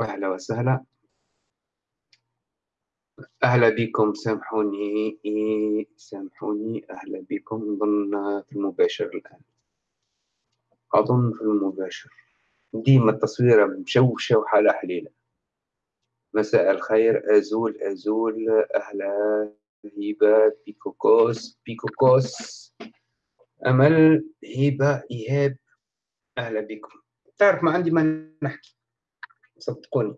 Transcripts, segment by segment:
أهلا وسهلا. أهلا بكم سامحوني سامحوني. أهلا بكم أظن في المباشر الآن. أظن في المباشر. ديما التصويرة مشوشة وحالة حليلة. مساء الخير أزول أزول. أهلا هبة بيكوكوس بيكوكوس. أمل هبة إيهاب. أهلا بكم. تعرف ما عندي ما نحكي. صدقوني.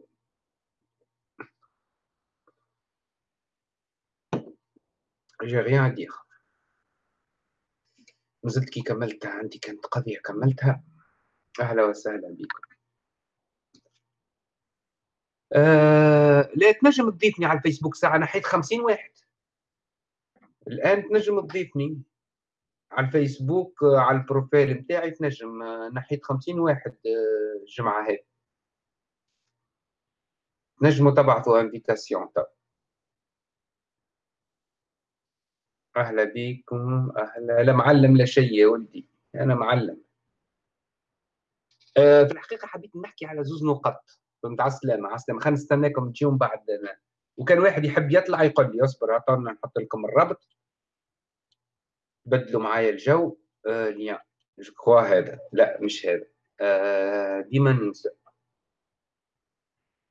J'ai rien à نزلت كي كملتها عندي كانت قضية كملتها. أهلا وسهلا بكم. آه لا تنجم تضيفني على الفيسبوك ساعة نحيت خمسين واحد. الآن تنجم تضيفني. على الفيسبوك على ال profil نتاعي تنجم نحيت خمسين واحد آه، الجمعة هذه نجموا تبعثوا invitation تو أهلا بكم أهلا لا معلم لا شيء يا ولدي أنا معلم. أه في الحقيقة حبيت نحكي على زوز نقط. فهمت على السلامه على السلامه خلينا نستناكم تجيهم بعد. وكان واحد يحب يطلع يقول لي اصبر عطونا نحط لكم الرابط. بدلوا معايا الجو آه ليان. جو هذا. لا مش هذا. آه ديما ننسى.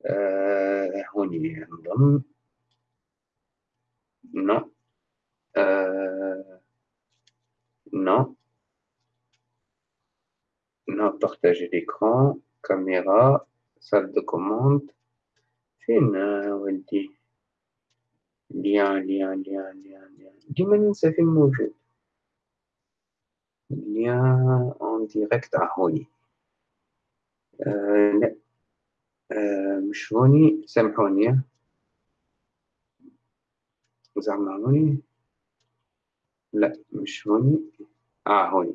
آه هوني نظن نو. آه non non partager l'écran. Caméra. Salle de commande. فين ولدي؟ lien lien lien lien lien. ديما ننسى فين موجود. lien en direct هوني آه لا آه مش هوني سامحوني. زعما هوني لا مش هوني آه هوني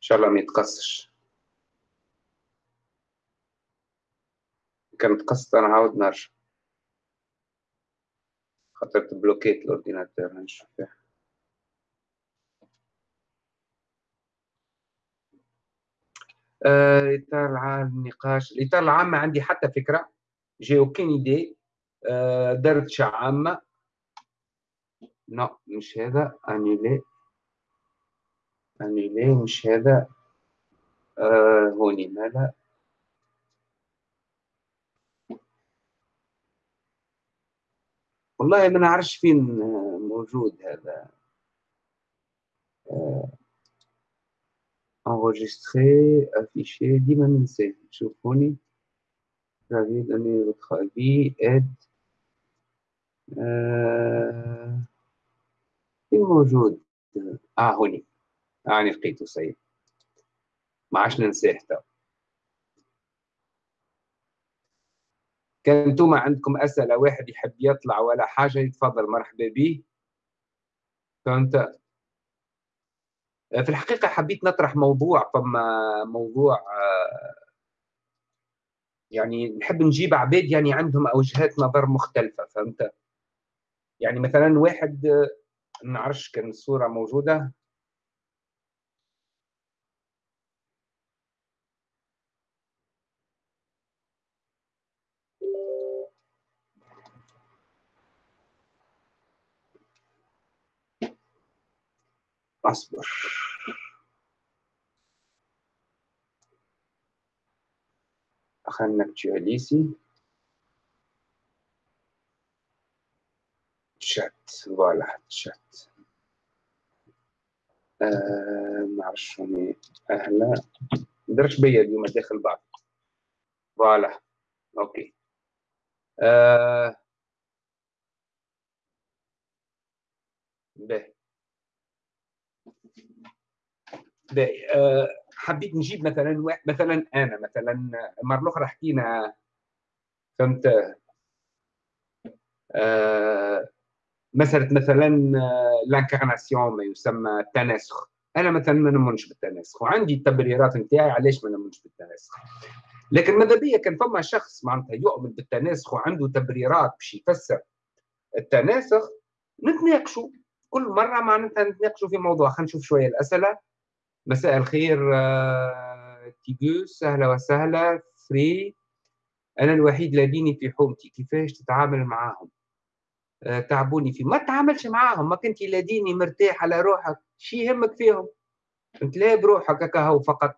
إن شاء الله ما يتقصش. كان تقصت أنا عاود نرجع. خاطر تبلوكيت ال ordinateur نشوف فيها آه، الاطار العام النقاش الاطار العام ما عندي حتى فكرة. j'ai aucune idée آه، درجة عامة لا مش هذا. أنيلي. أنيلي مش هذا. آه هوني مالا والله ما نعرفش فين موجود هذا. enregistrer afficher ديما ننساه شوفوني. هذه donner votre avis aide آه فين موجود؟ آه هوني. اني لقيته سيد ما عادش ننساه كان أنتم عندكم أسئلة واحد يحب يطلع ولا حاجة يتفضل مرحبا به فهمت؟ في الحقيقة حبيت نطرح موضوع فما موضوع آه، يعني نحب نجيب عباد يعني عندهم وجهات نظر مختلفة فهمت؟ يعني مثلا واحد ما نعرفش كان الصورة موجودة. أصبر. خلينا نكتشواليسي شات فوالا شات. آه معرفش شوني أهلا. درش بيا اليوم داخل بعض. فوالا. أوكي. آه باهي باهي آه حبيت نجيب مثلا مثلا أنا مثلا المره الاخرى حكينا فهمت؟ آه مساله مثلا لانكارناسيون ما يسمى التناسخ. أنا مثلا ما نؤمنش بالتناسخ وعندي التبريرات نتاعي علاش ما نؤمنش بالتناسخ. لكن ماذا بيا؟ كان فما شخص معناتها يؤمن بالتناسخ وعنده تبريرات باش يفسر التناسخ نتناقشوا. كل مرة معناتها نتناقشوا في موضوع. خلينا نشوف شوية الأسئلة. مساء الخير آه، تيجوس أهلا وسهلا فري. أنا الوحيد لديني في حومتي. كيفاش تتعامل معاهم؟ آه، تعبوني في ما تعاملش معاهم. ما كنت لديني مرتاح على روحك. شي يهمك فيهم. انت لا بروحك هكا فقط.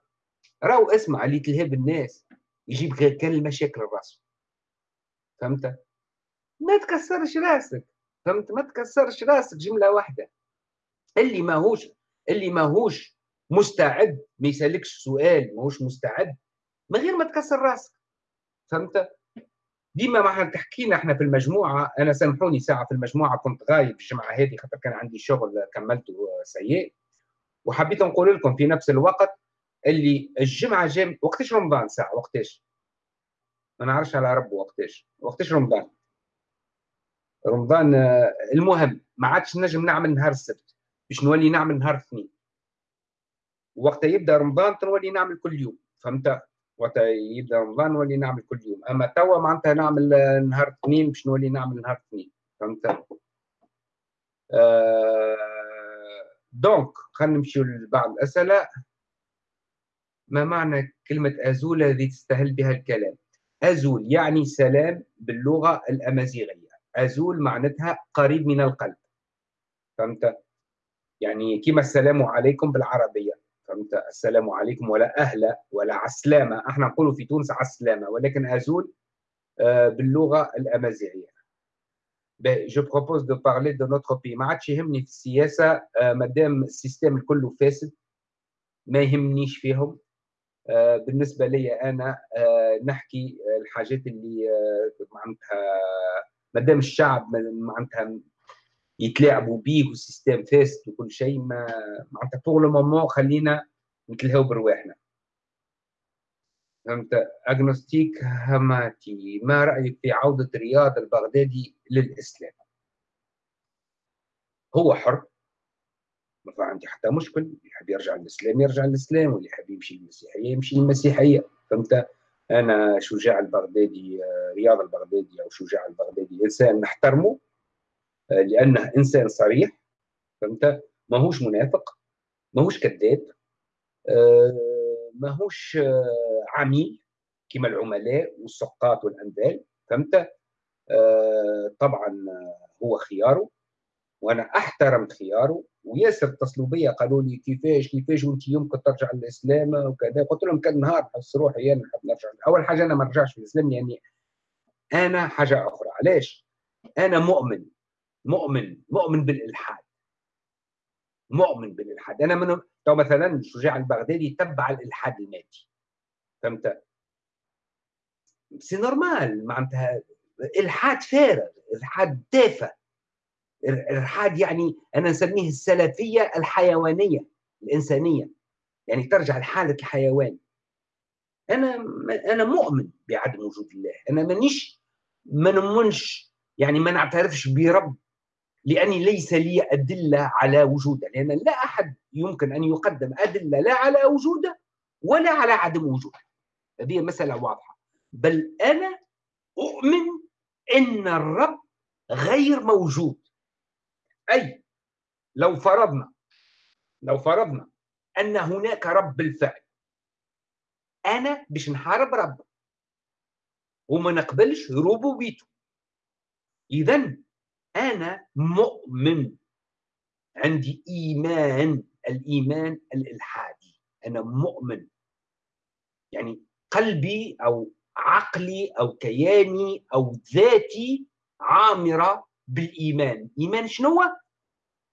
راهو اسمع اللي تلهب الناس. يجيب غير كان المشاكل الراس فهمت؟ ما تكسرش راسك. فهمت؟ ما تكسرش راسك. جملة واحدة. اللي ماهوش اللي ماهوش مستعد ما يسألكش سؤال ماهوش مستعد من غير ما تكسر راسك. فهمت؟ ديما ما تحكينا إحنا في المجموعة أنا سامحوني ساعة في المجموعة كنت غايب الجمعة هذه خاطر كان عندي شغل كملته سيء. وحبيت نقول لكم في نفس الوقت اللي الجمعة جاي وقتاش رمضان ساعة؟ وقتاش؟ ما نعرفش على ربه وقتاش. وقتاش رمضان؟ رمضان المهم ما عادش نجم نعمل نهار السبت. باش نولي نعمل نهار الاثنين. وقت يبدأ رمضان تولي نعمل كل يوم فهمت؟ وقت يبدأ رمضان نولي نعمل كل يوم. أما توا معناتها نعمل نهار الاثنين باش نولي نعمل نهار الاثنين فهمت؟ آه دونك خلينا نمشيو لبعض الأسئلة. ما معنى كلمة أزول الذي تستهل بها الكلام؟ أزول يعني سلام باللغة الأمازيغية. أزول معناتها قريب من القلب فهمت؟ يعني كما السلام عليكم بالعربية. فهمت؟ السلام عليكم ولا أهلا ولا عسلامه إحنا نقولوا في تونس عسلامه ولكن ازول آه، باللغة الأمازيغية. je propose de parler de notre pays ما عادش يهمني في السياسة آه، مادام ال système كله فاسد ما يهمنيش فيهم. آه، بالنسبة لي أنا نحكي الحاجات اللي معناتها مادام الشعب معناتها يتلاعبوا بيه والسيستم فاسد وكل شيء ما معناتها pour le moment خلينا نتلهاو برواحنا. فهمت؟ agnostique هماتي ما رأيك في عودة رياض البغدادي للإسلام؟ هو حر ما عندي حتى مشكل اللي يحب يرجع للإسلام يرجع للإسلام واللي يحب يمشي للمسيحية يمشي للمسيحية. فهمت؟ أنا شجاع البغدادي رياض البغدادي أو شجاع البغدادي إنسان نحترمه لأنه إنسان صريح فهمت؟ ماهوش منافق ماهوش كذاب آه، ماهوش آه، عميل كما العملاء والسقاط والانبال فهمت؟ آه، طبعا هو خياره وأنا أحترم خياره. وياسر اتصلوا بيا قالوا لي كيفاش كيفاش وأنت يمكن ترجع للإسلام وكذا قلت لهم كان نهار نحس روحي أنا نحب نرجع. أول حاجة أنا ما نرجعش للإسلام لأني أنا حاجة أخرى. علاش؟ أنا مؤمن. مؤمن مؤمن بالإلحاد. مؤمن بالإلحاد. أنا من تو مثلا شجاع البغدادي تبع الإلحاد المادي فهمت؟ c'est normal معناتها إلحاد فارغ إلحاد تافه الالحاد يعني أنا نسميه السلفية الحيوانية الإنسانية. يعني ترجع لحالة الحيوان. أنا أنا مؤمن بعدم وجود الله. أنا مانيش ما نؤمنش يعني ما نعترفش برب لأني ليس لي أدلة على وجوده لأن لا أحد يمكن أن يقدم أدلة لا على وجوده ولا على عدم وجوده هذه مسألة واضحة. بل أنا أؤمن إن الرب غير موجود. أي لو فرضنا لو فرضنا أن هناك رب بالفعل. أنا باش نحارب رب وما نقبلش ربوبيته. اذا أنا مؤمن. عندي إيمان. الإيمان الإلحادي. أنا مؤمن. يعني قلبي أو عقلي أو كياني أو ذاتي عامرة بالإيمان. إيمان شنو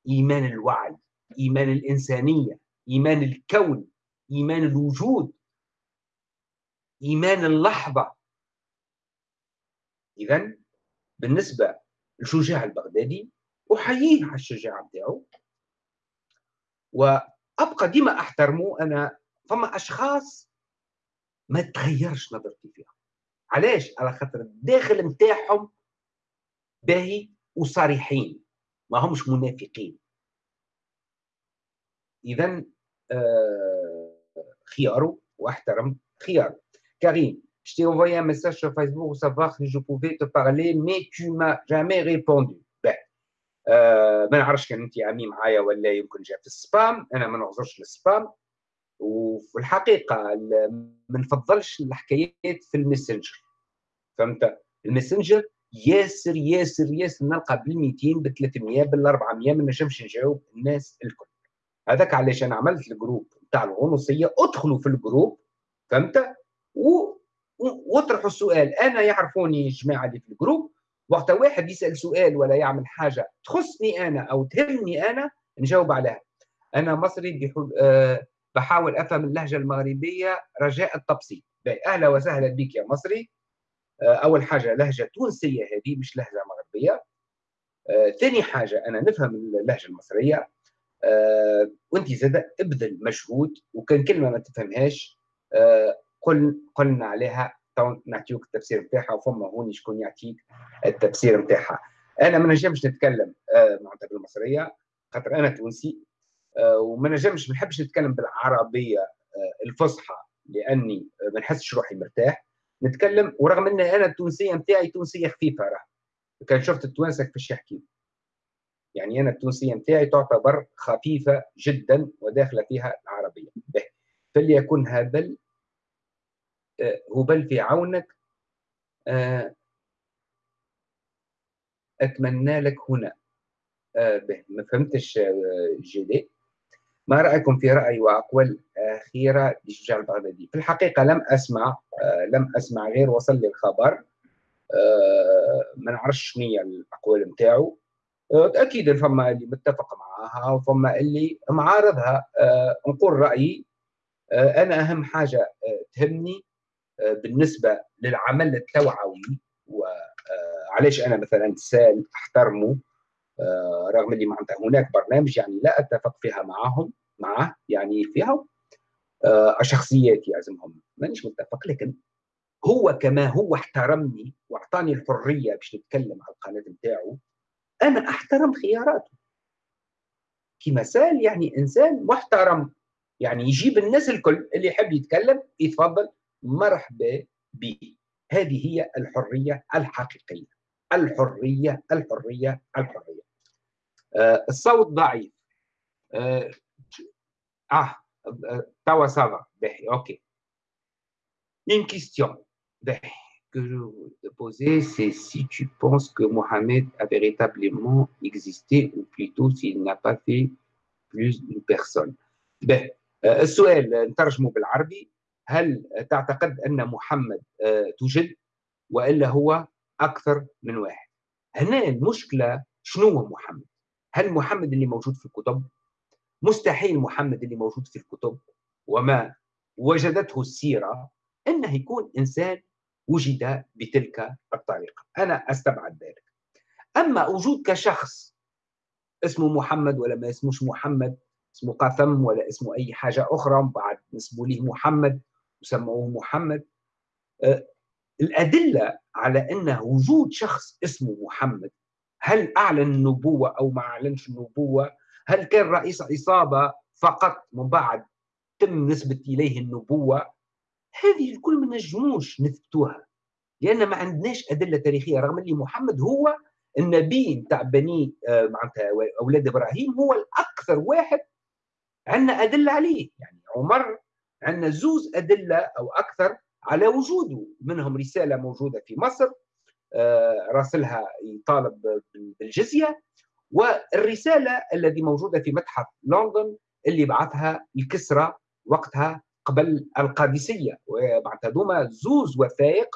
إيمان الوعي إيمان الإنسانية إيمان الكون إيمان الوجود إيمان اللحظة. اذا بالنسبة الشجاع البغدادي احييه على الشجاعه بتاعه. وأبقى ديما أحترمه أنا فما أشخاص ما تغيرش نظرتي فيها. علاش؟ على خاطر الداخل نتاعهم باهي وصريحين ما همش منافقين. اذا آه خياره وأحترم خياره كريم Je t'ai envoyé un message sur Facebook pour savoir si je pouvais te parler, mais tu m'as jamais répondu. Ben, آه ما نعرفش كان انت عمي معايا ولا يمكن جاء في ال spam. أنا ما نعذرش ال spam. وفي الحقيقة ما نفضلش الحكايات في الماسنجر. فهمت؟ الماسنجر ياسر ياسر ياسر. نلقى بال 200 ب 300 بال 400 ما نجمش نجاوب الناس الكل. هذاك علاش أنا عملت ال groupe نتاع الغنوصيه أدخلوا في ال groupe. فهمت؟ و... واطرحوا السؤال. أنا يعرفوني الجماعه اللي في الجروب. وقت واحد يسأل سؤال ولا يعمل حاجة تخصني أنا أو تهمني أنا نجاوب عليها. أنا مصري. أه بحاول أفهم اللهجة المغربية رجاء التبسيط. أهلا وسهلا بك يا مصري. أه أول حاجة لهجة تونسية هذه مش لهجة مغربية. أه ثاني حاجة أنا نفهم اللهجة المصرية. وأنت زاد أبذل مجهود وكان كلمة ما تفهمهاش. قل قلنا عليها. نعطيوك التفسير نتاعها وفما هوني شكون يعطيك التفسير نتاعها أنا ما نجمش نتكلم أه معناتها بالمصريه خاطر أنا تونسي أه وما نجمش ما نحبش نتكلم بالعربية أه الفصحى لأني ما نحسش روحي مرتاح. نتكلم ورغم إن أنا التونسية نتاعي تونسية خفيفة راه كان شفت التوانسة كيفاش يحكي. يعني أنا التونسية نتاعي تعتبر خفيفة جدا وداخلة فيها العربية. فليكن هبل هبل في عونك أتمنى لك هنا به. ما فهمتش جيلي. ما رأيكم في رأي وأقوال أخيرة لشجاع البغدادي؟ في الحقيقة لم أسمع لم أسمع غير وصل لي الخبر. ما نعرفش شنو هي الأقوال نتاعو. أكيد فما اللي متفق معاها وفما اللي معارضها. نقول رأيي أه أنا أهم حاجة أه تهمني بالنسبة للعمل التوعوي وعلاش أنا مثلا سال أحترمه رغم اللي معناتها هناك برنامج يعني لا أتفق فيها معهم معه يعني فيها شخصيات يعزمهم مانيش متفق لكن هو كما هو احترمني وأعطاني الحرية باش نتكلم على القناة نتاعو أنا أحترم خياراته. كمثال يعني إنسان محترم يعني يجيب الناس الكل اللي يحب يتكلم يتفضل مرحبا به هذه هي الحريه الحقيقيه الحريه الحريه الحريه آه الصوت ضعيف آه, آه توا ça va باهي OK une question باهي que je veux te poser, c'est si tu penses que Mohamed a véritablement existé, ou plutôt s'il n'a pas fait plus d'une personne. باهي السؤال نترجمه بالعربي هل تعتقد أن محمد توجد؟ وإلا هو أكثر من واحد. هنا المشكلة شنو هو محمد؟ هل محمد اللي موجود في الكتب؟ مستحيل محمد اللي موجود في الكتب. وما وجدته السيرة أنه يكون إنسان وجد بتلك الطريقة. أنا أستبعد ذلك. أما وجود كشخص اسمه محمد ولا ما اسموش محمد اسمه قثم ولا اسمه أي حاجة أخرى بعد نسبوا ليه محمد وسموه محمد. أه الأدلة على أن وجود شخص اسمه محمد هل أعلن النبوة أو ما أعلنش النبوة؟ هل كان رئيس عصابة فقط من بعد تم نسبة إليه النبوة؟ هذه الكل ما نجموش نثبتوها لأن ما عندناش أدلة تاريخية رغم اللي محمد هو النبي نتاع بني معناتها أولاد إبراهيم هو الأكثر واحد عندنا أدلة عليه يعني عمر عندنا زوز أدلة أو أكثر على وجوده. منهم رسالة موجودة في مصر راسلها يطالب بالجزية والرسالة التي موجودة في متحف لندن اللي بعثها الكسرى وقتها قبل القادسية. وبعد هذوما زوز وثائق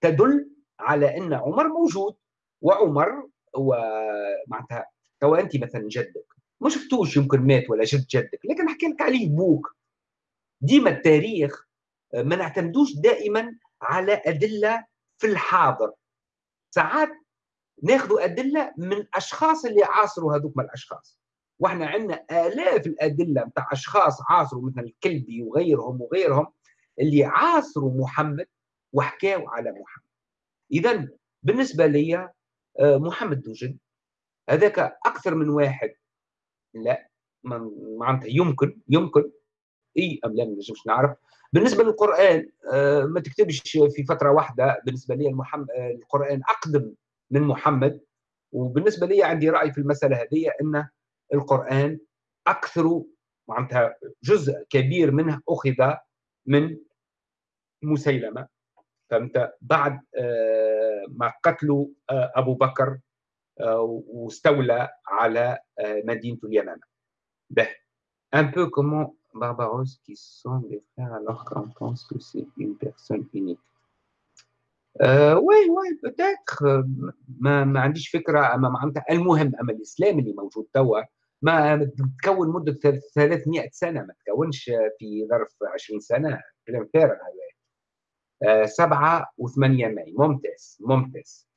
تدل على أن عمر موجود وعمر ومعناتها تو أنت مثلا جدك ما شفتوش يمكن مات ولا جد جدك لكن نحكي لك عليه بوك. ديما التاريخ ما نعتمدوش دائما على أدلة في الحاضر. ساعات ناخذ أدلة من أشخاص اللي عاصروا هذوك الأشخاص. وإحنا عندنا آلاف الأدلة بتاع أشخاص عاصروا مثل الكلبي وغيرهم وغيرهم اللي عاصروا محمد وحكاوا على محمد. اذا بالنسبة لي محمد توجد هذاك أكثر من واحد. لا معناتها يمكن يمكن. أي ام لا ما نجمش نعرف. بالنسبة للقرآن ما تكتبش في فترة واحدة. بالنسبة لي المحمد القرآن أقدم من محمد. وبالنسبة لي عندي رأي في المسألة هذه إن القرآن أكثر معناتها جزء كبير منه أخذ من مسيلمة. فهمت؟ بعد آه، ما قتلوا آه، أبو بكر آه، واستولى على مدينة اليمامه به un peu comment Barbaros qui sont des frères alors qu'on pense que c'est une personne unique. Euh, oui oui peut-être. ما ما عنديش فكرة. أما معناتها المهم أما الإسلام اللي موجود توا ما تكون مدة 300 سنة ما تكونش في ظرف 20 سنة. كلام فارغ هذا سبعة وثمانية ماي. ممتاز ممتاز.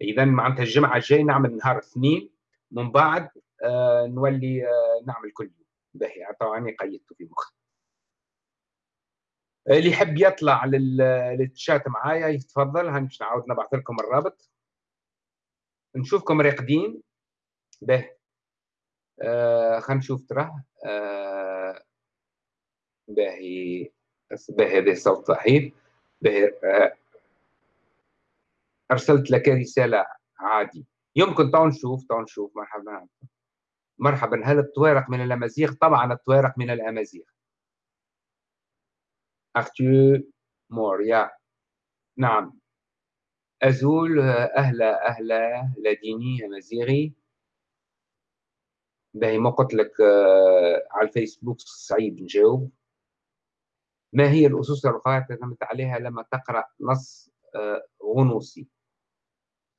إذا معناتها الجمعة الجاي نعمل نهار اثنين من بعد آه نولي آه نعمل كل يوم. باهي طبعا قيدته في مخي. اللي يحب يطلع للتشات معايا يتفضل. هاني باش نعاود نبعث لكم الرابط. نشوفكم راقدين. باهي. آه خلينا نشوف تراه آه باهي. باهي هذا صوت ضعيف. آه، أرسلت لك رسالة عادي. يمكن تو نشوف تو نشوف. مرحبا. مرحبا هل الطوارق من الأمازيغ؟ طبعا الطوارق من الأمازيغ. ارتيو موريا. نعم. أزول أهلا أهلا لديني أمازيغي. باهي ما قلت لك آه، على الفيسبوك صعيب نجاوب. ما هي الأسس القواعد اعتمدت عليها لما تقرأ نص آه، غنوصي؟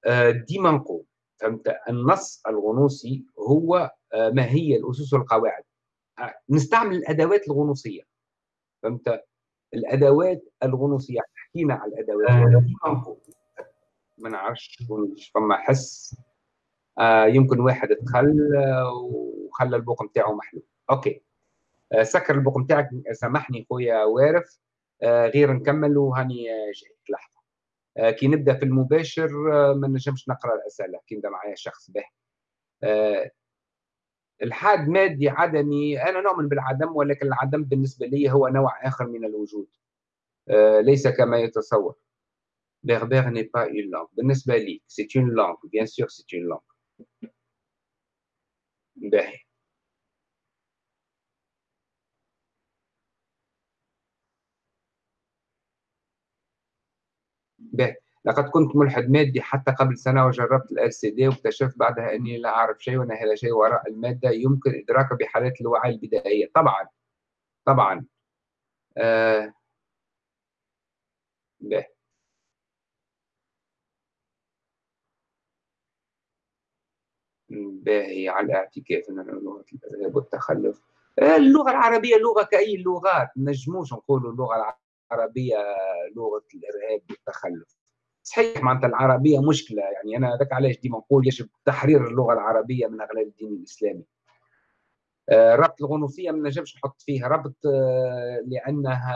آه، ديما نقول فهمت؟ النص الغنوصي هو ما هي الأسس والقواعد. نستعمل الأدوات الغنوصية. فهمت؟ الأدوات الغنوصية حكينا على الأدوات. ديما نقول ما نعرفش فما حس. يمكن واحد دخل وخلى البوق نتاعو محلول. OK. آه، سكر البوق نتاعك سامحني خويا وارف آه، غير نكمل وهاني جايك لحظة. آه، كي نبدأ في المباشر ما نجمش نقرأ الأسئلة. كي نبدأ معايا شخص باهي. الحاد مادي عدمي أنا نؤمن بالعدم ولكن العدم بالنسبة لي هو نوع آخر من الوجود. ليس كما يتصور. Berbère n'est pas une langue. بالنسبة لي c'est une langue. Bien sûr c'est une langue. باهي به لقد كنت ملحد مادي حتى قبل سنة وجربت ال LCD واكتشفت بعدها أني لا أعرف شيء وأن هذا شيء وراء المادة يمكن إدراكه بحالات الوعي البدائية. طبعا طبعا. آه باهي على الاعتكاف من لغة الإرهاب والتخلف آه، اللغة العربية لغة كأي اللغات نجموش نقولوا اللغة العربية لغة الإرهاب والتخلف. صحيح معناتها العربية مشكلة يعني أنا هذاك علاش ديما نقول يجب تحرير اللغة العربية من أغلال الدين الإسلامي. آه، ربط الغنوصية ما نجمش نحط فيها ربط آه، لأنها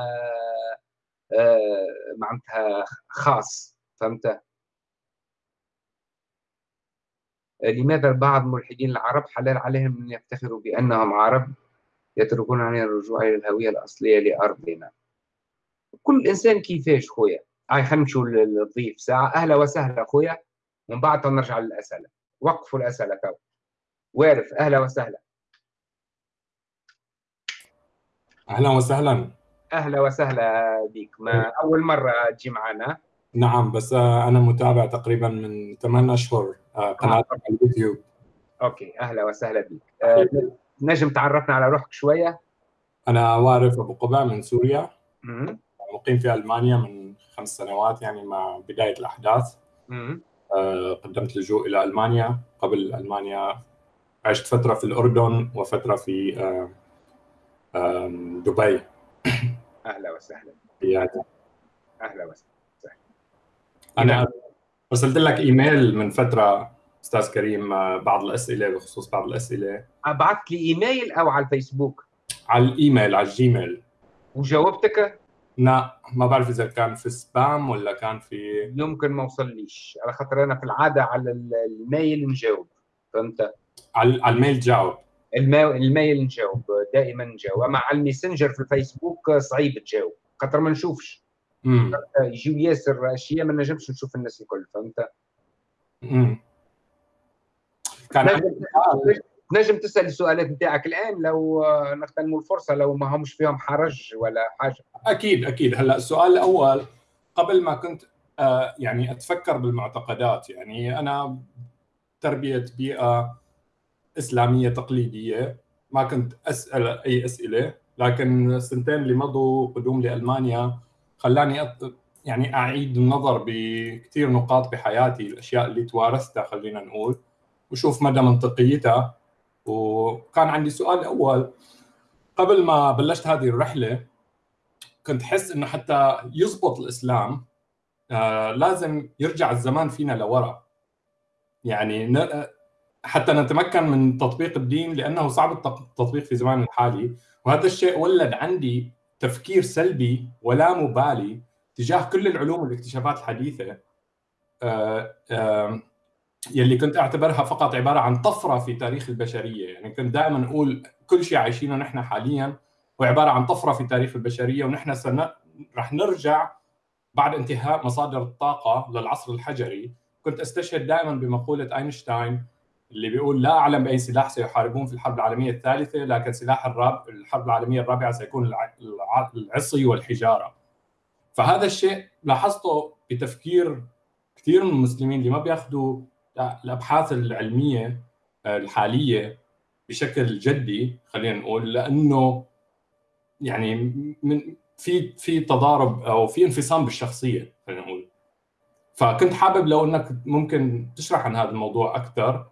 آه، معناتها خاص فهمت؟ لماذا بعض الملحدين العرب حلال عليهم أن يفتخروا بأنهم عرب يتركون عن الرجوع إلى الهوية الأصلية لأرضنا؟ كل إنسان كيفاش خويا؟ هاي خلينا نمشوا للضيف. ساعة. أهلا وسهلا خويا ومن بعد نرجع للأسئلة. وقفوا الأسئلة تو. وارف أهلا وسهلا. أهلا وسهلا. أهلا وسهلا بك. ما أول مرة تجي معنا. نعم بس أنا متابع تقريبا من 8 أشهر آه، قناتك على اليوتيوب. أوكي. أهلا وسهلا بك. أه نجم تعرفنا على روحك شوية. أنا وارف أبو قبع من سوريا. مقيم في ألمانيا من خمس سنوات يعني مع بداية الأحداث. آه، قدمت لجوء إلى ألمانيا. قبل ألمانيا عشت فترة في الأردن وفترة في آه، دبي. أهلا وسهلا. أهلا وسهلا. أنا أرسلت لك إيميل من فترة أستاذ كريم آه، بعض الأسئلة بخصوص بعض الأسئلة. بعثت لي إيميل أو على الفيسبوك. على الإيميل على الجيميل. وجاوبتك؟ لا ما بعرف إذا كان في spam ولا كان في يمكن ما وصليش على خاطر أنا في العادة على ال mail نجاوب. فهمت؟ على ال mail جاوب ال mail نجاوب دائما نجاوب. أما على الميسنجر في الفيسبوك صعيب تجاوب خاطر ما نشوفش. يجيو ياسر اشياء ما نجمش نشوف الناس الكل فهمت؟ امم كان نجم تسأل السؤالات نتاعك الآن لو نغتنموا الفرصة لو ما همش فيهم حرج ولا حاجة. أكيد أكيد. هلأ السؤال الأول قبل ما كنت آه، يعني أتفكر بالمعتقدات يعني أنا تربية بيئة إسلامية تقليدية ما كنت أسأل أي أسئلة لكن السنتين اللي مضوا قدوم لألمانيا خلاني يعني أعيد النظر بكثير نقاط بحياتي الأشياء اللي توارثتها خلينا نقول وشوف مدى منطقيتها. وكان عندي سؤال أول. قبل ما بلشت هذه الرحلة كنت حس إنه حتى يزبط الإسلام آه لازم يرجع الزمان فينا لورا. يعني حتى نتمكن من تطبيق الدين لأنه صعب التطبيق في زماننا الحالي. وهذا الشيء ولد عندي تفكير سلبي ولا مبالي تجاه كل العلوم والاكتشافات الحديثة. آه، آه، يلي كنت أعتبرها فقط عبارة عن طفرة في تاريخ البشرية. يعني كنت دائما أقول كل شيء عايشينه نحن حاليا هو عبارة عن طفرة في تاريخ البشرية ونحن سن... رح نرجع بعد انتهاء مصادر الطاقة للعصر الحجري. كنت أستشهد دائما بمقولة أينشتاين اللي بيقول لا أعلم بأي سلاح سيحاربون في الحرب العالمية الثالثة لكن سلاح الراب الحرب العالمية الرابعة سيكون العصي والحجارة. فهذا الشيء لاحظته بتفكير كثير من المسلمين اللي ما بياخذوا الأبحاث العلمية الحالية بشكل جدي خلينا نقول لأنه يعني من في في تضارب أو في انفصام بالشخصية خلينا نقول. فكنت حابب لو إنك ممكن تشرح عن هذا الموضوع أكثر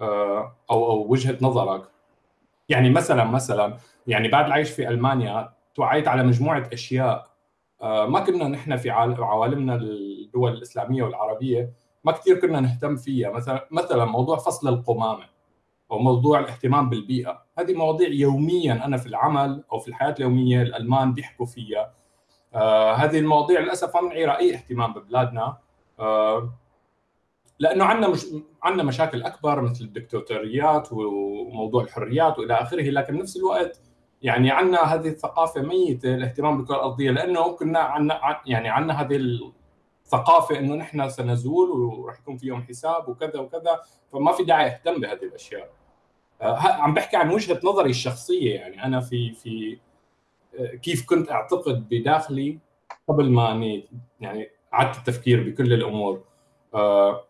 آه، أو أو وجهة نظرك. يعني مثلا مثلا يعني بعد العيش في ألمانيا توعيت على مجموعة أشياء آه، ما كنا نحن في عوالمنا الدول الإسلامية والعربية. ما كثير كنا نهتم فيها. مثلا مثلا موضوع فصل القمامة أو موضوع الاهتمام بالبيئة. هذه مواضيع يوميا أنا في العمل أو في الحياة اليومية الألمان بيحكوا فيها. آه هذه المواضيع للأسف ما بنعيرها اي اهتمام ببلادنا. آه لأنه عندنا مش عندنا مشاكل أكبر مثل الدكتاتوريات وموضوع الحريات وإلى آخره لكن بنفس الوقت يعني عندنا هذه الثقافة ميتة الاهتمام بالكرة الأرضية لأنه كنا عندنا يعني عندنا هذه الثقافه إنه نحن سنزول وراح يكون في يوم حساب وكذا وكذا فما في داعي أهتم بهذه الأشياء. آه، عم بحكي عن وجهة نظري الشخصية يعني أنا في في آه، كيف كنت أعتقد بداخلي قبل ما أني يعني عدت التفكير بكل الأمور. آه،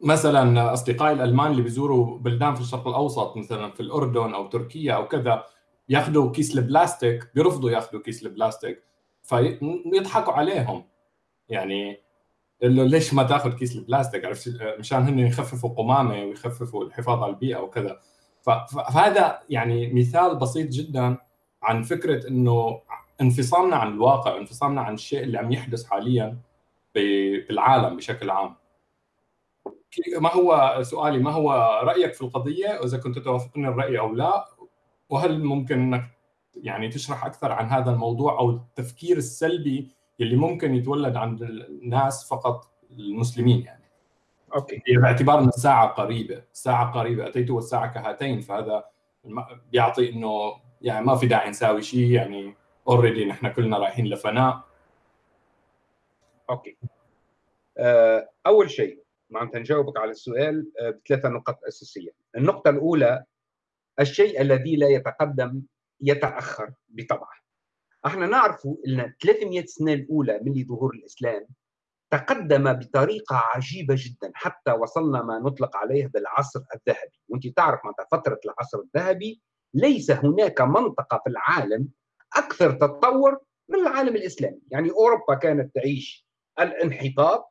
مثلا أصدقائي الألمان اللي بيزوروا بلدان في الشرق الأوسط مثلا في الأردن أو تركيا أو كذا ياخذوا كيس البلاستيك بيرفضوا ياخذوا كيس البلاستيك. فيضحكوا عليهم. يعني إنه ليش ما تاخذ كيس البلاستيك؟ عرفت؟ مشان هن يخففوا قمامة ويخففوا الحفاظ على البيئة وكذا. فهذا يعني مثال بسيط جدا عن فكرة إنه انفصامنا عن الواقع انفصامنا عن الشيء اللي عم يحدث حاليا بالعالم بشكل عام. ما هو سؤالي ما هو رأيك في القضية؟ وإذا كنت توافقني الرأي أو لا وهل ممكن إنك يعني تشرح أكثر عن هذا الموضوع أو التفكير السلبي اللي ممكن يتولد عند الناس فقط المسلمين يعني. OK. باعتبار ان الساعة قريبة. الساعة قريبة أتيت والساعة كهاتين فهذا بيعطي إنه يعني ما في داعي نساوي شيء يعني already نحن كلنا رايحين لفناء. OK. آه، أول شيء معناتها نجاوبك على السؤال آه، بثلاثة نقط أساسية. النقطة الأولى الشيء الذي لا يتقدم يتأخر بطبعه. إحنا نعرف ان 300 سنة الأولى من ظهور الإسلام تقدم بطريقة عجيبة جدا حتى وصلنا ما نطلق عليه بالعصر الذهبي. وانت تعرف معناتها فترة العصر الذهبي؟ ليس هناك منطقة في العالم أكثر تطور من العالم الإسلامي. يعني أوروبا كانت تعيش الانحطاط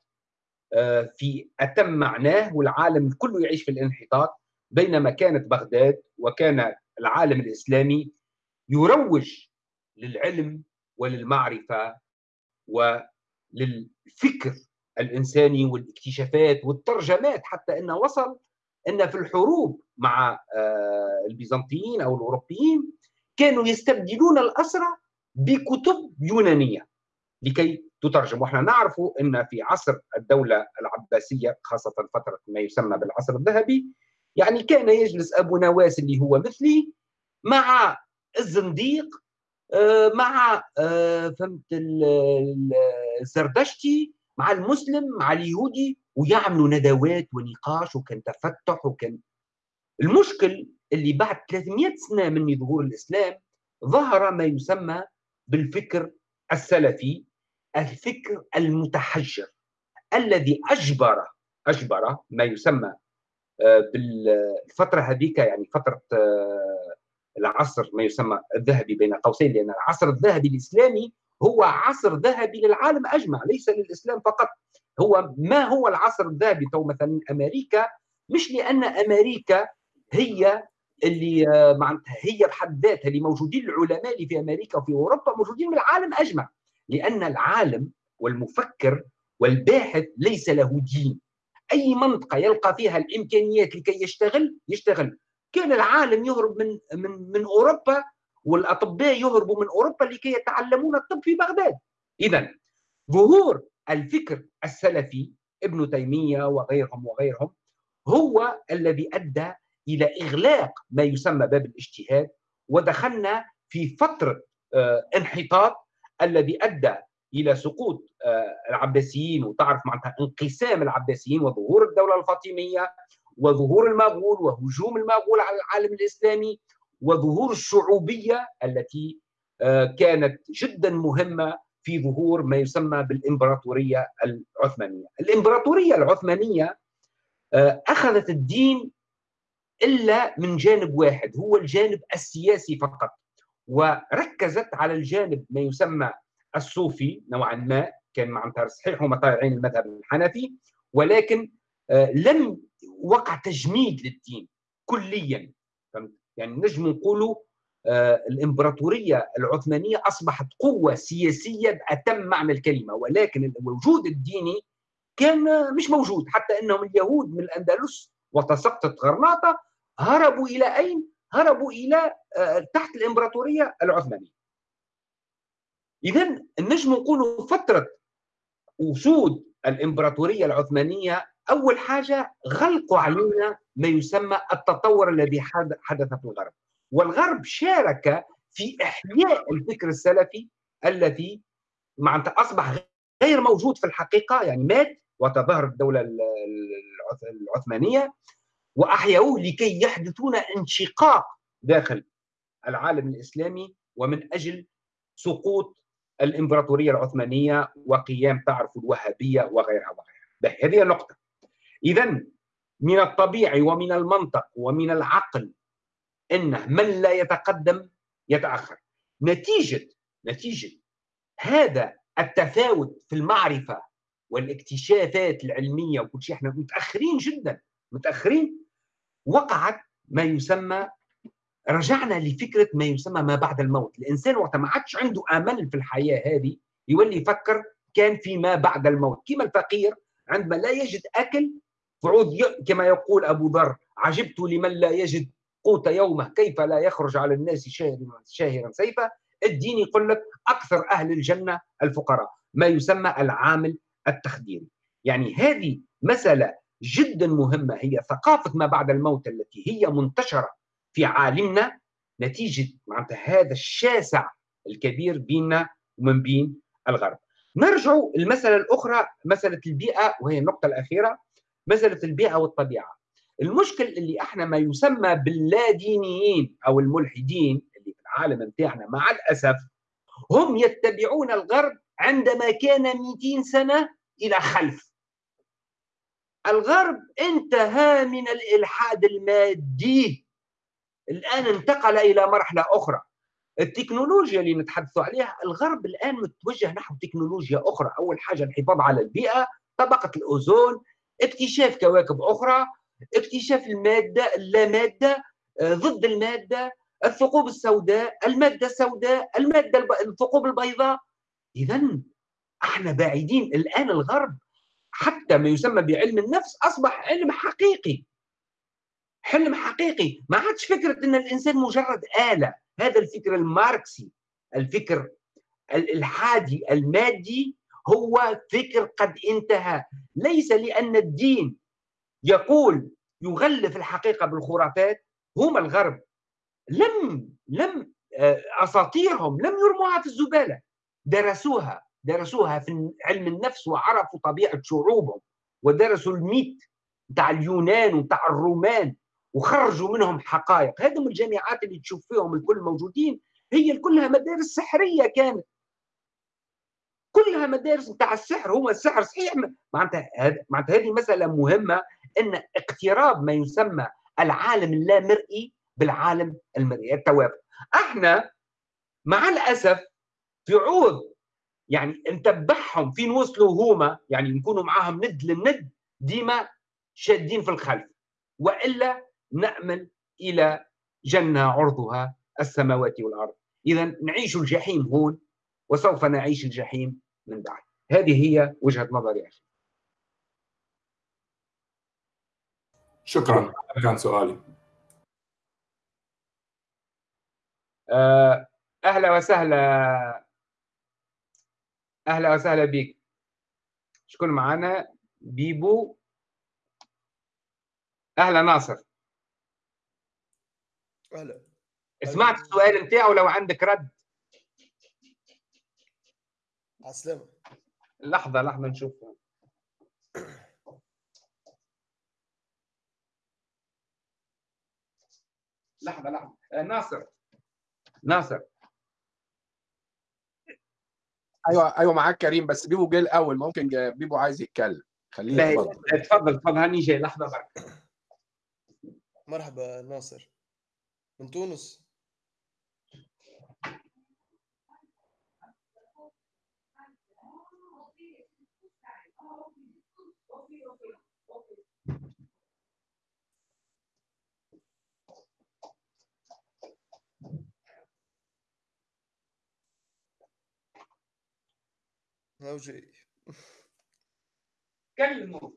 آه، في أتم معناه والعالم كله يعيش في الانحطاط بينما كانت بغداد وكان العالم الإسلامي يروج للعلم وللمعرفة وللفكر الإنساني والاكتشافات والترجمات حتى إنه وصل إن في الحروب مع آه، البيزنطيين أو الأوروبيين كانوا يستبدلون الأسرى بكتب يونانية لكي تترجم. وإحنا نعرف إن في عصر الدولة العباسية خاصة فترة ما يسمى بالعصر الذهبي يعني كان يجلس أبو نواس اللي هو مثلي مع الزنديق آه، مع آه، فهمت الزردشتي مع المسلم مع اليهودي ويعملوا ندوات ونقاش وكان تفتح وكان. المشكل اللي بعد 300 سنة من ظهور الإسلام ظهر ما يسمى بالفكر السلفي الفكر المتحجر الذي أجبر أجبر ما يسمى آه، بالفترة هذيك يعني فترة العصر ما يسمى الذهبي بين قوسين لأن العصر الذهبي الإسلامي هو عصر ذهبي للعالم أجمع ليس للإسلام فقط. هو ما هو العصر الذهبي؟ تو مثلا أمريكا مش لأن أمريكا هي اللي آه، معناتها هي بحد ذاتها اللي موجودين العلماء اللي في أمريكا وفي أوروبا موجودين من العالم أجمع. لأن العالم والمفكر والباحث ليس له دين. أي منطقة يلقى فيها الإمكانيات لكي يشتغل يشتغل. كان العالم يهرب من من من أوروبا والأطباء يهربوا من أوروبا لكي يتعلمون الطب في بغداد. اذا ظهور الفكر السلفي ابن تيمية وغيرهم وغيرهم هو الذي أدى إلى إغلاق ما يسمى باب الاجتهاد ودخلنا في فترة آه، انحطاط الذي أدى إلى سقوط آه، العباسيين وتعرف معناتها انقسام العباسيين وظهور الدولة الفاطمية وظهور المغول وهجوم المغول على العالم الإسلامي وظهور الشعوبية التي آه، كانت جدا مهمة في ظهور ما يسمى بالإمبراطورية العثمانية. الإمبراطورية العثمانية آه، أخذت الدين إلا من جانب واحد هو الجانب السياسي فقط وركزت على الجانب ما يسمى الصوفي نوعا ما كان معناتها صحيح هما طالعين المذهب الحنفي ولكن آه، لم وقع تجميد للدين كليا فهمت يعني نجم نقولوا آه، الإمبراطورية العثمانية أصبحت قوة سياسيه باتم معنى الكلمة ولكن الوجود الديني كان مش موجود حتى أنهم اليهود من الأندلس وتسقطت غرناطة هربوا إلى أين؟ هربوا إلى آه، تحت الإمبراطورية العثمانية. اذا نجم نقولوا فترة وجود الإمبراطورية العثمانية أول حاجة غلقوا علينا ما يسمى التطور الذي حدث في الغرب. والغرب شارك في إحياء الفكر السلفي الذي معناتها أصبح غير موجود في الحقيقة يعني مات وتظاهرت الدولة العثمانية واحيوه لكي يحدثون انشقاق داخل العالم الإسلامي ومن أجل سقوط الإمبراطورية العثمانية وقيام تعرف الوهابية وغيرها وغيرها. هذه النقطة. اذا من الطبيعي ومن المنطق ومن العقل انه من لا يتقدم يتأخر. نتيجة نتيجة هذا التفاوت في المعرفة والاكتشافات العلمية وكل شيء إحنا متأخرين جدا متأخرين. وقعت ما يسمى رجعنا لفكرة ما يسمى ما بعد الموت. الإنسان وقت ما عادش عنده آمل في الحياة هذه يولي يفكر كان في ما بعد الموت. كما الفقير عندما لا يجد أكل فعود كما يقول أبو ذر عجبت لمن لا يجد قوت يومه كيف لا يخرج على الناس شاهرا شاهرا سيفا؟ الدين يقول لك أكثر أهل الجنة الفقراء ما يسمى العامل التخديري. يعني هذه مسألة جدا مهمة هي ثقافة ما بعد الموت التي هي منتشرة في عالمنا نتيجة معناتها هذا الشاسع الكبير بيننا ومن بين الغرب. نرجع المسألة الأخرى مسألة البيئة وهي النقطة الأخيرة. مساله البيئه والطبيعه. المشكل اللي إحنا ما يسمى باللادينيين أو الملحدين اللي في العالم نتاعنا مع الاسف هم يتبعون الغرب عندما كان 200 سنة إلى خلف. الغرب انتهى من الإلحاد المادي الآن انتقل إلى مرحلة أخرى التكنولوجيا اللي نتحدث عليها الغرب الآن متوجه نحو تكنولوجيا أخرى أول حاجة الحفاظ على البيئة طبقة الأوزون اكتشاف كواكب أخرى اكتشاف المادة اللامادة آه، ضد المادة الثقوب السوداء المادة السوداء المادة الثقوب البيضاء. إذا إحنا بعيدين الآن الغرب حتى ما يسمى بعلم النفس أصبح علم حقيقي. حلم حقيقي. ما عادش فكرة أن الإنسان مجرد آلة. هذا الفكر الماركسي الفكر الحادي المادي هو فكر قد انتهى. ليس لأن الدين يقول يغلف الحقيقة بالخرافات هم الغرب. لم لم آه، أساطيرهم لم يرموها في الزبالة. درسوها درسوها في علم النفس وعرفوا طبيعة شعوبهم ودرسوا الميت بتاع اليونان وبتاع الرومان وخرجوا منهم حقائق. هذم الجامعات اللي تشوف فيهم الكل موجودين هي كلها مدارس سحرية كانت. كلها مدارس بتاع السحر هو السحر صحيح؟ معناتها معناتها هذه مسألة مهمة إن اقتراب ما يسمى العالم اللامرئي بالعالم المرئي. التوافق إحنا مع الأسف في عوض يعني نتبعهم فين وصلوا هما يعني نكونوا معاهم ند للند ديما شادين في الخلف. وإلا نامل إلى جنة عرضها السماوات والأرض. اذا نعيش الجحيم هون. وسوف نعيش الجحيم من بعد. هذه هي وجهة نظري أخي. شكرا. هذا كان سؤالي. آه، أهلا وسهلا. أهلا وسهلا بك شكون معنا بيبو. أهلا ناصر. أهلا. سمعت السؤال نتاعو لو عندك رد. عسلامة. لحظة لحظة نشوف. لحظة لحظة. آه، ناصر. ناصر. أيوه أيوه معاك كريم بس بيبو جه الأول ممكن بيبو عايز يتكلم. خليه يتفضل تفضل تفضل هاني جاي. لحظة برك مرحبا ناصر. من تونس؟ هاو جاي. كلمه.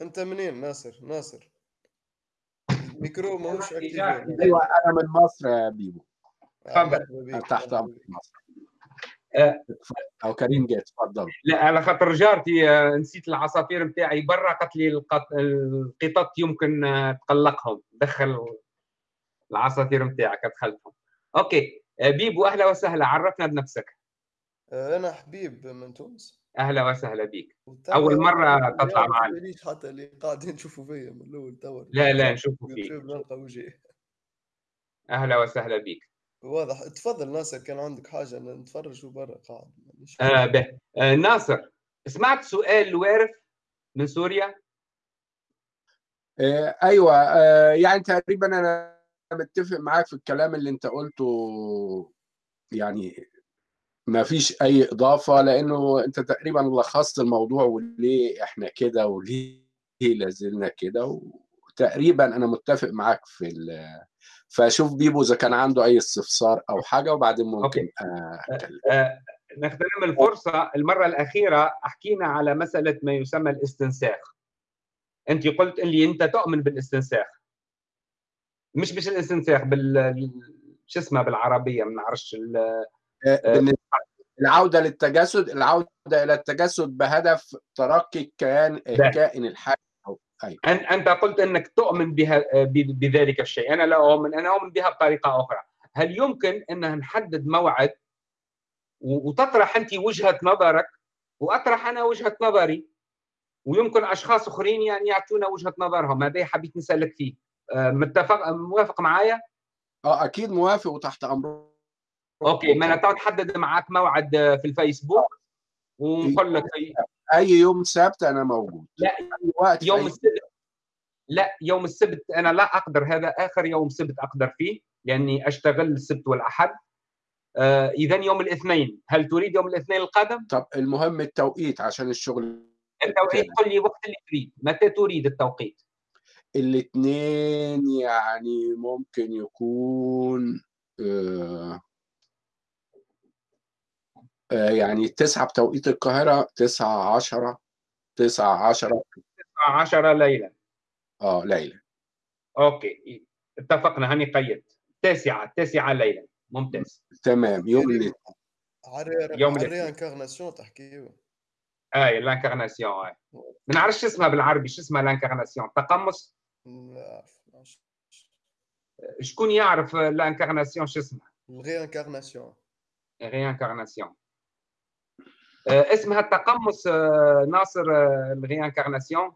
أنت منين؟ ناصر ناصر. الميكرو ماهوش actif. أيوه أنا من مصر يا بيبو. تفضل. تحت أمر مصر. آه. أو كريم جاي تفضل. لا على خاطر جارتي آه، نسيت العصافير نتاعي برا قالت لي القطط يمكن آه، تقلقهم. دخل العصافير نتاعك ادخلتهم OK. بيبو أهلا وسهلا. عرفنا بنفسك. أنا حبيب من تونس. أهلا وسهلا بك. أول مرة تطلع معنا. ليش حتى اللي قاعدين نشوفوا فيا من الأول توا. لا لا نشوفوا فيك نلقى وجهي. أهلا وسهلا بك. واضح. تفضل ناصر كان عندك حاجة نتفرج برا قاعد. آه به. آه ناصر سمعت سؤال الوارف من سوريا؟ آه أيوه. آه يعني تقريبا أنا متفق معاك في الكلام اللي أنت قلته يعني ما فيش أي إضافة لأنه أنت تقريبا لخصت الموضوع وليه إحنا كده وليه لازلنا كده وتقريبا أنا متفق معاك في فشوف بيبو إذا كان عنده أي استفسار أو حاجة وبعدين ممكن أتكلم. آه نغتنم الفرصة المرة الأخيرة حكينا على مسألة ما يسمى الاستنساخ. أنت قلت لي أنت تؤمن بالاستنساخ. مش مش الاستنساخ بال شو اسمه بالعربية؟ ما نعرفش بالنسبة العودة للتجسد العودة إلى التجسد بهدف ترقي الكيان الكائن الحي. أيوة. أنت قلت إنك تؤمن بها بذلك الشيء. أنا لا أؤمن أنا أؤمن بها بطريقة أخرى. هل يمكن أن نحدد موعد وتطرح أنت وجهة نظرك؟ وأطرح أنا وجهة نظري. ويمكن أشخاص أخرين يعني يعطونا وجهة نظرهم. هذا حبيت نسألك فيه. متفق موافق معايا؟ آه أكيد موافق وتحت أمر أوكي ما أنا نحدد معك موعد في الفيسبوك ونقول لك أي يوم سبت أنا موجود. لا وقت يوم السبت. لا يوم السبت أنا لا أقدر هذا آخر يوم سبت أقدر فيه لأني أشتغل السبت والأحد. آه اذا يوم الاثنين. هل تريد يوم الاثنين القادم؟ طب المهم التوقيت عشان الشغل. التوقيت قل لي وقت اللي تريد. متى تريد التوقيت؟ الاثنين يعني ممكن يكون آه يعني تسعة بتوقيت القاهرة تسعة عشرة تسعة عشرة. تسعة عشرة ليلا آه ليلا أوكي. اتفقنا. هني قيد. تاسعة تاسعة ليلا ممتاز. تمام. يوم الاثنين. يوم ال réincarnation تحكي اي l'incarnation اي ما نعرفش اسمها بالعربي. شو اسمها l'incarnation تقمص؟ لا شكون يعرف l'incarnation شو اسمها؟ الريانكارناسيون réincarnation آه، اسمها التقمص آه، ناصر ال réincarnation.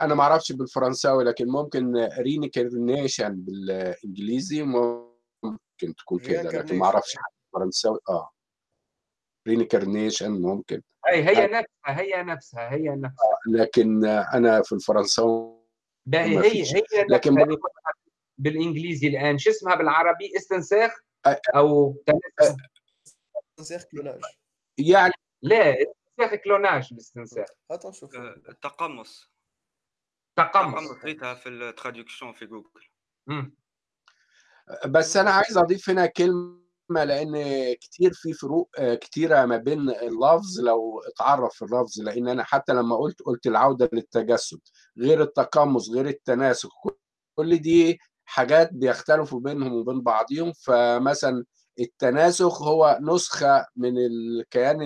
أنا ما أعرفش بالفرنساوي لكن ممكن reincarnation بالإنجليزي ممكن تكون كده لكن ما أعرفش بالفرنساوي. آه. reincarnation ممكن. أي هي نفسها هي نفسها هي نفسها. لكن أنا في الفرنساوي هي هي هي لكن بالإنجليزي الآن. شو اسمها بالعربي؟ استنساخ أو استنساخ clonage. يعني لا استنساخ clonage الاستنساخ. التقمص تقمص لقيتها في ال traduction في جوجل بس أنا عايز أضيف هنا كلمة لأن كتير في فروق كتيرة ما بين اللفظ لو اتعرف في اللفظ لأن أنا حتى لما قلت قلت العودة للتجسد. غير التقمص غير التناسخ كل دي حاجات بيختلفوا بينهم وبين بعضهم فمثلا التناسخ هو نسخة من الكيان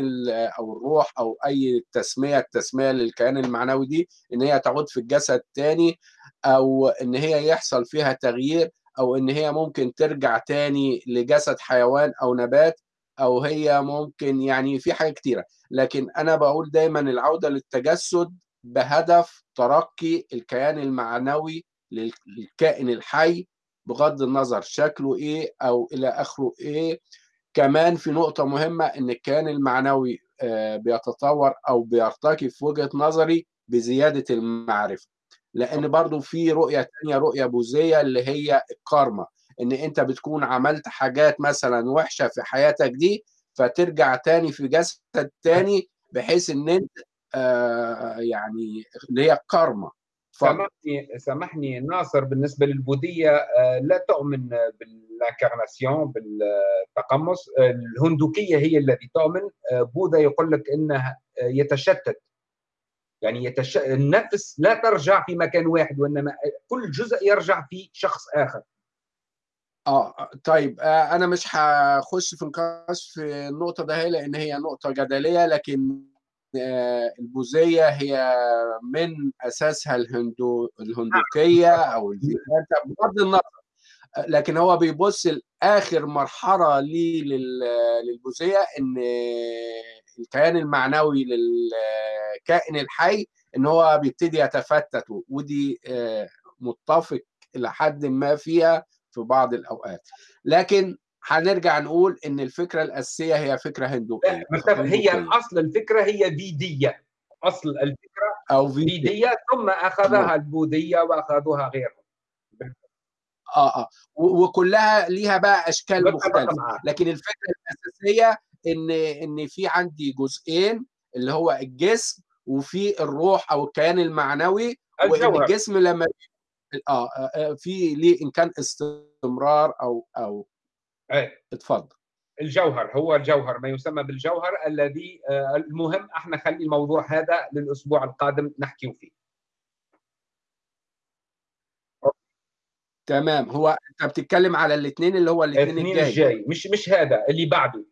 أو الروح أو أي تسمية التسمية للكيان المعنوي دي إن هي تعود في الجسد تاني أو إن هي يحصل فيها تغيير أو إن هي ممكن ترجع تاني لجسد حيوان أو نبات أو هي ممكن يعني في حاجات كتيرة. لكن أنا بقول دايما العودة للتجسد بهدف ترقي الكيان المعنوي للكائن الحي بغض النظر شكله إيه أو إلى آخره إيه. كمان في نقطة مهمة إن الكيان المعنوي بيتطور أو بيرتقي في وجهة نظري بزيادة المعرفة. لأن برضو في رؤية تانية رؤية بوذية اللي هي الكارما. إن أنت بتكون عملت حاجات مثلا وحشة في حياتك دي فترجع تاني في جسد تاني بحيث إن أنت آه يعني اللي هي الكارما. سامحني سامحني ناصر بالنسبة للبوذية لا تؤمن بالإنكارناسيون بالتقمص. الهندوكية هي التي تؤمن. بوذا يقول لك إنه يتشتت. يعني يتش... النفس لا ترجع في مكان واحد وإنما كل جزء يرجع في شخص آخر. آه طيب آه أنا مش هخش في نقاش في النقطة ده لأن هي نقطة جدلية لكن البوذية هي من أساسها الهندو الهندوكية أو بغض النظر. لكن هو بيبص لآخر مرحلة ليه للبوذية إن الكيان المعنوي للكائن الحي إن هو بيبتدي يتفتت ودي متفق إلى حد ما فيها في بعض الأوقات. لكن هنرجع نقول إن الفكرة الأساسية هي فكرة هندوكيه هي الاصل الفكرة هي فيديه أصل الفكرة أو فيدية, فيدية ثم أخذها البوذية وأخذوها غيرهم. آه آه. وكلها ليها بقى أشكال مختلفة. لكن الفكرة الأساسية ان إن في عندي جزئين اللي هو الجسم وفي الروح أو الكيان المعنوي الجوهر. وان الجسم لما آه في ليه إن كان استمرار أو أو إيه. اتفضل. الجوهر هو الجوهر ما يسمى بالجوهر الذي المهم إحنا خلي الموضوع هذا للأسبوع القادم نحكي فيه. تمام. هو انت بتتكلم على الاثنين اللي هو الاثنين الجاي. الجاي. مش مش هذا اللي بعده.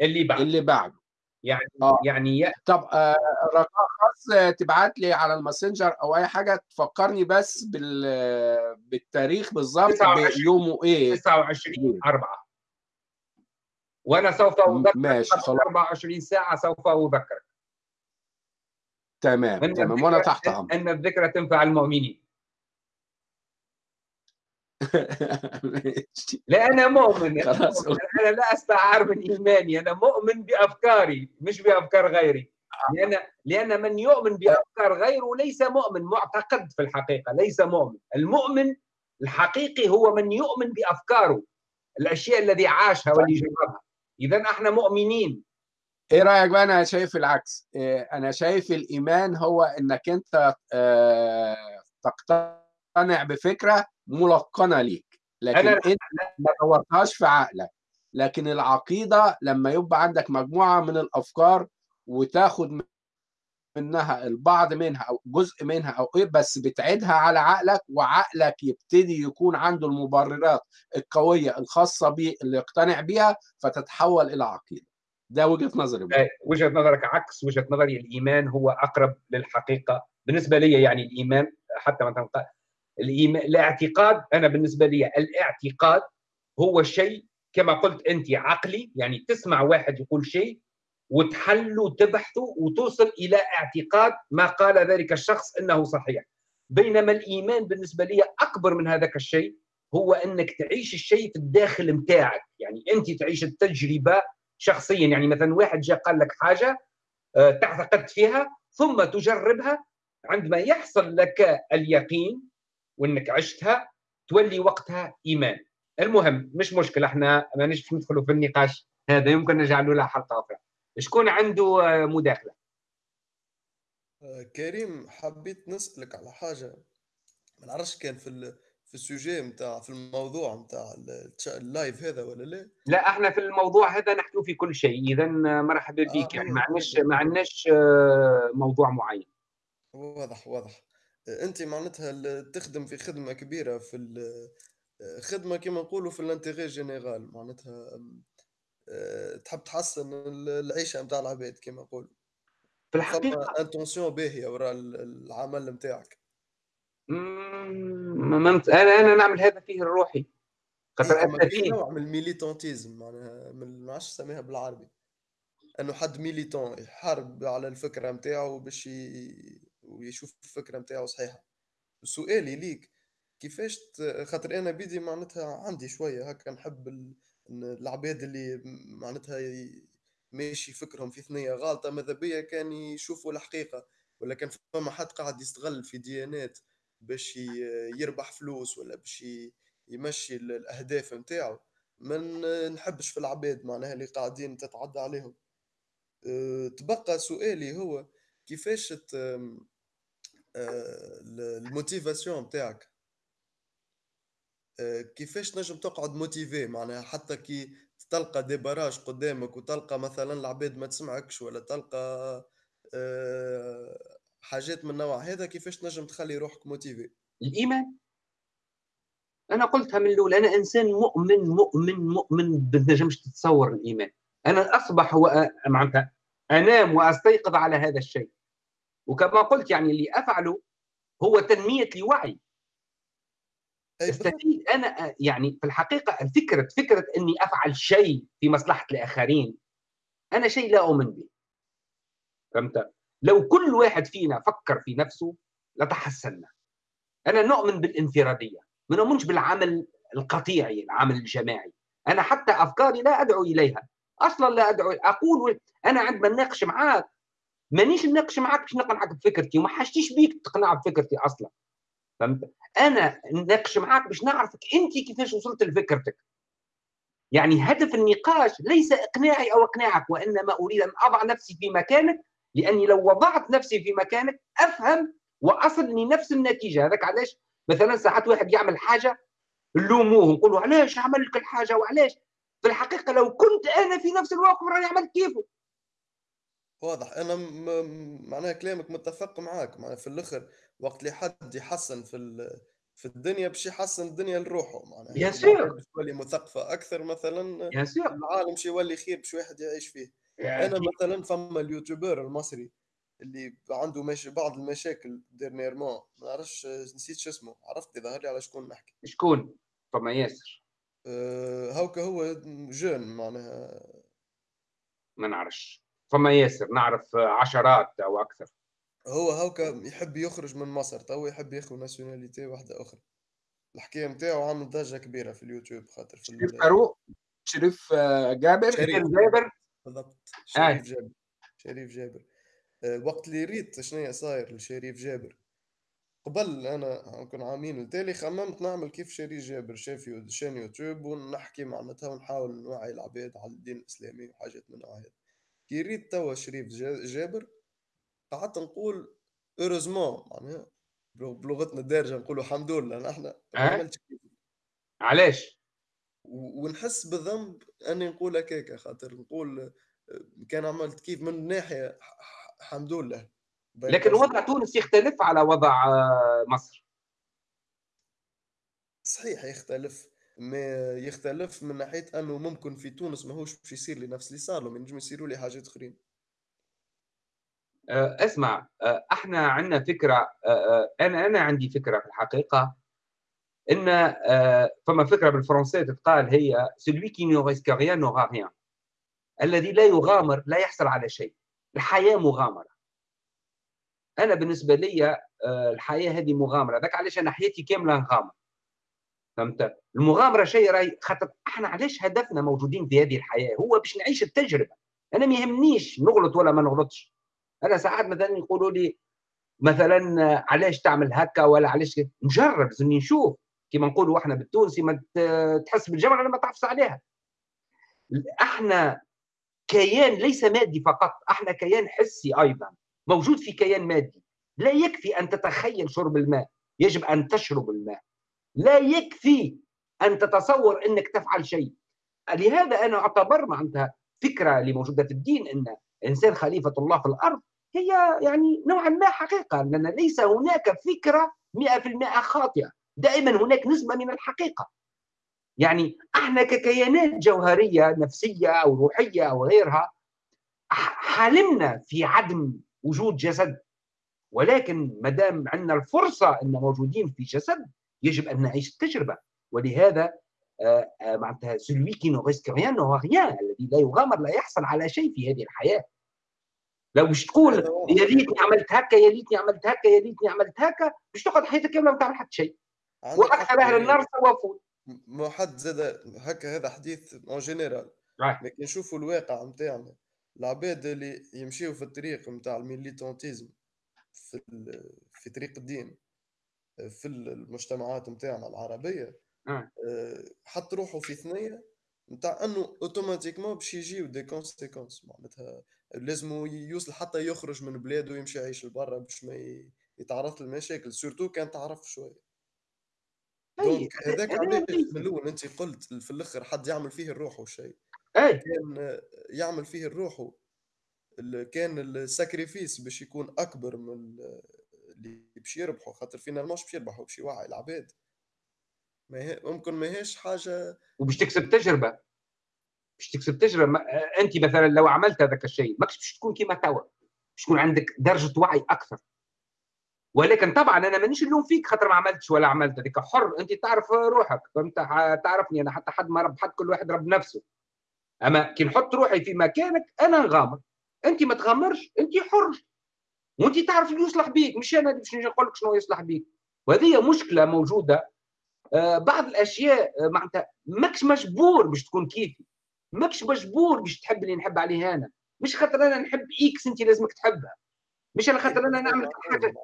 اللي بعده. اللي بعده. يعني آه. يعني ي... طب آه رقم خاص تبعت لي على الماسنجر أو أي حاجة تفكرني بس بال بالتاريخ بالظبط بيومه إيه. 29 4 وأنا سوف أذكرك ماشي خلاص. 24 ساعة سوف أذكرك. تمام تمام وأنا تحت أمر أن الذكرى تنفع المؤمنين. لا أنا مؤمن خلاص أنا لا أستعار من إيماني أنا مؤمن بأفكاري مش بأفكار غيري. لأن لأن من يؤمن بأفكار غيره ليس مؤمن معتقد في الحقيقة ليس مؤمن. المؤمن الحقيقي هو من يؤمن بأفكاره الأشياء الذي عاشها واللي جربها اذا إحنا مؤمنين. إيه رأيك بقى؟ أنا شايف العكس. أنا شايف الإيمان هو إنك أنت تقتنع بفكرة ملقنة ليك. لكن أنا أنت ما طورتهاش في عقلك. لكن العقيدة لما يبقى عندك مجموعة من الأفكار وتاخد منها البعض منها أو جزء منها أو إيه بس بتعيدها على عقلك وعقلك يبتدي يكون عنده المبررات القوية الخاصة بيه اللي يقتنع بيها فتتحول إلى عقيدة ده وجهة نظري بقى. وجهة نظرك عكس وجهة نظري الإيمان هو أقرب للحقيقة بالنسبة لي يعني الإيمان حتى مثلا الإيمان الاعتقاد أنا بالنسبة لي الاعتقاد هو شيء كما قلت أنت عقلي يعني تسمع واحد يقول شيء وتحلوا وتبحثوا وتوصل إلى اعتقاد ما قال ذلك الشخص إنه صحيح. بينما الإيمان بالنسبة لي أكبر من هذاك الشيء هو أنك تعيش الشيء في الداخل متاعك. يعني أنت تعيش التجربة شخصيا. يعني مثلا واحد جاء قال لك حاجة آه، تعتقد فيها ثم تجربها. عندما يحصل لك اليقين وأنك عشتها تولي وقتها إيمان. المهم مش مشكلة إحنا ما نجمش ندخلوا في النقاش هذا يمكن نجعله له حلقة أخرى. شكون عنده آه، مداخلة؟ آه، كريم حبيت نسألك على حاجة. ما نعرفش كان في في السوجي نتاع في الموضوع نتاع ال live هذا ولا لا؟ لا إحنا في الموضوع هذا نحكي في كل شيء. اذا مرحبا بك. آه يعني ما عندناش ما عندناش موضوع معين. واضح واضح. أنت معناتها تخدم في خدمة كبيرة في خدمة كما نقولوا في l'intérêt général. معناتها آه، تحب تحسن العيشة نتاع العباد كما نقولوا. في الحقيقة intention باهية وراء العمل نتاعك أنا أنا نعمل هذا فيه لروحي خاطر إيه في نوع من ال militantisme معناها ما نعرفش نسميها بالعربي. إنه حد militant يحارب على الفكرة نتاعو باش ويشوف الفكرة نتاعو صحيحة. سؤالي ليك كيفاش خاطر أنا بيدي معناتها عندي شوية هكا نحب العباد اللي معناتها ماشي فكرهم في ثنية غالطة ماذا بيا كان يشوفوا الحقيقة ولا كان فما حد قاعد يستغل في ديانات باش يربح فلوس ولا باش يمشي الأهداف نتاعو. ما نحبش في العباد معناها اللي قاعدين تتعدى عليهم. أه، تبقى سؤالي هو كيفاش أه، ال motivation نتاعك؟ كيفاش نجم تقعد motivé معناها حتى كي تلقى des barrages قدامك وتلقى مثلا العباد ما تسمعكش ولا تلقى حاجات من النوع هذا كيفاش نجم تخلي روحك موتيفي الإيمان. أنا قلتها من الأول أنا إنسان مؤمن مؤمن مؤمن ما تنجمش تتصور الإيمان. أنا أصبح هو معناتها أنام وأستيقظ على هذا الشيء. وكما قلت يعني اللي أفعله هو تنمية لوعي استفيد أنا يعني في الحقيقة الفكرة فكرة إني أفعل شيء في مصلحة الآخرين أنا شيء لا أؤمن به. فهمت؟ لو كل واحد فينا فكر في نفسه لتحسنا أنا نؤمن بالانفرادية ما نؤمنش بالعمل القطيعي العمل الجماعي. أنا حتى أفكاري لا أدعو إليها. أصلا لا أدعو أقول أنا عندما نناقش معاك. مانيش نناقش معاك باش نقنعك بفكرتي وما حاجتيش بيك تقنع بفكرتي أصلا. فهمت؟ أنا نناقش معاك باش نعرفك أنت كيفاش وصلت لفكرتك. يعني هدف النقاش ليس إقناعي أو إقناعك وإنما أريد أن أضع نفسي في مكانك لأني لو وضعت نفسي في مكانك أفهم وأصل لنفس النتيجة. هذاك علاش؟ مثلا ساعات واحد يعمل حاجة نلوموه نقولوا علاش عمل لك الحاجة وعلاش؟ في الحقيقة لو كنت أنا في نفس الوقت راني عملت كيفه. واضح. أنا معناها كلامك متفق معاك. معناها في الآخر وقت اللي حد يحسن في في الدنيا باش يحسن الدنيا لروحه. معناها ياسر! باش تولي مثقفة أكثر مثلا ياسر! العالم باش يولي خير باش واحد يعيش فيه. يعني أنا مثلا فما ال YouTuber المصري اللي عنده مش بعض المشاكل dernièrement ما نعرفش نسيت شو اسمه. عرفت؟ ظهر لي على شكون نحكي. شكون؟ فما ياسر. أه هاوكا هو jeune معناها. ما نعرفش. فما ياسر نعرف عشرات أو أكثر. هو هاوكا يحب يخرج من مصر تو يحب ياخذ nationalité واحدة أخرى. الحكاية نتاعو عامل ضجة كبيرة في اليوتيوب خاطر في شريف فاروق شريف آه، جابر شريف. جابر. بالضبط. شريف جابر. شريف جابر. آه، وقت اللي ريت شنو صاير لشريف جابر. قبل أنا نكون عامين التالي خممت نعمل كيف شريف جابر شاف chaîne يوتيوب ونحكي معناتها ونحاول نوعي العباد على الدين الإسلامي وحاجات من هذا كي ريت توا شريف جابر قعدت نقول heureusement معناها بلغتنا الدارجة نقولوا الحمد لله ما عملتش علاش؟ ونحس بالذنب أني نقول هكاك خاطر نقول كان عملت كيف من ناحية الحمد لله. لكن وضع تونس يختلف على وضع آه، مصر. صحيح يختلف. ما يختلف من ناحية أنه ممكن في تونس ماهوش باش يصير لي نفس اللي صار له ينجم يصيروا لي حاجات أخرين. آه، اسمع آه، إحنا عندنا فكرة أنا أنا عندي فكرة في الحقيقة إن فما فكرة بالفرنسية تتقال هي celui qui ne risque rien n'aura rien. الذي لا يغامر لا يحصل على شيء. الحياة مغامرة. أنا بالنسبة لي الحياة هذه مغامرة. ذاك علاش أنا حياتي كاملة نغامر. فهمت؟ المغامرة شيء راي خاطر إحنا علاش هدفنا موجودين في هذه الحياة؟ هو باش نعيش التجربة. أنا ما يهمنيش نغلط ولا ما نغلطش. أنا ساعات مثلا يقولوا لي مثلا علاش تعمل هكا ولا علاش نجرب لازمني نشوف. كما نقولوا إحنا بالتونسي ما تحس بالجمره لما تعفس عليها. إحنا كيان ليس مادي فقط إحنا كيان حسي أيضا. موجود في كيان مادي. لا يكفي أن تتخيل شرب الماء. يجب أن تشرب الماء. لا يكفي أن تتصور إنك تفعل شيء. لهذا أنا أعتبر معناتها فكرة اللي موجوده في الدين أن الانسان خليفة الله في الأرض هي يعني نوعا ما حقيقة لأن ليس هناك فكرة 100% خاطئة. دائما هناك نسبة من الحقيقة. يعني إحنا ككيانات جوهرية نفسية أو روحية أو غيرها حلمنا في عدم وجود جسد. ولكن ما دام عندنا الفرصة أن موجودين في جسد يجب أن نعيش التجربة. ولهذا آه، آه، معناتها celui qui ne risque rien n'a rien الذي لا يغامر لا يحصل على شيء في هذه الحياة. لو باش تقول يا ريتني عملت هكا يا ريتني عملت هكا يا ريتني عملت هكا باش تقعد حياتك كاملة ما تعمل حتى شيء. وأكثر أهل النار سوفوا ما حد زاد هكا هذا حديث en général لكن نشوفوا الواقع نتاعنا العباد اللي يمشيو في الطريق نتاع ال militantisme في في طريق الدين. في المجتمعات نتاعنا العربية آه. آه، حط روحه في ثنية نتاع أنه automatiquement باش يجيو des conséquences معناتها لازم يوصل حتى يخرج من بلاده ويمشي يعيش لبرا باش ما يتعرض للمشاكل surtout كان تعرف شوية. donc هذاك علاش من الأول أنت قلت في الأخر حد يعمل فيه لروح وشيء كان يعمل فيه لروح كان ال sacrifice باش يكون أكبر من اللي باش يربحوا خاطر فينا مش باش يربحوا باش يوعي العباد. ما هي ممكن ما هيش حاجة وباش تكسب تجربة. باش تكسب تجربة أنت مثلا لو عملت هذاك الشيء ماكش باش تكون كيما توا. باش تكون عندك درجة وعي أكثر. ولكن طبعا أنا مانيش نلوم فيك خاطر ما عملتش ولا عملت هذيك. حر أنت تعرف روحك. فهمت تعرفني أنا حتى حد ما رب حد كل واحد رب نفسه. أما كي نحط روحي في مكانك أنا نغامر. أنت ما تغامرش أنت حر. وانت تعرف اللي يصلح بيك مش أنا باش نقول لك شنو يصلح بيك. وهذه مشكلة موجودة. آه بعض الأشياء آه معناتها ماكش مجبور باش تكون كيفي. ماكش مجبور باش تحب اللي نحب عليه أنا. مش خاطر أنا نحب X أنت لازمك تحبها. مش أنا خاطر أنا نعمل حاجة.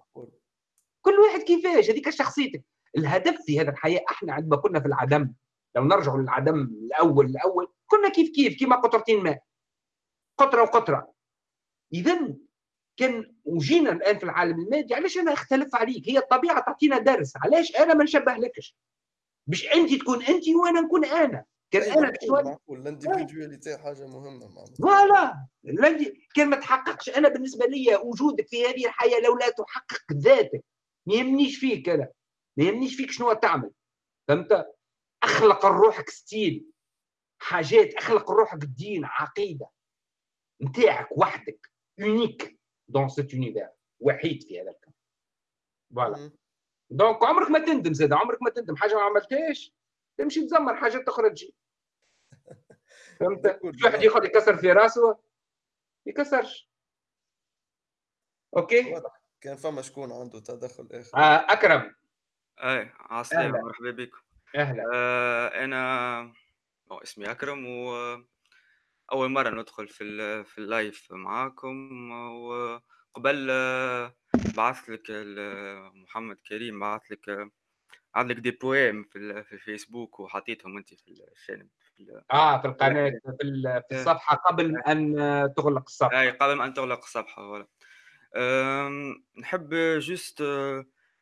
كل واحد كيفاش؟ هذيك شخصيتك. الهدف في هذا الحياة أحنا عندما كنا في العدم. لو نرجع للعدم الأول الأول كنا كيف كيف كيما قطرتين ماء. قطرة وقطرة. اذا كان وجينا الآن في العالم المادي علاش أنا أختلف عليك؟ هي الطبيعة تعطينا درس علاش أنا ما نشبه لكش؟ باش أنت تكون أنت وأنا نكون أنا. كان أيوة، أنا معقول ال individualité حاجة مهمة voilà. كان ما تحققش. أنا بالنسبة لي وجودك في هذه الحياة لو لا تحقق ذاتك ما يهمنيش فيك أنا. ما يهمنيش فيك شنو تعمل. فهمت؟ أخلق روحك style. حاجات أخلق روحك الدين عقيدة. نتاعك وحدك unique dans cet univers وحيد في هذا الكون voilà donc عمرك ما تندم زاد عمرك ما تندم. حاجة ما عملتهاش تمشي تزمر حاجات أخرى تجي فهمت في واحد ياخذ يكسر في راسه يكسرش. OK؟ كان فما شكون عنده تدخل آخر؟ آه أكرم. أي عسلامة مرحبا بكم أهلا. آه أنا اسمي أكرم و أول مرة ندخل في في ال live معاكم وقبل بعثت لك محمد كريم بعث لك عندك des poèmes في في الفيسبوك وحطيتهم انت في الشانب في آه في القناة في, في الصفحة قبل أن تغلق الصفحة. أي قبل أن تغلق الصفحة ولا نحب juste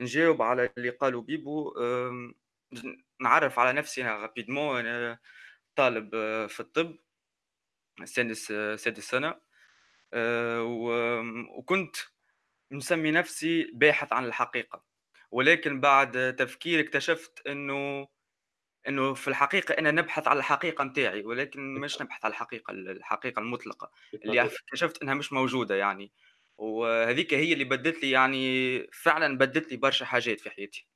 نجاوب على اللي قالوا بيبو نعرف على نفسي أنا rapidement أنا طالب في الطب. سادس سادس سنة. وكنت مسمي نفسي باحث عن الحقيقة. ولكن بعد تفكير اكتشفت إنه إنه في الحقيقة أنا نبحث على الحقيقة نتاعي ولكن مش نبحث على الحقيقة الحقيقة المطلقة اللي اكتشفت إنها مش موجودة يعني. وهذيك هي اللي بدت لي يعني فعلا بدت لي برشا حاجات في حياتي.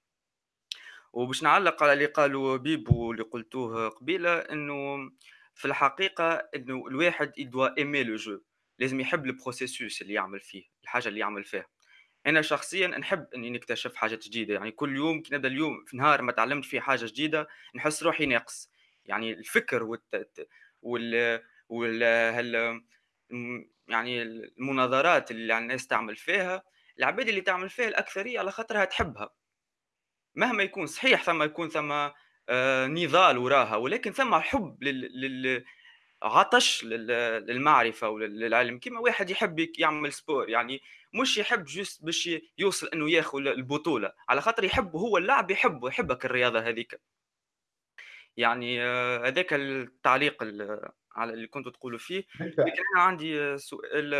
وباش نعلق على اللي قالوا بيبو اللي قلتوه قبيلة إنه في الحقيقة إنه الواحد يدوا ايمي لو جو لازم يحب البروسيسوس اللي يعمل فيه الحاجة اللي يعمل فيها. أنا شخصيا نحب إني نكتشف حاجات جديدة يعني كل يوم كي نبدأ اليوم في نهار ما تعلمت فيه حاجة جديدة نحس روحي ناقص. يعني الفكر والت... وال وال هل... يعني المناظرات اللي الناس تعمل فيها العباد اللي تعمل فيها الأكثرية على خاطرها تحبها. مهما يكون صحيح ثم يكون ثم نضال وراها ولكن ثم حب لل... لل... عطش للمعرفة وللعلم كما واحد يحب يعمل سبور يعني مش يحب juste باش يوصل إنه ياخذ البطولة. على خاطر يحب هو اللعب يحبه يحبك الرياضة هذيك. يعني آه، هذاك التعليق على اللي كنتوا تقولوا فيه. لكن أنا عندي سؤال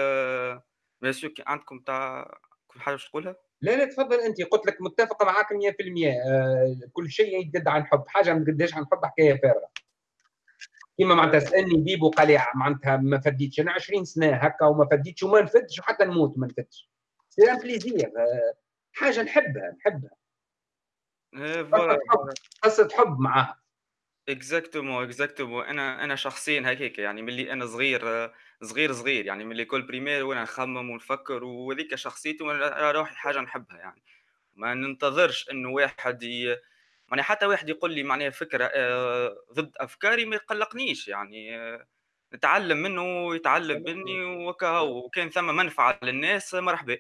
ماسيو آه، عندكم تاع كل حاجة تقولها؟ لا لا تفضل أنت. قلت لك متفق معاك 100% آه كل شيء يجدد عن حب. حاجة ما تقدرش عن حب حكاية فارغة. كيما معناتها سألني بيبو قال لي معناتها ما فديتش. أنا 20 سنة هكا وما فديتش وما نفدش وحتى نموت ما نفدش c'est un plaisir آه حاجة نحبها نحبها. قصة حب معاها. exactement exactement أنا أنا شخصيا هكاك يعني ملي أنا صغير صغير صغير يعني ملي كل primaire وأنا نخمم ونفكر وهذيك شخصيتي وأنا روحي حاجة نحبها يعني. ما ننتظرش إنه واحد ي... يعني حتى واحد يقول لي معناها فكرة آه، ضد أفكاري ما يقلقنيش يعني. نتعلم منه ويتعلم مني وكا وكان ثم منفعة للناس مرحبا.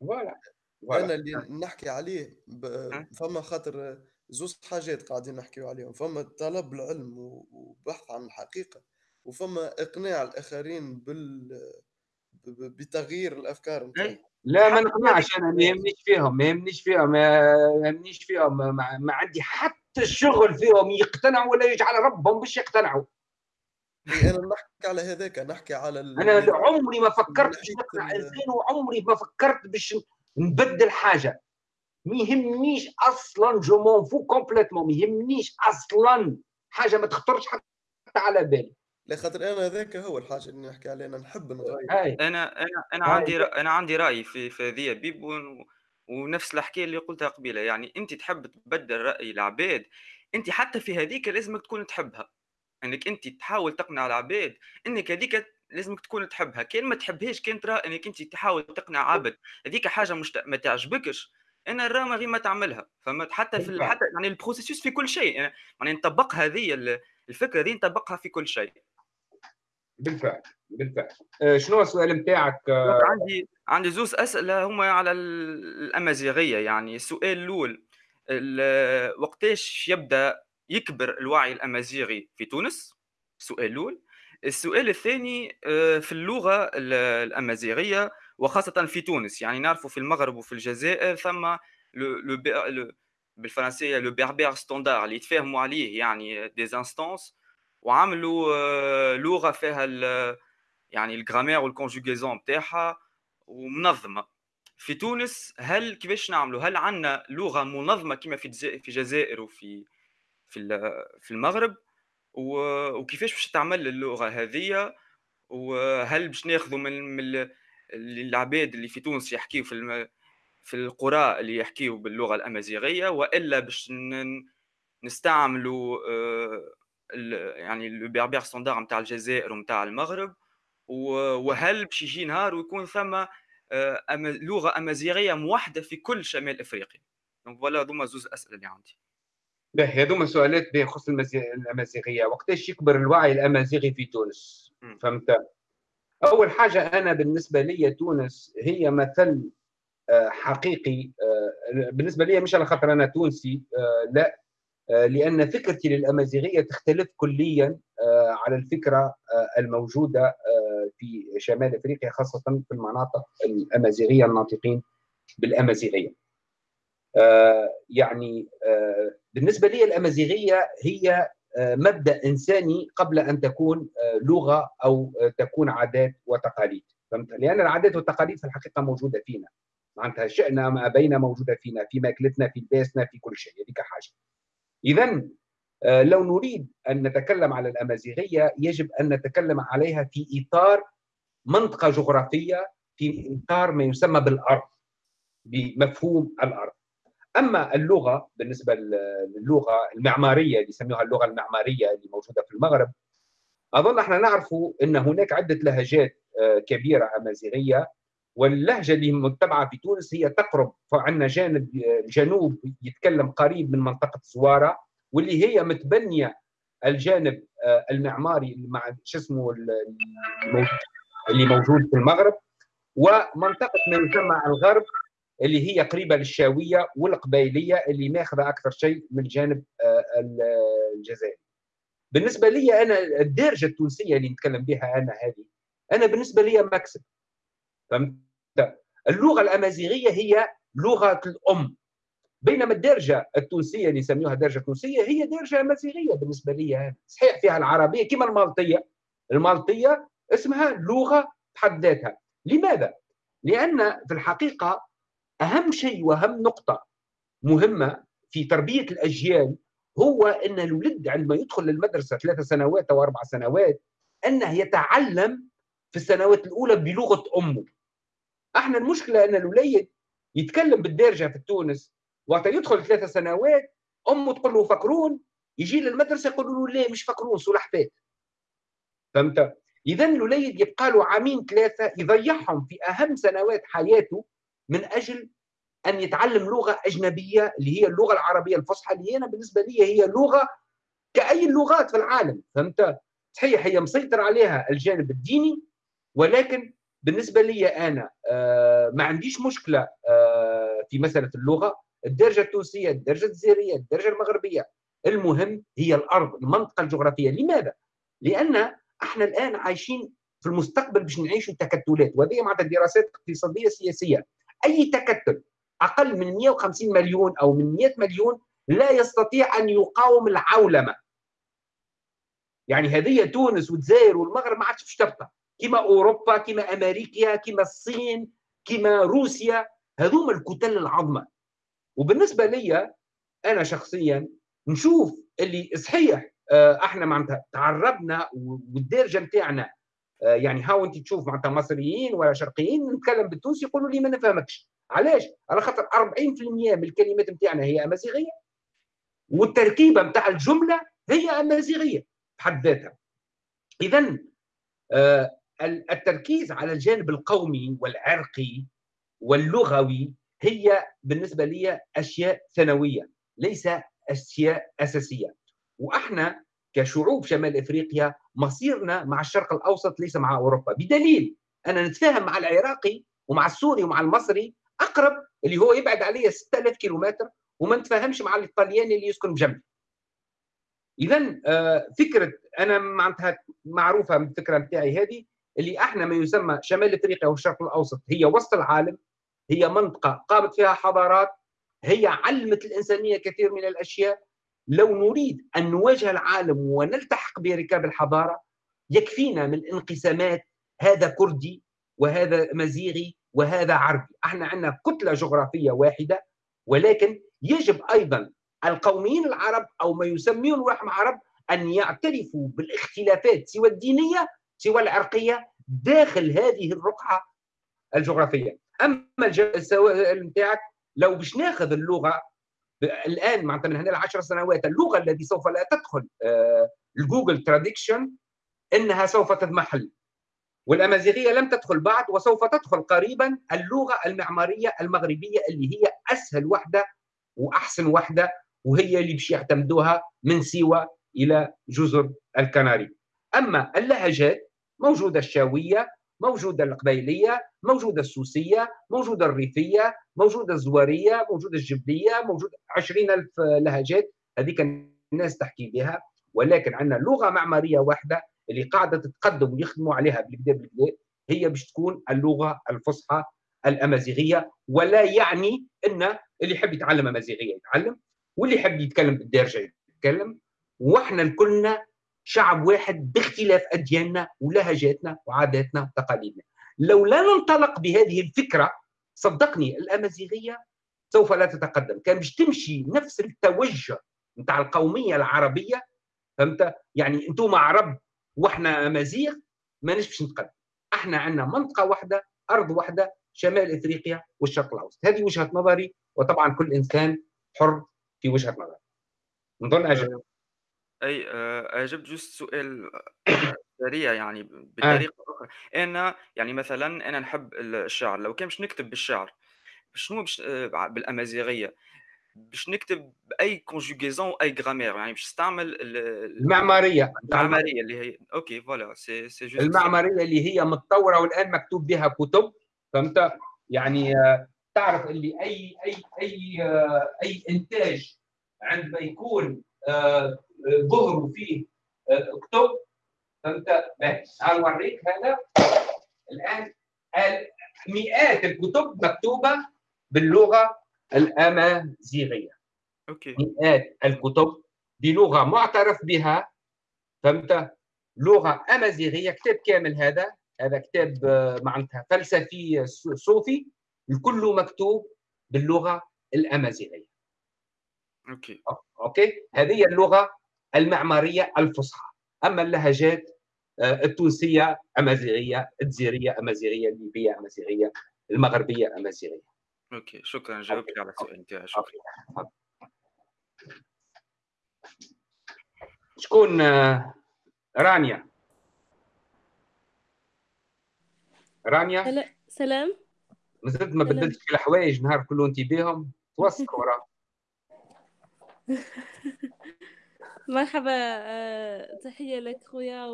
فوالا أنا اللي نحكي عليه ب... فما خاطر زوز حاجات قاعدين نحكيو عليهم فما طلب العلم وبحث عن الحقيقة وفما إقناع الآخرين بال بتغيير الأفكار نتاعهم. لا ما نقنعش أنا ما يهمنيش فيهم ما يهمنيش فيهم ما يهمنيش فيهم ما, ما عندي حتى الشغل فيهم يقتنعوا ولا يجعل ربهم باش يقتنعوا. أنا نحكي على هذاك نحكي على أنا عمري ما فكرت باش نقنع إنسان وعمري ما فكرت باش نبدل حاجة. ما يهمنيش أصلا je m'en fous complètement ما يهمنيش أصلا. حاجة ما تخطرش حتى على بالي. لا خاطر أنا هذاك هو الحاجة اللي نحكي عليها أنا نحب نغير أنا أنا أنا عندي رأي أنا عندي رأي في في هذه بيب ونفس الحكاية اللي قلتها قبيلة. يعني أنت تحب تبدل رأي العباد أنت حتى في هذيك لازمك تكون تحبها. إنك أنت تحاول تقنع العباد إنك هذيك لازمك تكون تحبها. كان ما تحبهاش كان ترى إنك أنت تحاول تقنع عبد. هذيك حاجة مش ما تعجبكش. أنا الرامة غير ما تعملها. فما حتى في حتى يعني البروسيسوس في كل شيء. يعني, نطبق هذه الفكرة دي نطبقها في كل شيء. بالفعل بالفعل. آه شنو السؤال نتاعك؟ آه عندي عندي زوز أسئلة هما على الأمازيغية. يعني السؤال الأول وقتاش يبدأ يكبر الوعي الأمازيغي في تونس؟ السؤال الأول. السؤال الثاني آه، في اللغة الأمازيغية وخاصة في تونس. يعني نعرفوا في المغرب وفي الجزائر ثم لو بالفرنسية le berbère standard اللي يتفاهموا عليه يعني des instances وعملوا آه، لغة فيها يعني ال grammaire وال conjugaison نتاعها ومنظمة. في تونس هل كيفاش نعملوا؟ هل عندنا لغة منظمة كما في في الجزائر وفي في في المغرب؟ وكيفاش باش تعمل اللغة هذه وهل باش ناخذوا من, من العباد اللي في تونس يحكيوا في الم... في القرى اللي يحكيوا باللغة الأمازيغية وإلا باش نستعملوا آه، يعني le berbère standard نتاع الجزائر ونتاع المغرب وهل باش يجي نهار ويكون ثم آه، لغة أمازيغية موحدة في كل شمال إفريقيا. donc voilà هذوما زوز أسئلة اللي عندي. باهي هذوما سؤالات بخصوص الأمازيغية. وقتاش يكبر الوعي الأمازيغي في تونس؟ فهمت؟ أول حاجة أنا بالنسبة لي تونس هي مثل آه، حقيقي آه، بالنسبة لي مش على خاطر أنا تونسي آه، لا لأن فكرتي للأمازيغية تختلف كليا على الفكرة الموجودة في شمال أفريقيا خاصة في المناطق الأمازيغية الناطقين بالأمازيغية. يعني بالنسبة لي الأمازيغية هي مبدأ إنساني قبل أن تكون آه، لغة أو آه، تكون عادات وتقاليد. فهمت؟ لأن العادات والتقاليد في الحقيقة موجودة فينا. معناتها شئنا ما بين موجودة فينا في ماكلتنا في لباسنا في كل شيء هذيك حاجة. اذا آه، لو نريد أن نتكلم على الأمازيغية يجب أن نتكلم عليها في إطار منطقة جغرافية في إطار ما يسمى بالأرض بمفهوم الأرض. أما اللغة بالنسبة للغة المعمارية اللي يسموها اللغة المعمارية اللي موجودة في المغرب أظن إحنا نعرف إن هناك عدة لهجات آه، كبيرة أمازيغية واللهجة اللي متبعة في تونس هي تقرب فعندنا جانب جنوب يتكلم قريب من منطقة زوارة واللي هي متبنية الجانب آه، المعماري مع شو اسمه اللي موجود في المغرب ومنطقة ما يسمى الغرب اللي هي قريبة للشاوية والقبيلية اللي ماخذة أكثر شيء من الجانب آه، الجزائري. بالنسبة لي أنا الدارجة التونسية اللي نتكلم بها أنا هذه أنا بالنسبة لي مكسب فهمت؟ اللغة الأمازيغية هي لغة الأم بينما الدرجه التونسية اللي يسميوها درجه تونسيه هي درجه أمازيغية بالنسبة لي أنا. صحيح فيها العربية كما المالطية المالطية اسمها لغة بحد ذاتها لماذا؟ لأن في الحقيقة أهم شيء وأهم نقطة مهمة في تربية الأجيال هو أن الولد عندما يدخل للمدرسة ثلاث سنوات أو أربع سنوات انه يتعلم في السنوات الأولى بلغة أمه. أحنا المشكلة أن الوليد يتكلم بالدارجة في تونس وقت يدخل ثلاث سنوات أمه تقول له فكرون يجي للمدرسة يقول له لا مش فكرون سلحفات فهمت؟ اذا الوليد يبقى له عامين ثلاثة يضيعهم في أهم سنوات حياته من أجل أن يتعلم لغة أجنبية اللي هي اللغة العربية الفصحى اللي أنا بالنسبة لي هي لغة كأي اللغات في العالم فهمت؟ صحيح هي مسيطر عليها الجانب الديني ولكن بالنسبة لي أنا آه، ما عنديش مشكلة آه، في مسألة اللغة. الدرجة التونسية الدرجة الجزائرية الدرجة المغربية المهم هي الأرض المنطقة الجغرافية. لماذا؟ لأن إحنا الآن عايشين في المستقبل باش نعيشوا تكتلات وهذه معناتها دراسات اقتصادية سياسية. أي تكتل أقل من 150 مليون أو من 100 مليون لا يستطيع أن يقاوم العولمة. يعني هذه تونس والجزائر والمغرب ما عادش باش تبقى كما أوروبا كما أمريكا كما الصين كما روسيا هذوما الكتل العظمى. وبالنسبة لي أنا شخصيا نشوف اللي صحيح آه، إحنا معناتها تعربنا والدارجه نتاعنا يعني هاو انت تشوف معناتها مصريين ولا شرقيين نتكلم بالتونسي يقولوا لي ما نفهمكش. علاش؟ على خاطر 40% من الكلمات نتاعنا هي أمازيغية والتركيبة نتاع الجملة هي أمازيغية بحد ذاتها. اذا آه، التركيز على الجانب القومي والعرقي واللغوي هي بالنسبة لي أشياء ثانوية ليس أشياء أساسية. وإحنا كشعوب شمال إفريقيا مصيرنا مع الشرق الأوسط ليس مع أوروبا. بدليل أنا نتفاهم مع العراقي ومع السوري ومع المصري أقرب اللي هو يبعد علي 6000 كيلومتر وما نتفاهمش مع الايطالياني اللي يسكن بجنبي اذا آه، فكرة أنا معناتها معروفة من الفكرة بتاعي هذه اللي إحنا ما يسمى شمال إفريقيا والشرق الأوسط هي وسط العالم هي منطقة قامت فيها حضارات هي علمت الإنسانية كثير من الأشياء لو نريد أن نواجه العالم ونلتحق بركاب الحضارة يكفينا من انقسامات هذا كردي وهذا مزيغي وهذا عربي. إحنا عندنا كتلة جغرافية واحدة ولكن يجب أيضا القوميين العرب أو ما يسمون روحهم عرب أن يعترفوا بالاختلافات سوى الدينية سوى العرقية داخل هذه الرقعة الجغرافية. أما السؤال نتاعك لو باش ناخذ اللغة الآن معناتها من هنا لعشر سنوات اللغة التي سوف لا تدخل آه، ال Google traduction إنها سوف تضمحل. والأمازيغية لم تدخل بعد وسوف تدخل قريبا اللغة المعمارية المغربية اللي هي أسهل وحدة وأحسن وحدة وهي اللي باش يعتمدوها من سيوه إلى جزر الكناري. أما اللهجات موجودة الشاوية موجودة القبيلية موجودة السوسية موجودة الريفية موجودة الزوارية موجودة الجبلية موجود عشرين ألف لهجات. هذيك الناس تحكي بها. ولكن عندنا لغة معمارية واحدة اللي قاعدة تتقدم ويخدموا عليها بالكدا بالكدا هي باش تكون اللغة الفصحى الأمازيغية. ولا يعني إن اللي يحب يتعلم أمازيغية يتعلم واللي يحب يتكلم بالدارجة يتكلم. وإحنا كلنا شعب واحد باختلاف أدياننا ولهجاتنا وعاداتنا وتقاليدنا. لو لا ننطلق بهذه الفكرة صدقني الأمازيغية سوف لا تتقدم. كان باش تمشي نفس التوجه نتاع القومية العربية فهمت؟ يعني أنتم عرب وإحنا أمازيغ ماناش باش نتقدم. إحنا عندنا منطقة واحدة أرض واحدة شمال إفريقيا والشرق الأوسط. هذه وجهة نظري وطبعا كل إنسان حر في وجهة نظره. نظن أجل. أي آآ أجبت juste سؤال آآ سريع يعني ب آه. بطريقة أخرى، أنا يعني مثلًا أنا نحب ال الشعر، لو كان باش نكتب بالشعر، شنو باش آآ بالأمازيغية، باش نكتب بأي conjugaison وأي grammaire يعني باش نستعمل ال ال المعمارية المعمارية اللي هي OK voilà c'est c'est juste المعمارية اللي هي متطورة والآن مكتوب بها كتب، فهمت؟ يعني آه، تعرف اللي أي أي أي آه، أي إنتاج عندما يكون ظهروا فيه كتب فهمت؟ أنا اوريك هذا؟ الآن مئات الكتب مكتوبة باللغة الأمازيغية؟ OK. مئات الكتب بلغة معترف بها. فهمت؟ لغة أمازيغية كتاب كامل هذا. هذا كتاب آه، معناتها فلسفي صوفي. الكل مكتوب باللغة الأمازيغية. OK. OK؟ هذه اللغة المعيارية الفصحى. أما اللهجات آه، التونسية أمازيغية الجزايرية أمازيغية الليبية أمازيغية المغربية أمازيغية. OK شكرا. جاوبت على السؤال نتاعي شكرا. شكون آه، رانيا؟ رانيا؟ سلام. مازلت ما بدلتش الحوايج نهار كله انت بيهم. توسك وراه مرحبا آه، تحية لك خويا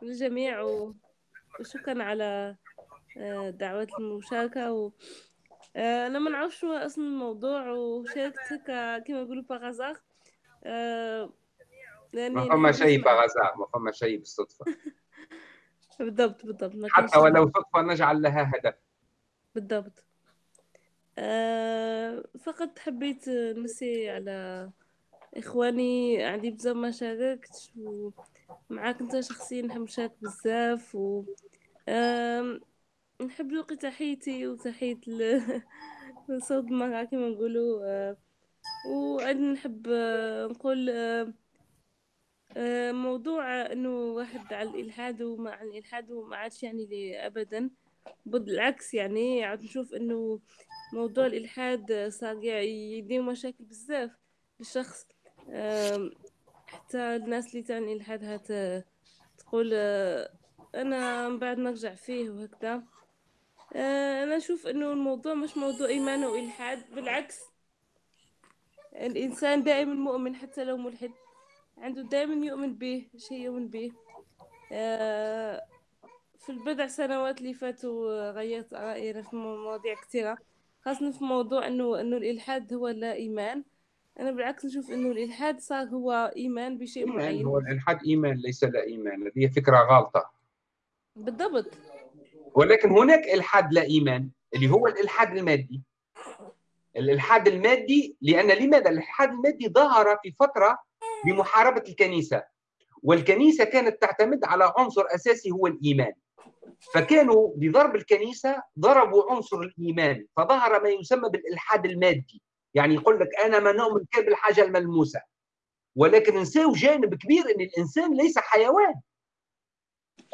والجميع وشكرا على آه، دعوة المشاركة و... آه، أنا ما نعرفش شو أصل الموضوع وشاركت هكا كما يقولوا باغازار ما فما شيء باغازار ما فما شيء بالصدفة. بالضبط بالضبط حتى ولو صدفة نجعل لها هدف. بالضبط. فقط حبيت نمسي على إخواني عندي بزاف ما شاركتش ومعاك أنت شخصيا نحب نشارك بزاف و نحب نلقي تحيتي وتحية صوت المرأة كما نقولوا آه، وأيضا نحب آه، نقول آه، موضوع إنه واحد على الإلحاد وما عن الإلحاد وما عادش يعني لي ابدا بالعكس يعني عاد نشوف إنه موضوع الإلحاد صار يدير مشاكل بزاف للشخص حتى الناس اللي تعني إلحادها تقول آه، أنا من بعد نرجع فيه وهكذا. آه، أنا أشوف إنه الموضوع مش موضوع إيمان وإلحاد بالعكس الإنسان دائما مؤمن حتى لو ملحد عنده دائما يؤمن به شيء يؤمن به. آه، في البضع سنوات اللي فاتوا غيرت رأيي في مواضيع كثيرة. خاصة في موضوع إنه إنه الإلحاد هو لا إيمان. أنا بالعكس نشوف إنه الإلحاد صار هو إيمان بشيء إيمان معين. هو الإلحاد إيمان ليس لا إيمان. هذه فكرة غلطه بالضبط. ولكن هناك إلحاد لا إيمان اللي هو الإلحاد المادي. الإلحاد المادي لأن لماذا؟ الإلحاد المادي ظهر في فترة لمحاربه الكنيسة. والكنيسة كانت تعتمد على عنصر أساسي هو الإيمان. فكانوا بضرب الكنيسة ضربوا عنصر الإيمان فظهر ما يسمى بالإلحاد المادي. يعني يقول لك أنا ما نؤمن كان بالحاجة الملموسة. ولكن نساو جانب كبير إن الإنسان ليس حيوان.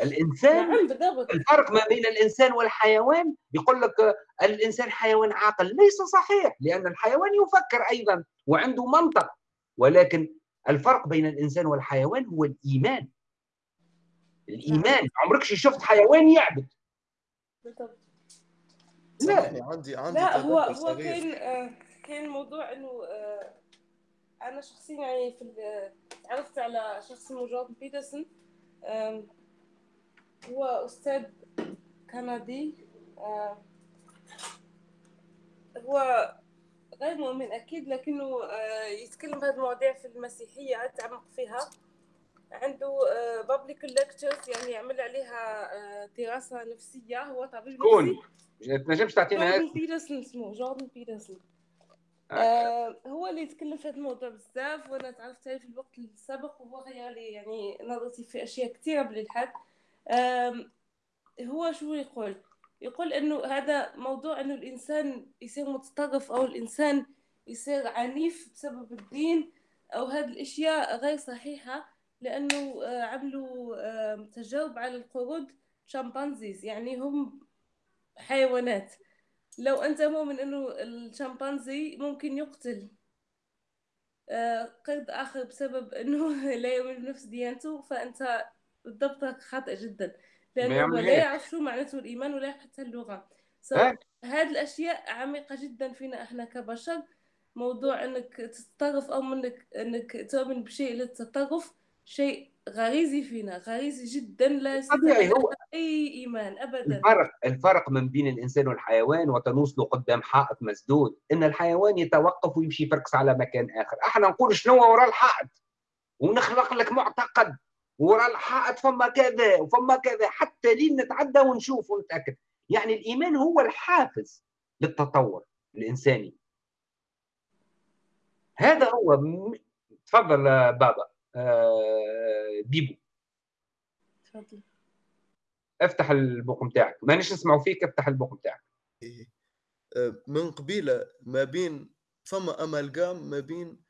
الإنسان نعم بالضبط. الفرق ما بين الإنسان والحيوان يقول لك الإنسان حيوان عاقل. ليس صحيح لأن الحيوان يفكر أيضا وعنده منطق. ولكن الفرق بين الإنسان والحيوان هو الإيمان. الإيمان. عمرك شفت حيوان يعبد. بالضبط. لا. عندي عندي لا هو هو كان آه كان موضوع إنه آه أنا شخصيا يعني في تعرفت على شخص اسمه جوردن بيترسون. هو أستاذ كندي. هو غير مؤمن أكيد لكنه آه، يتكلم بهذه المواضيع في المسيحية يتعمق فيها. عنده public lectures يعني يعمل عليها آه، دراسة نفسية. هو طبيب نفسي. تنجمش تعطينا جوردن بيترسون اسمه جوردن بيترسون. آه. هو اللي يتكلم في هذا الموضوع بزاف وأنا تعرفت عليه في الوقت السابق وهو غير لي يعني نظرتي في أشياء كثيرة بالالحاد آه هو شو يقول؟ يقول إنه هذا موضوع إنه الإنسان يصير متطرف أو الإنسان يصير عنيف بسبب الدين أو هذه الأشياء غير صحيحة. لأنه آه عملوا آه تجارب على القرود شامبانزيز يعني هم حيوانات. لو أنت مؤمن إنه الشمبانزي ممكن يقتل قرد آخر بسبب أنه لا يؤمن بنفس ديانته فأنت بالضبط خاطئ جدا. لأنه لا يعرف شو معناته الإيمان ولا حتى اللغة. So, هذه الأشياء عميقة جدا فينا إحنا كبشر. موضوع إنك تتطرف أو إنك إنك تؤمن بشيء للتطرف شيء غريزي فينا غريزي جدا لا طبيعي هو أي إيمان ابدا. الفرق الفرق من بين الإنسان والحيوان وتنوصله قدام حائط مسدود إن الحيوان يتوقف ويمشي يفركس على مكان آخر. إحنا نقول شنو وراء الحائط؟ ونخلق لك معتقد وراء الحائط فما كذا وفما كذا حتى لين نتعدى ونشوف ونتأكد. يعني الإيمان هو الحافز للتطور الإنساني. هذا هو تفضل بابا. بيبو. تفضل. افتح الميكرو نتاعك مانيش نسمعوا فيك افتح البوق نتاعك إيه. آه، من قبيلة ما بين فما amalgame ما بين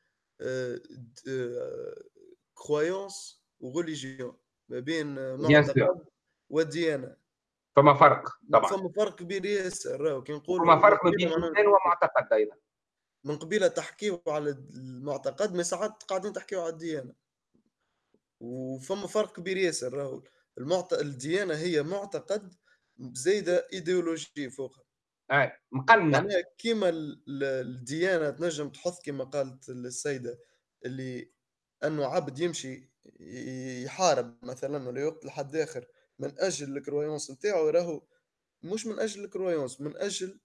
croyance و religion ما بين معتقد وديانه فما فرق طبعا. فما فرق كبير ياسر. كي نقول فما فرق ما بين الانسان ومعتقد أيضا. من قبيلة تحكيو على المعتقد ما ساعات قاعدين تحكيو على الديانة. وفما فرق كبير ياسر راهو المعت... الديانة هي معتقد زايدة ايديولوجي فوقها اي مقنع يعني كيما الديانة تنجم تحط كيما قالت السيدة اللي أنه عبد يمشي يحارب مثلا ولا يقتل حد آخر من أجل ال croyance نتاعو راهو مش من أجل ال croyance من أجل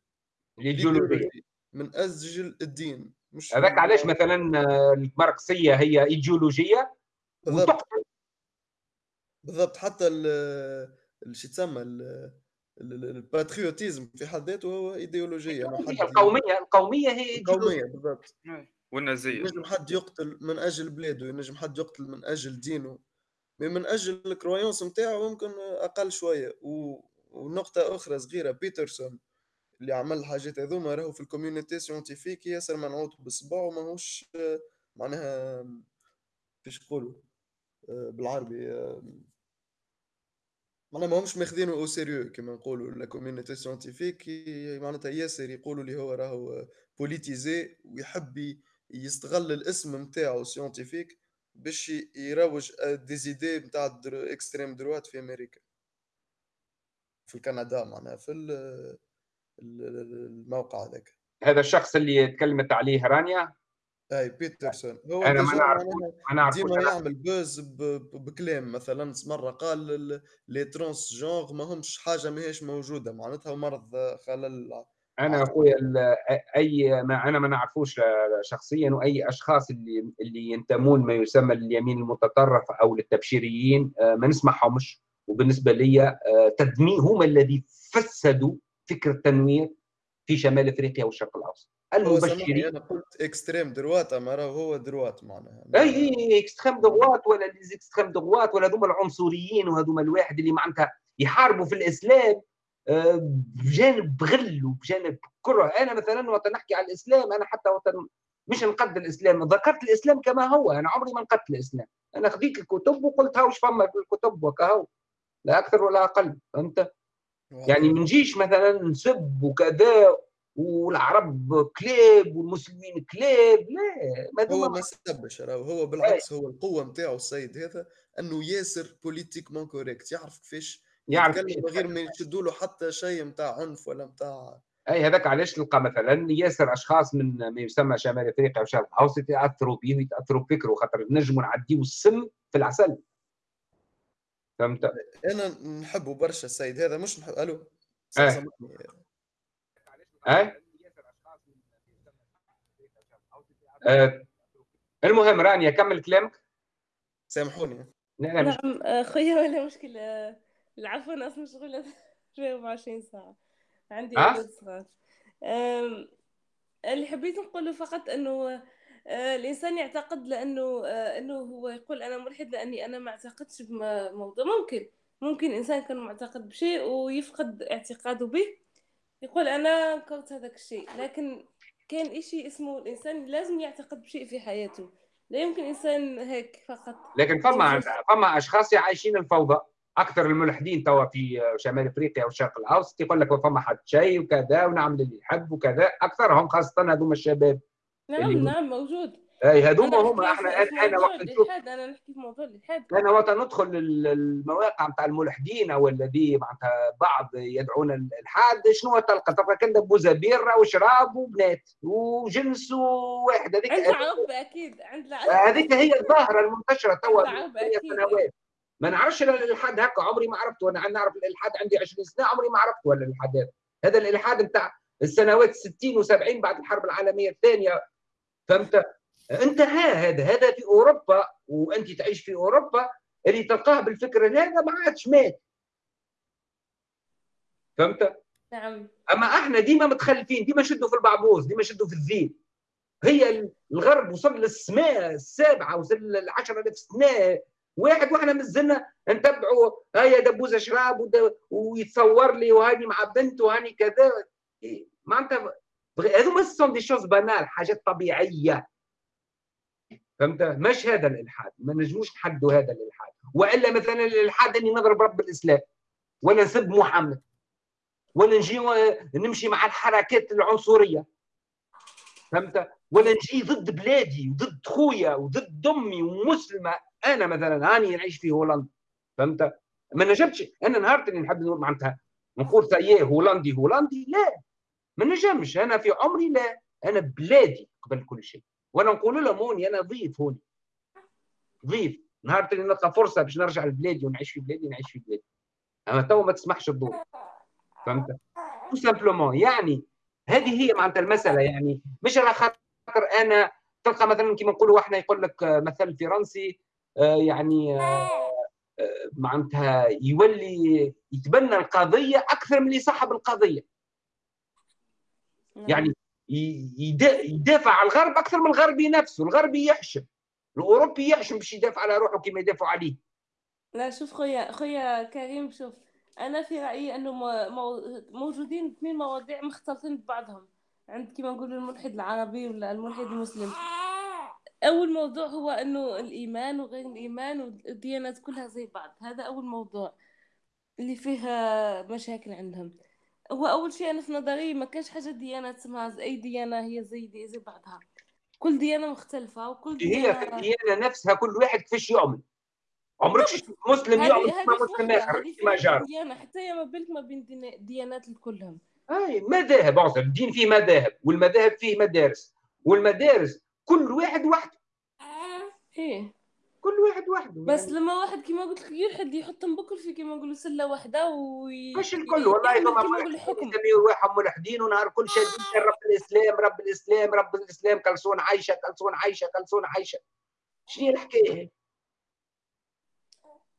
الايديولوجيا من أجل الدين مش هذاك علاش مثلا الماركسيه هي إيديولوجية؟ بالضبط. بالضبط حتى شو تسمى ال patriotisme في حد ذاته هو إيديولوجية القومية القومية هي القومية بالضبط. والنازية. ينجم حد يقتل من أجل بلاده ينجم حد يقتل من أجل دينه من أجل ال croyance نتاعو ممكن أقل شوية. و... ونقطة أخرى صغيرة بيترسون اللي عمل الحاجات هذوما راهو في ال communauté scientifique ياسر منعوت بصباعه ماهوش معناها كيفاش يقولوا آه، بالعربي آه، معناها ماهمش ماخذينه au sérieux كما نقولوا la communauté scientifique معناتها ياسر يقولوا لي هو راهو politisé ويحب يستغل الاسم نتاعو scientifique باش يروج des idées نتاع extrême droite في أمريكا. في كندا معناها في الموقع هذاك. هذا الشخص اللي تكلمت عليه رانيا؟ اي بيترسون. هو أنا ما نعرف أنا ديما يعمل بوز بكلام مثلا مرة قال لي ترونس جونغ ما همش حاجة ماهيش موجودة. معناتها مرض خلل أنا أخويا أي ما أنا ما نعرفوش شخصيا وأي أشخاص اللي اللي ينتمون ما يسمى لليمين المتطرف أو للتبشيريين آه، ما نسمعهمش. وبالنسبة لي آه، تدمير هم الذي فسدوا فكر التنوير في شمال إفريقيا والشرق الأوسط. المبشرين. أنا قلت extrême droite أما هو droite معناها. إي اي extrême droite ولا extrême droite ولا هذوما العنصريين وهذوما الواحد اللي معناتها يحاربوا في الإسلام آه، بجانب غل وبجانب كره. أنا مثلا وقت نحكي على الإسلام أنا حتى وقت مش نقد الإسلام ذكرت الإسلام كما هو. أنا عمري ما نقدت الإسلام. أنا خديت الكتب وقلت هاوش فما في الكتب وكهو لا أكثر ولا أقل فهمت؟ يعني ما نجيش مثلا نسب وكذا والعرب كلاب والمسلمين كلاب لا ما هو ما سبش هو بالعكس هو القوة نتاعو السيد هذا أنه ياسر politiquement correct يعرف كيفاش يعرف يتكلم غير ما يشدوا له حتى شيء نتاع عنف ولا نتاع أي هذاك علاش تلقى مثلا ياسر أشخاص من ما يسمى شمال إفريقيا وشرق الاوسط يأثروا به ويتاثروا بفكره خاطر نجموا نعديو السم في العسل. فهمت؟ أنا نحبه برشا السيد هذا مش نحب ألو آه آه. المهم رانيا كمل كلامك. سامحوني. نعم. خويا ولا مشكلة العفو أنا أصلا مشغولة 24 ساعة. عندي أولاد صغار. اللي حبيت نقوله فقط أنه آه، الإنسان يعتقد لأنه آه، إنه هو يقول أنا ملحد لأني أنا ما اعتقدش بموضوع ممكن. ممكن إنسان كان معتقد بشيء ويفقد اعتقاده به. يقول أنا أنكرت هذاك الشيء لكن كان إشي اسمه الإنسان لازم يعتقد بشيء في حياته. لا يمكن إنسان هيك فقط. لكن فما فما أشخاص عايشين الفوضى أكثر الملحدين توا في شمال إفريقيا والشرق الأوسط يقول لك فما حد شيء وكذا ونعمل اللي يحب وكذا أكثرهم خاصة هذوما الشباب نعم نعم موجود. اي هذوما هما إحنا أنا وقت الالحاد أنا نحكي في موضوع الالحاد أنا وقت ندخل المواقع نتاع الملحدين أو الذي معناتها بعض يدعون الالحاد شنو تلقى تلقى كندا بوزابير وشراب وبنات وجنس وواحد هذيك عند العرب أكيد عند هذيك هي الظاهرة المنتشرة توا سنوات. ما نعرفش الالحاد هكا عمري ما عرفته أنا نعرف الإلحاد عندي 20 سنة عمري ما عرفته ولا الإلحاد هذا. هذا الإلحاد نتاع السنوات 60 و70 بعد الحرب العالمية الثانية. فهمت؟ انتهى هذا هذا في أوروبا وأنت تعيش في أوروبا اللي تلقاه بالفكر هذا ما عادش مات. فهمت؟ نعم. أما إحنا ديما متخلفين ديما شدوا في البعبوز ديما شدوا في الذيل هي الغرب وصل للسماء السابعة وصل ل 10000 سنة. واحد وإحنا مازلنا نتبعوا هيا دبوزة شراب ويتصور لي وهاني مع بنت وهاني كذا. معناتها هذوما sont des choses banales حاجات طبيعية. فهمت؟ مش هذا الإلحاد ما نجموش نحدوا هذا الإلحاد. وإلا مثلا الإلحاد أني نضرب رب الإسلام ولا نسب محمد ولا نجي نمشي مع الحركات العنصرية. فهمت؟ ولا نجي ضد بلادي وضد خويا وضد أمي ومسلمة. أنا مثلا هاني نعيش في هولندا. فهمت؟ ما نجمش. أنا نهار اللي نحب نقول معناتها. نقول ساييه هولندي هولندي؟ لا. ما نجمش. أنا في عمري لا. أنا بلادي قبل كل شيء. وأنا نقول لهم هوني أنا ضيف هوني ضيف. نهار اللي نلقى فرصة باش نرجع لبلادي ونعيش في بلادي نعيش في بلادي. أما تو ما تسمحش الظروف فهمت؟ تو simplement يعني هذه هي معناتها المسألة. يعني مش على خاطر أنا تلقى مثلا كما نقولوا إحنا يقول لك مثل فرنسي آه، يعني آه، آه، معناتها يولي يتبنى القضية أكثر من اللي صاحب القضية. نعم. يعني يدافع على الغرب أكثر من الغربي نفسه. الغربي يحشم. الأوروبي يحشم باش يدافع على روحه كما يدافعوا عليه. لا شوف خويا خويا كريم شوف أنا في رأيي أنه موجودين اثنين مواضيع مختلطين ببعضهم. عند كما نقول الملحد العربي ولا الملحد المسلم. أول موضوع هو أنه الإيمان وغير الإيمان والديانات كلها زي بعض. هذا أول موضوع اللي فيها مشاكل عندهم. هو أول شيء أنا في نظري ما كانش حاجة ديانات اسمها اي ديانة هي زي دي زي بعضها. كل ديانة مختلفة وكل ديانة هي في الديانة نفسها كل واحد كيفاش يعمل عمرك مسلم يعمل مسلم آخر ما جار. ديانة حتى ما بالك ما بين ديانات كلهم أي مذاهب اعذر الدين فيه مذاهب والمذاهب فيه مدارس. والمدارس كل واحد وحده. إيه. كل واحد وحده بس يعني. لما واحد كما قلت لك يلحد يحط بكل في كما نقولوا سلة واحدة وي... مش الكل والله نقولوا يسميوا رواحهم ملحدين ونهار كل شيء رب الإسلام رب الإسلام رب الإسلام كلسون عايشة كلسون عايشة كلسون عايشة. شنو الحكاية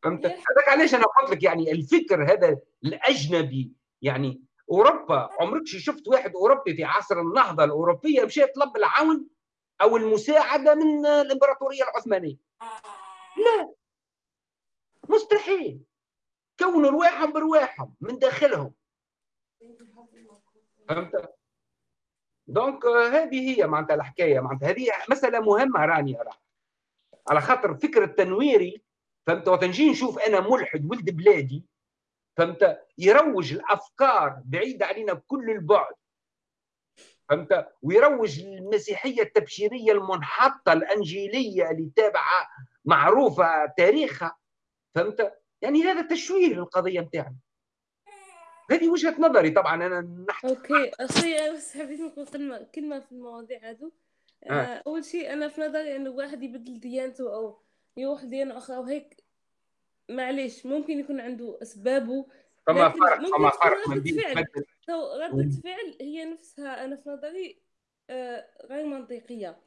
فهمت؟ هذاك علاش أنا قلت لك يعني الفكر هذا الأجنبي يعني أوروبا عمرك شفت واحد أوروبي في عصر النهضة الأوروبية مشى يطلب العون أو المساعدة من الإمبراطورية العثمانية؟ لا. مستحيل. كونوا رواحهم برواحهم من داخلهم. فهمت؟ دونك هذه هي معناتها الحكاية. معناتها هذه مسألة مهمة راني أرى. على خاطر فكر التنويري فهمت؟ وقت نجي نشوف أنا ملحد ولد بلادي فهمت؟ يروج الأفكار بعيده علينا بكل البعد. فهمت؟ ويروج للمسيحيه التبشيرية المنحطة الأنجيلية اللي تابعة معروفة تاريخها فهمت يعني هذا تشويه للقضية نتاعنا هذه وجهة نظري طبعا أنا نحكي أوكي أخي بس حبيت نقول كلمة كلمة في المواضيع هذو آه. آه. أول شيء أنا في نظري إنه واحد يبدل ديانته أو يروح ديانة أخرى وهيك معليش ممكن يكون عنده أسبابه فما فرق فما فرق من دين فعل. ردة فعل هي نفسها أنا في نظري آه غير منطقية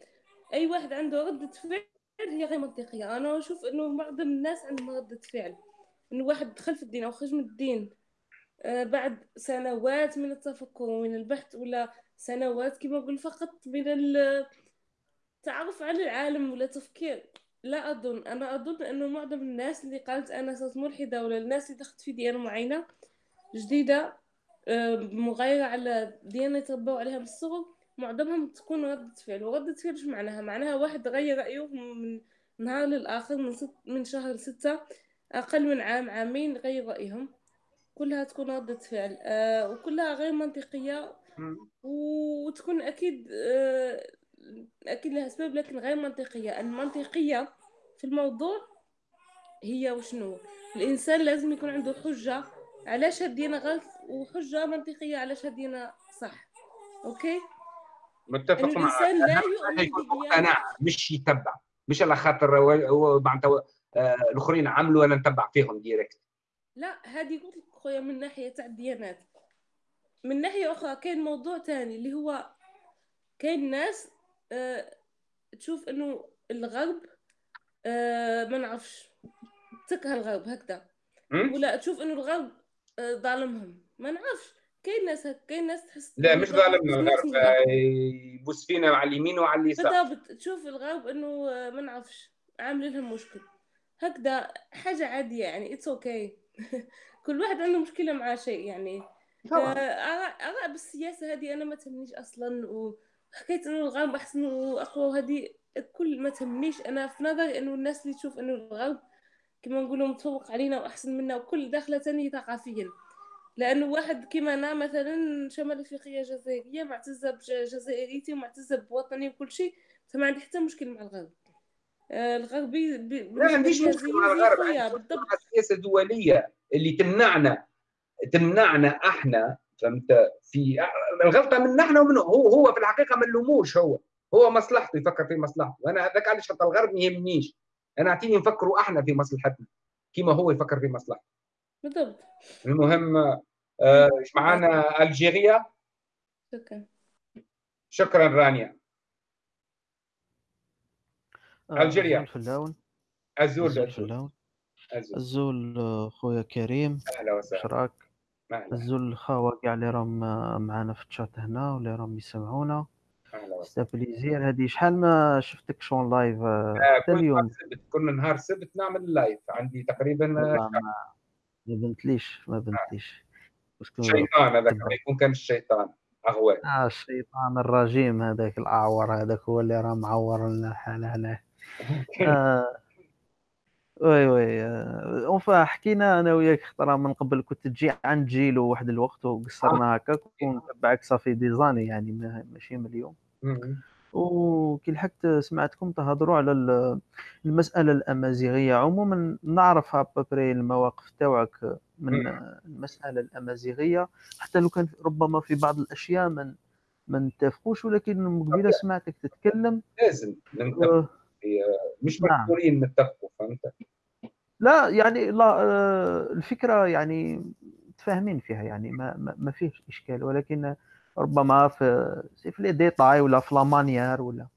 أي واحد عنده ردة فعل هي غير منطقية. أنا أشوف إنه معظم الناس عندهم ردة فعل. إنه واحد دخل في الدين أو خرج من الدين آه بعد سنوات من التفكر ومن البحث ولا سنوات كما نقول فقط من التعرف على العالم ولا تفكير. لا أظن. أنا أظن أنه معظم الناس اللي قالت أنا صرت ملحدة ولا الناس اللي دخلت في ديانة معينة جديدة آه، مغايرة على ديانة يتربوا عليها بالصغر معظمهم تكون ردة فعل وردة فعل شو معناها؟ معناها واحد غير رأيه من نهار للآخر من, ست من شهر لستة أقل من عام عامين غير رأيهم. كلها تكون ردة فعل. آه وكلها غير منطقية. وتكون أكيد آه أكيد لها اسباب لكن غير منطقية. المنطقية في الموضوع هي وشنو؟ الإنسان لازم يكون عنده حجة علاش هدينا غلط وحجة منطقية علاش هدينا صح okay؟ متفق معك الإنسان لا يؤمن أنا مش يتبع. مش على خاطر معناتها آه، الآخرين عملوا أنا نتبع فيهم direct لا هذه قلت لك خويا من ناحية تاع الديانات. من ناحية أخرى كاين موضوع تاني اللي هو كاين ناس أه تشوف إنه الغرب أه ما نعرفش تكره الغرب هكذا. ولا تشوف إنه الغرب أه ظالمهم. ما نعرفش. كاين ناس كاين ناس تحس لا مش ظالمنا الغرب آه، يبوس فينا على اليمين وعلى اليسار. بالضبط تشوف الغرب إنه آه، ما نعرفش عامل لهم مشكل. هكذا حاجة عادية يعني it's okay okay. كل واحد عنده مشكلة مع شيء يعني. آراء بالسياسة هذه أنا ما تهمنيش أصلا وحكيت إنه الغرب أحسن واقوى وهذه كل ما تهمنيش. أنا في نظري إنه الناس اللي تشوف إنه الغرب كما نقولوا متفوق علينا وأحسن منا وكل داخلة ثاني ثقافيا. لأنه واحد كيما أنا مثلا شمال افريقيا جزائرية معتزة بجزائريتي ومعتزة بوطني وكل شيء فما عندي حتى مشكل مع الغرب. الغربي لا عنديش مشكل مع الغرب بالضبط. السياسة الدولية اللي تمنعنا تمنعنا إحنا فهمت؟ في الغلطه من إحنا ومنه هو هو في الحقيقة ما نلوموش هو. هو مصلحته يفكر في مصلحته. وأنا هذاك علاش حتى الغرب ما يهمنيش. أنا أعطيني نفكروا إحنا في مصلحتنا كيما هو يفكر في مصلحته. بالضبط. المهم آه معنا ألجيريا. شكرا. شكرا رانيا. آه، ألجيريا. azul fellawen azul آه، خويا كريم. أهلا وسهلا. شراك azul الخاوة كاع اللي راهم آه، معنا في الشات هنا واللي راهم يسمعونا. أهلا وسهلا. plaisir. هذه شحال ما شفتكش en live؟ حتى اليوم. كل نهار سبت نعمل live عندي تقريبا ما بنتليش ما بنتليش. شيطان هذاك يكون كان الشيطان اغوى آه الشيطان الرجيم هذاك الأعور هذاك هو اللي راه معور لنا الحال هنا. آه oui oui enfin حكينا أنا وياك خطرة من قبل كنت تجي عند جيلو واحد الوقت وقصرنا هكاك ونتبعك ça fait des années يعني ماشي من اليوم. وكي لحقت سمعتكم تهضروا على المسألة الأمازيغية. عموما نعرف à peu près المواقف تاعك من المسألة الأمازيغية. حتى لو كان ربما في بعض الأشياء من ما نتفقوش ولكن قبيلة سمعتك تتكلم. لازم مش نعم. مجبورين نتفقوا فهمت؟ لا يعني لا آه، الفكرة يعني متفاهمين فيها يعني ما ما, ما فيش إشكال ولكن ربما في في les détails ولا في la manière ولا.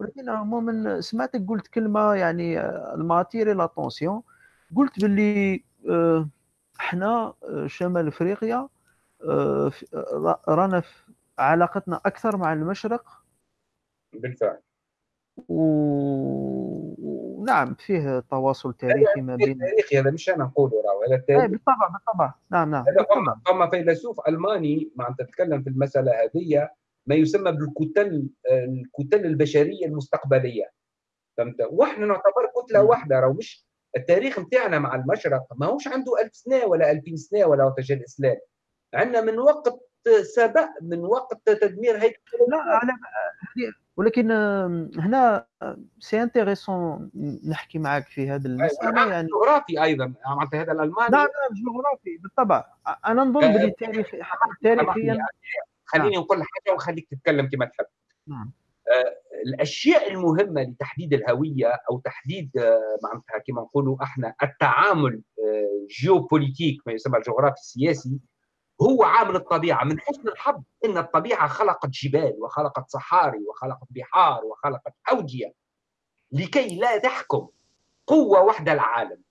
ولكن عموما سمعتك قلت كلمة يعني آه، elle m'a attiré l'attention قلت باللي آه، إحنا شمال أفريقيا رانا علاقتنا أكثر مع المشرق. بالفعل. ونعم فيه تواصل تاريخي ما بين تاريخي هذا مش أنا نقوله راهو هذا التاريخ بالطبع بالطبع. نعم نعم هذا فما فيلسوف ألماني معناتها تتكلم في المسألة هذه ما يسمى بالكتل الكتل البشرية المستقبلية. فهمت؟ وإحنا نعتبر كتلة واحدة راهو مش التاريخ نتاعنا مع المشرق ما هوش عنده ألف سنة ولا 2000 سنة ولا وقت الإسلام. عندنا من وقت سبق من وقت تدمير هيكل لا على ولكن هنا c'est intéressant نحكي معك في هذه المسألة يعني. جغرافي أيضا معناتها هذا الألماني. نعم نعم جغرافي بالطبع. أنا نظن آه، بلي تاريخ تاريخيا. خليني نعم. نقول حاجة وخليك تتكلم كما تحب. نعم. آه، الأشياء المهمة لتحديد الهوية أو تحديد آه، معناتها كما نقولوا إحنا التعامل جيوبوليتيك ما يسمى الجغرافي السياسي هو عامل الطبيعة من حسن الحظ أن الطبيعة خلقت جبال وخلقت صحاري وخلقت بحار وخلقت أودية لكي لا تحكم قوة واحدة العالم.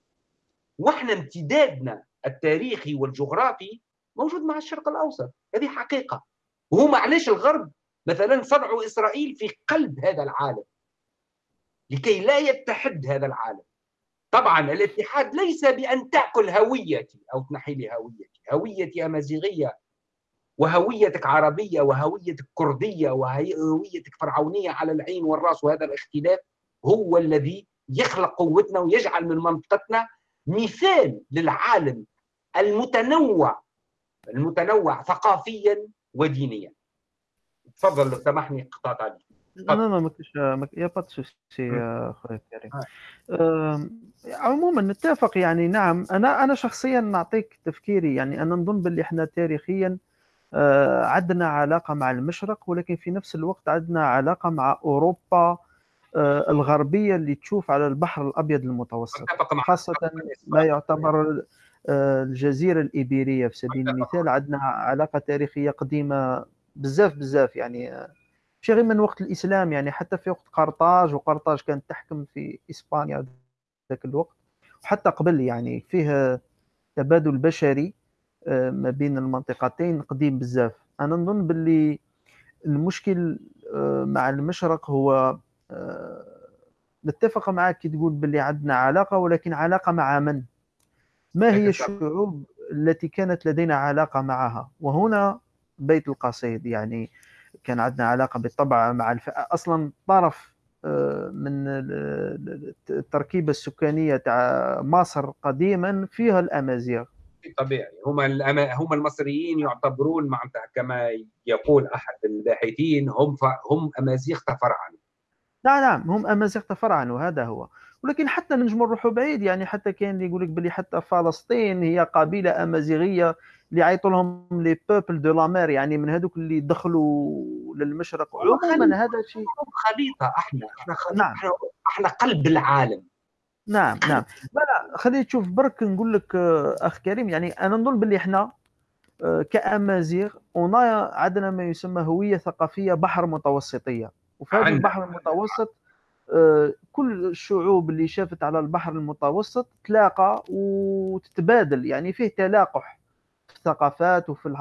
وإحنا امتدادنا التاريخي والجغرافي موجود مع الشرق الأوسط. هذه حقيقة. وهم علاش الغرب مثلا صنعوا إسرائيل في قلب هذا العالم. لكي لا يتحد هذا العالم. طبعا الاتحاد ليس بأن تأكل هويتي أو تنحي لي هويتي هويتي أمازيغية وهويتك عربية وهويتك كردية وهويتك فرعونية على العين والرأس وهذا الاختلاف هو الذي يخلق قوتنا ويجعل من منطقتنا مثال للعالم المتنوع المتنوع ثقافيا ودينيا. تفضل لو سمحني قطعت عليك. لا لا ما كاينش يا با سوسي خويا كريم. عموما نتفق يعني نعم أنا أنا شخصيا نعطيك تفكيري يعني أنا نظن باللي إحنا تاريخيا آه، عندنا علاقة مع المشرق ولكن في نفس الوقت عندنا علاقة مع أوروبا آه، الغربية اللي تشوف على البحر الأبيض المتوسط. خاصة ما يعتبر آه، الجزيرة الإيبيرية في سبيل المثال. عندنا علاقة تاريخية قديمة بزاف بزاف يعني ماشي غير من وقت الإسلام يعني حتى في وقت قرطاج وقرطاج كانت تحكم في إسبانيا ذاك الوقت. وحتى قبل يعني فيه تبادل بشري آه، ما بين المنطقتين قديم بزاف. أنا نظن باللي المشكل آه، مع المشرق هو آه، نتفق معك كي تقول باللي عندنا علاقة ولكن علاقة مع من؟ ما هي الشعوب التي كانت لدينا علاقة معها؟ وهنا بيت القصيد يعني كان عندنا علاقة بالطبع مع الف... أصلا طرف من التركيبة السكانية تاع مصر قديما فيها الأمازيغ. طبيعي. هم هم المصريين يعتبرون معناتها كما يقول أحد الباحثين هم ف... هم أمازيغ تفرعنوا نعم نعم هم أمازيغ تفرعنوا هذا هو. ولكن حتى نجم نروحوا بعيد يعني حتى اللي يقول لك بلي حتى فلسطين هي قبيلة أمازيغية اللي يعيطوا لهم les peuples de la mer يعني من هذوك اللي دخلوا للمشرق عموما هذا شيء. خليطه أحنا إحنا خليطة. نعم. إحنا قلب العالم. نعم نعم. لا لا خليني تشوف برك نقول لك آه، أخ كريم يعني أنا نظن باللي إحنا آه، كأمازيغ عندنا ما يسمى هوية ثقافية بحر متوسطية. وفي هذا البحر المتوسط آه، كل الشعوب اللي شافت على البحر المتوسط تلاقى وتتبادل يعني فيه تلاقح. الثقافات وفي ال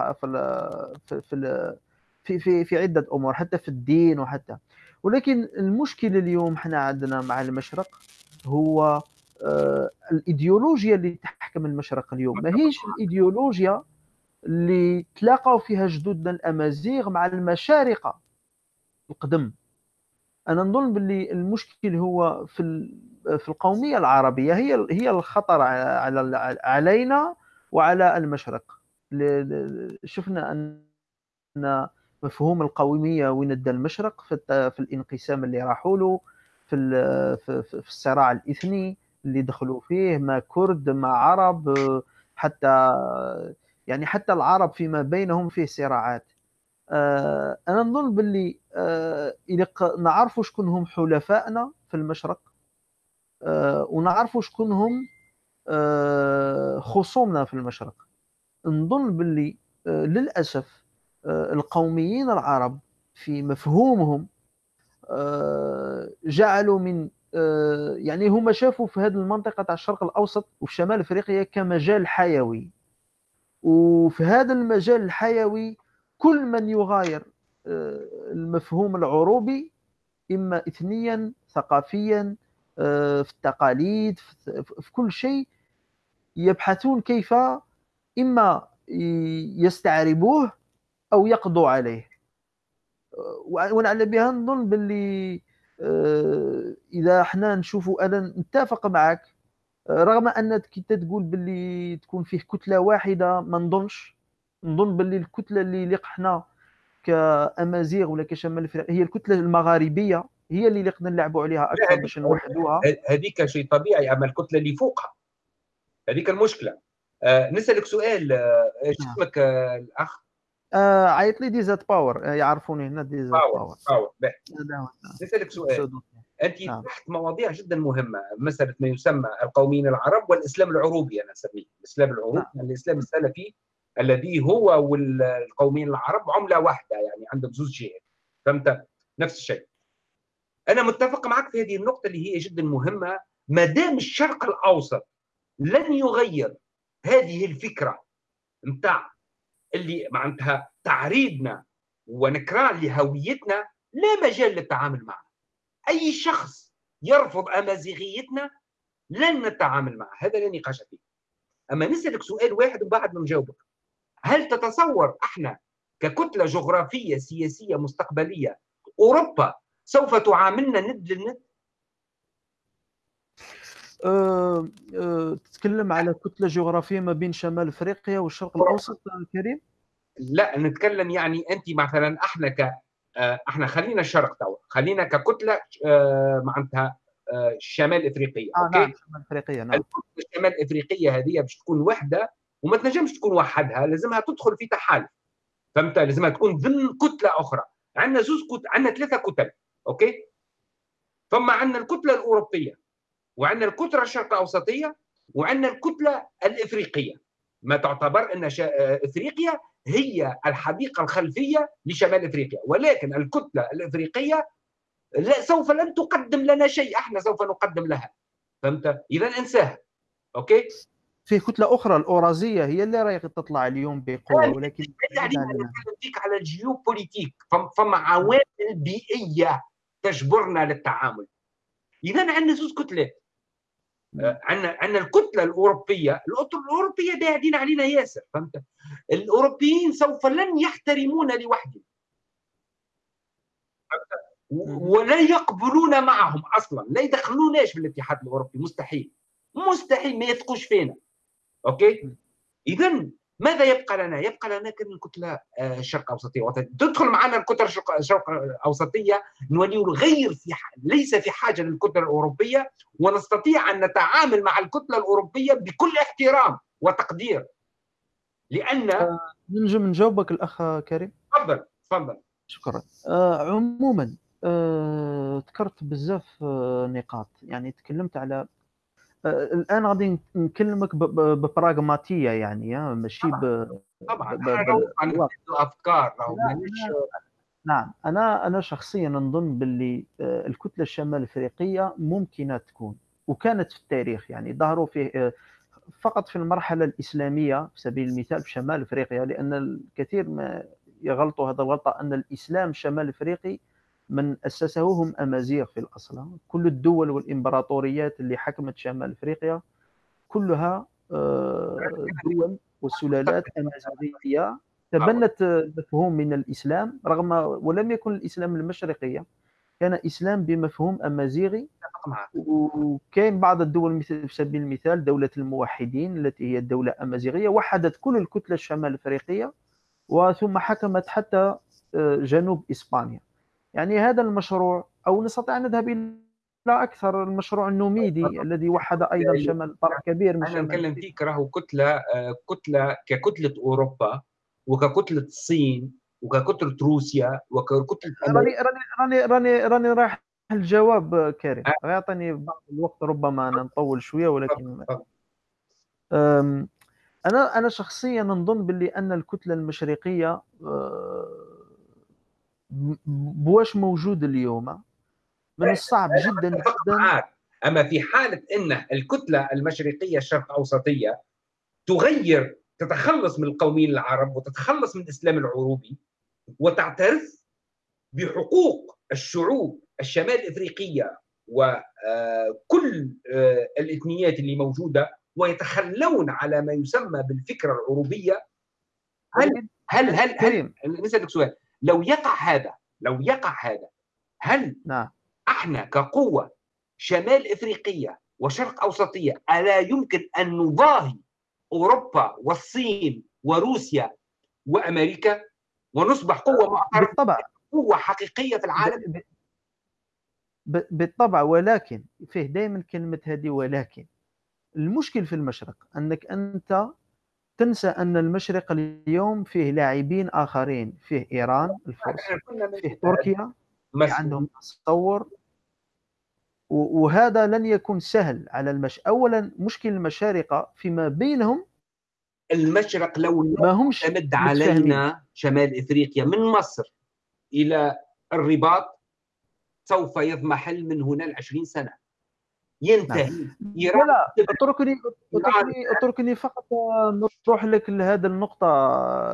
في ال في في في, في عدة أمور حتى في الدين وحتى. ولكن المشكلة اليوم إحنا عندنا مع المشرق هو آه، الإيديولوجيا اللي تحكم المشرق اليوم. ماهيش الإيديولوجيا اللي تلاقوا فيها جدودنا الأمازيغ مع المشارقه القدم. أنا نظن باللي المشكل هو في في القومية العربية. هي هي الخطر على علينا وعلى المشرق. شفنا أن مفهوم القومية وين ادى المشرق في, في الانقسام اللي راحوا له في في الصراع الإثني اللي دخلوا فيه ما كرد ما عرب حتى يعني حتى العرب فيما بينهم فيه صراعات. آه، أنا نظن باللي آه، نعرفوا شكون هم حلفائنا في المشرق آه، ونعرفوا شكون هم خصومنا في المشرق. نظن باللي للأسف القوميين العرب في مفهومهم جعلوا من يعني هم شافوا في هذه المنطقة تاع الشرق الأوسط وفي شمال إفريقيا كمجال حيوي. وفي هذا المجال الحيوي كل من يغاير آه، المفهوم العروبي إما اثنيا ثقافيا آه، في التقاليد في كل شيء يبحثون كيف إما يستعربوه أو يقضوا عليه. آه، ونعلم بها نظن باللي إذا إحنا نشوفوا أنا نتفق معك رغم انك كي تقول باللي تكون فيه كتلة واحدة ما نظنش. نظن باللي الكتلة اللي لقحنا كأمازيغ ولا كشمال افريقيا هي الكتلة المغاربية هي اللي لقنا نلعبوا عليها أكثر باش نوحدوها. هذيك شيء طبيعي أما الكتلة اللي فوقها. هذيك المشكلة. آه نسألك سؤال آه نعم. اسمك آه الأخ؟ آه عيط لي Desert Power آه، يعرفوني هنا Desert Power Power, Power. نسألك سؤال. أنت نعم. تحت مواضيع جدا مهمة مساله ما يسمى القوميين العرب والإسلام العروبي أنا أسميه. الإسلام العروبي نعم. الاسلام السلفي الذي هو والقوميين العرب عملة واحدة يعني عندك زوج جهات فهمت؟ نفس الشيء. أنا متفق معك في هذه النقطة اللي هي جدا مهمة. ما دام الشرق الأوسط لن يغير هذه الفكرة نتاع اللي معناتها تعريضنا ونكران لهويتنا لا مجال للتعامل معه. أي شخص يرفض أمازيغيتنا لن نتعامل معه. هذا لا نقاش فيه. أما نسألك سؤال واحد وبعد نجاوبك. هل تتصور إحنا ككتلة جغرافية سياسية مستقبلية أوروبا سوف تعاملنا ند للند؟ أه أه تتكلم على كتلة جغرافية ما بين شمال أفريقيا والشرق الأوسط كريم؟ لا نتكلم يعني أنت مثلا إحنا ك آه، إحنا خلينا الشرق توا خلينا ككتلة آه، معناتها آه، شمال إفريقية آه أوكي؟ نعم شمال افريقيا نعم. الكتلة الشمال الافريقيه هذه باش تكون وحدة وما تنجمش تكون وحدها لازمها تدخل في تحالف فهمت؟ لازمها تكون ضمن كتلة أخرى. عندنا زوز كت... عندنا ثلاثة كتل أوكي؟ فما عندنا الكتلة الأوروبية. وعندنا الكتله الشرق الاوسطيه وعندنا الكتلة الإفريقية. ما تعتبر أن شا... إفريقيا هي الحديقة الخلفية لشمال إفريقيا. ولكن الكتلة الإفريقية لا سوف لن تقدم لنا شيء. أحنا سوف نقدم لها. فهمت؟ اذا انساها. okay؟ في كتلة أخرى الأوراسية هي اللي راهي تطلع اليوم بقوة ولكن يعني نتكلم فيك على ال géopolitique. فما عوامل بيئية تجبرنا للتعامل. اذا عندنا زوج كتلات عندنا عندنا الكتلة الأوروبية. الأوروبية باعدين علينا ياسر فهمت؟ الأوروبيين سوف لن يحترمونا لوحدهم. ولا يقبلون معهم أصلا. لا يدخلوناش في الاتحاد الأوروبي مستحيل. مستحيل ما يثقوش فينا. أوكي؟ اذا ماذا يبقى لنا؟ يبقى لنا الكتلة الشرق الاوسطيه تدخل معنا الكتلة الشرق الاوسطيه نولي غير في ليس في حاجة للكتلة الأوروبية ونستطيع أن نتعامل مع الكتلة الأوروبية بكل احترام وتقدير. لأن آه ننجم نجاوبك الأخ كريم. تفضل تفضل. شكرا. آه عموما آه ذكرت بزاف آه نقاط. يعني تكلمت على الآن غادي نكلمك ببراغماتية يعني ماشي ب طبعا ب... افكار نعم. أنا أنا شخصيا نظن باللي الكتلة الشمال الأفريقية ممكنة تكون وكانت في التاريخ يعني ظهروا فيه فقط في المرحلة الإسلامية على سبيل المثال في شمال أفريقيا لأن الكثير ما يغلطوا هذا الغلطة أن الإسلام الشمال الافريقي من اسسه هم أمازيغ في الاصل كل الدول والإمبراطوريات اللي حكمت شمال أفريقيا كلها دول وسلالات أمازيغية تبنت مفهوم من الإسلام رغم ولم يكن الإسلام المشرقية كان إسلام بمفهوم أمازيغي. وكاين بعض الدول مثل في سبيل المثال دولة الموحدين التي هي الدولة أمازيغية وحدت كل الكتلة الشمال الافريقيه وثم حكمت حتى جنوب إسبانيا. يعني هذا المشروع أو نستطيع أن نذهب إلى أكثر المشروع النوميدي الذي وحد أيضا شمال طرف كبير من أنا نتكلم فيك راهو كتلة كتلة ككتلة أوروبا وككتلة الصين وككتلة روسيا وككتلة راني راني راني راني راني رايح الجواب كريم يعطيني بعض الوقت ربما أنا نطول شوية ولكن أنا أنا شخصيا نظن باللي أن الكتلة المشرقية بواش موجود اليوم؟ من الصعب جدا جدا. أما في حالة إن الكتلة المشرقية الشرق أوسطية تغير تتخلص من القوميين العرب وتتخلص من الإسلام العروبي وتعترف بحقوق الشعوب الشمال الافريقيه وكل الإثنيات اللي موجودة ويتخلون على ما يسمى بالفكرة العروبية. هل هل هل, هل, هل نسالك سؤال. لو يقع هذا لو يقع هذا هل نعم. إحنا كقوة شمال إفريقية وشرق أوسطية ألا يمكن أن نضاهي أوروبا والصين وروسيا وأمريكا ونصبح قوة معترفة بالطبع. قوه حقيقية في العالم؟ بالطبع ولكن فيه دائما كلمة هذه ولكن. المشكل في المشرق أنك أنت تنسى أن المشرق اليوم فيه لاعبين آخرين فيه إيران الفرس فيه تركيا في عندهم تصور. وهذا لن يكون سهل على المش اولا مشكل المشارقه فيما بينهم. المشرق لو ما همش تمد علينا شمال إفريقيا من مصر إلى الرباط سوف يضمحل من هنا ل 20 سنة. ينتهي لا لا اتركني اتركني اتركني فقط نروح لك لهذه النقطة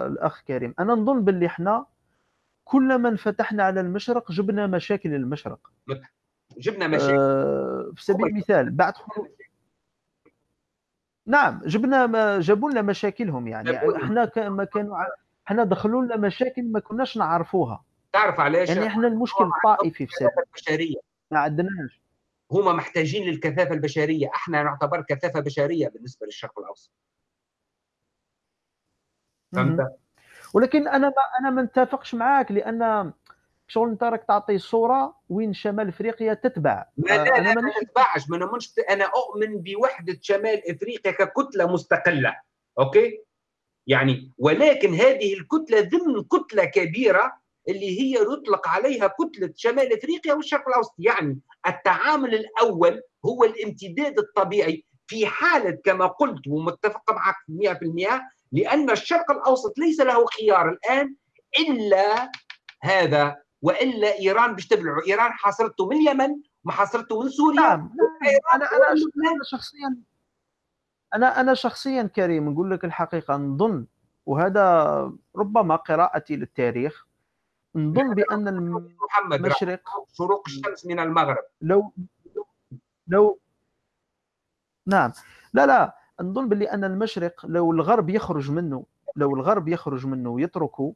الأخ كريم. أنا نظن باللي إحنا كلما انفتحنا على المشرق جبنا مشاكل المشرق. جبنا مشاكل. آه في سبيل المثال بعد خروج نعم جبنا ما جابوا لنا مشاكلهم يعني. إحنا ما كانوا إحنا دخلوا لنا مشاكل ما كناش نعرفوها. تعرف علاش؟ يعني إحنا المشكل الطائفي في سبيل. البشرية. ما عندناش. هما محتاجين للكثافة البشرية. إحنا نعتبر كثافة بشرية بالنسبة للشرق الأوسط. فهمت؟ ولكن أنا ما أنا ما نتفقش معاك لأن شغل أنت راك تعطي صورة وين شمال إفريقيا تتبع. لا لا لا أنا ما نتبعش ما نؤمنش أنا أؤمن بوحدة شمال إفريقيا ككتلة مستقلة. أوكي؟ يعني ولكن هذه الكتلة ضمن كتلة كبيرة اللي هي يطلق عليها كتلة شمال إفريقيا والشرق الأوسط. يعني التعامل الأول هو الامتداد الطبيعي في حالة كما قلت ومتفق معك 100% لأن الشرق الأوسط ليس له خيار الآن إلا هذا وإلا إيران. باش تبلعه إيران حاصرته من اليمن ما حاصرته من سوريا. نعم أنا أنا شخصيا أنا أنا شخصيا كريم نقول لك الحقيقة نظن وهذا ربما قراءتي للتاريخ نظن بأن المشرق شروق الشمس من المغرب. لو لو نعم. لا لا. نظن باللي أن المشرق لو الغرب يخرج منه لو الغرب يخرج منه ويتركه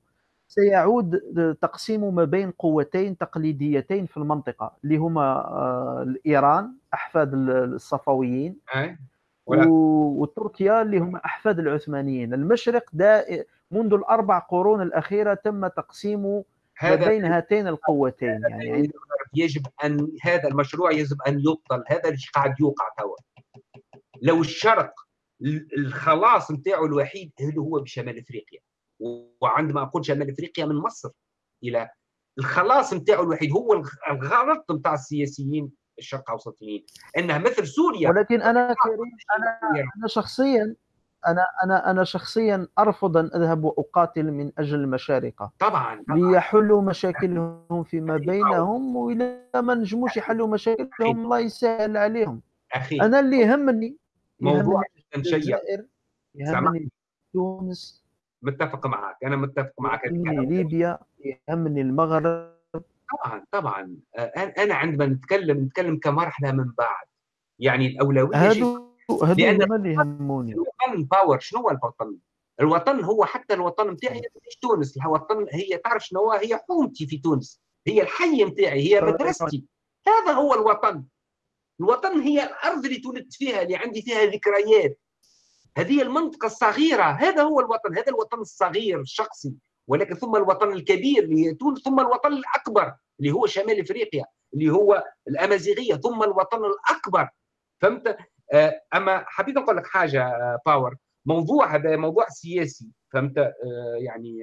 سيعود تقسيم ما بين قوتين تقليديتين في المنطقة اللي هما ايران أحفاد الصفويين وتركيا اللي هم أحفاد العثمانيين. المشرق دا منذ الأربع قرون الأخيرة تم تقسيم ما بين هاتين القوتين يعني يجب أن هذا المشروع يجب أن يبطل هذا اللي قاعد يوقع توا. لو الشرق الخلاص نتاعو الوحيد اللي هو بشمال إفريقيا. وعندما أقول شمال إفريقيا من مصر إلى الخلاص نتاعو الوحيد هو الغلط نتاع السياسيين الشرق أوسطيين. انها مثل سوريا. ولكن أنا كريم أنا أنا شخصيا أنا أنا أنا شخصيا أرفض أن أذهب وأقاتل من أجل المشارقة. طبعا, طبعا. ليحلوا مشاكلهم فيما بينهم واذا ما نجموش يحلوا مشاكلهم الله يسهل عليهم. أخي. أنا اللي يهمني موضوع جدا يهمني تونس. متفق معك. أنا متفق معك. يهمني ليبيا يهمني المغرب. طبعا طبعا. أنا عندما نتكلم نتكلم كمرحلة من بعد. يعني الأولوية هادو هادو هما اللي يهموني؟ الوطن Power؟ شنو هو الوطن؟ الوطن هو حتى الوطن نتاعي مش تونس الوطن هي تعرف شنو هي حومتي في تونس هي الحي نتاعي هي مدرستي. هذا هو الوطن. الوطن هي الأرض اللي تولدت فيها اللي عندي فيها ذكريات. هذه المنطقة الصغيرة هذا هو الوطن هذا الوطن الصغير الشخصي. ولكن ثم الوطن الكبير اللي هي تونس ثم الوطن الأكبر اللي هو شمال إفريقيا اللي هو الأمازيغية ثم الوطن الأكبر. فهمت؟ أما حبيت نقول لك حاجة Power. موضوع هذا موضوع سياسي فهمت؟ يعني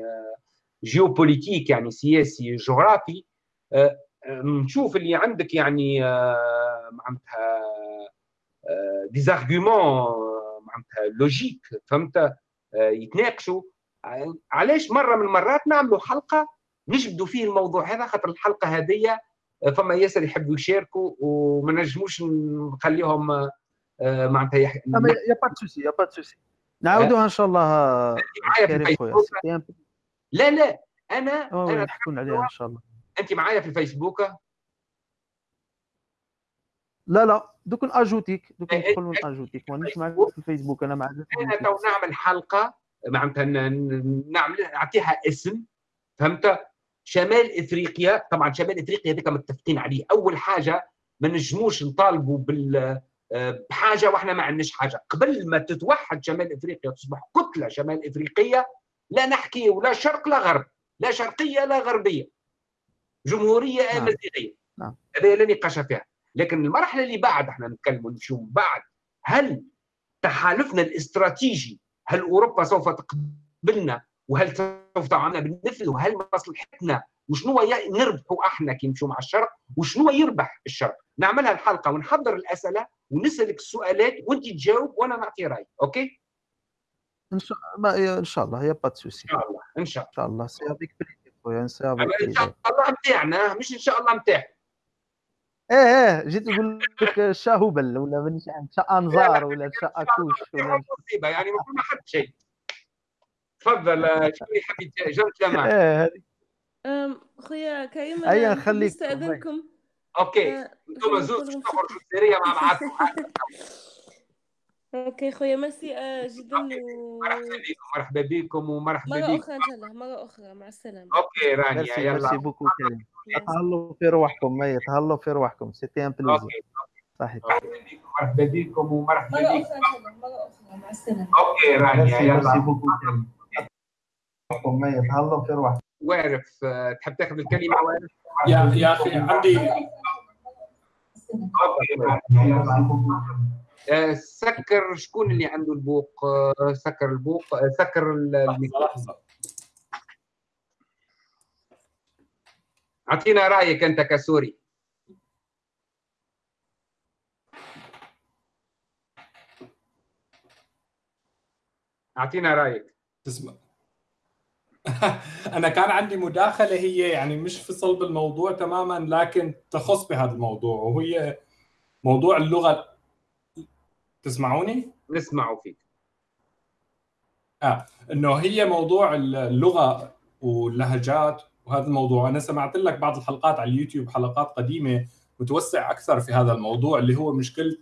géopolitique يعني سياسي جغرافي نشوف اللي عندك يعني معناتها des arguments معناتها لوجيك فهمت؟ يتناقشوا. علاش مرة من المرات نعملوا حلقة نجبدوا فيه الموضوع هذا خاطر الحلقة هذه فما ياسر يحبوا يشاركوا وما نجموش نخليهم معناتها يح... y a pas souci y a pas souci. نعاودوها إن شاء الله معايا في الفيسبوك. لا لا أنا أنا نحكون عليها إن شاء الله. أنت معايا في الفيسبوك؟ لا لا دوك اجوتيك دوك ندخل ونأجوتيك. مانيش معك في الفيسبوك أنا معك أنا تو نعمل حلقة معناتها نعمل نعطيها اسم فهمت؟ شمال إفريقيا طبعا شمال إفريقيا هذيك متفقين عليه. أول حاجة ما نجموش نطالبوا بال بحاجة وإحنا ما عندناش حاجة. قبل ما تتوحد شمال إفريقيا تصبح كتلة شمال إفريقية لا نحكي ولا شرق لا غرب لا شرقية لا غربية. جمهورية نعم. امازيغيه نعم. هذا لا نقاش فيها. لكن المرحلة اللي بعد إحنا نتكلموا نشوف بعد هل تحالفنا الاستراتيجي هل أوروبا سوف تقبلنا؟ وهل سوف تعاملنا بالمثل وهل مصلحتنا وشنو نربحوا إحنا كي نمشوا مع الشرق؟ وشنو يربح الشرق؟ نعملها الحلقة ونحضر الأسئلة ونسألك السؤالات وانت تجاوب وأنا نعطي رايي OK؟ إن شاء الله إن شاء الله y a pas souci. إن شاء الله إن شاء الله. إن شاء الله. c'est avec خويا إن شاء الله نتاعنا مش إن شاء الله نتاعك إيه إيه جيت نقول لك شا هبل ولا مانيش عارف شا انظار ولا شا أكوش ولا مصيبه يعني ما حد شيء. تفضل شو اللي حبيت جاوبت معك إيه هذه خويا كريم ايا نخليك استاذنكم أوكي. أنتم زوج تخرجوا سريه مع بعضكم أوكي خويا ميرسي جدا و... مرحبا بكم ومرحبا بكم مرة أخرى إن شاء الله مرة أخرى. مع السلامة. OK رانيا يلا. merci beaucoup تهلوا في روحكم mais تهلوا في روحكم. c'était un plaisir صحيح. مرحبا بكم ومرحبا مرة أخرى إن شاء الله مرة أخرى. مع السلامة. OK رانيا يلا. merci beaucoup mais تهلوا في روحكم. واعرف آه، تحب تاخذ الكلمة واعرف؟ يا يا أخي عندي آه، سكر شكون اللي عنده البوق؟ آه، سكر البوق سكر الميكروفون لحظة. أعطينا رأيك أنت كسوري. أعطينا رأيك. تسمع. أنا كان عندي مداخلة هي يعني مش في صلب الموضوع تماما لكن تخص بهذا الموضوع وهي موضوع اللغة. تسمعوني؟ نسمعوا فيك. آه إنه هي موضوع اللغة واللهجات وهذا الموضوع. أنا سمعت لك بعض الحلقات على اليوتيوب حلقات قديمة متوسع أكثر في هذا الموضوع اللي هو مشكلة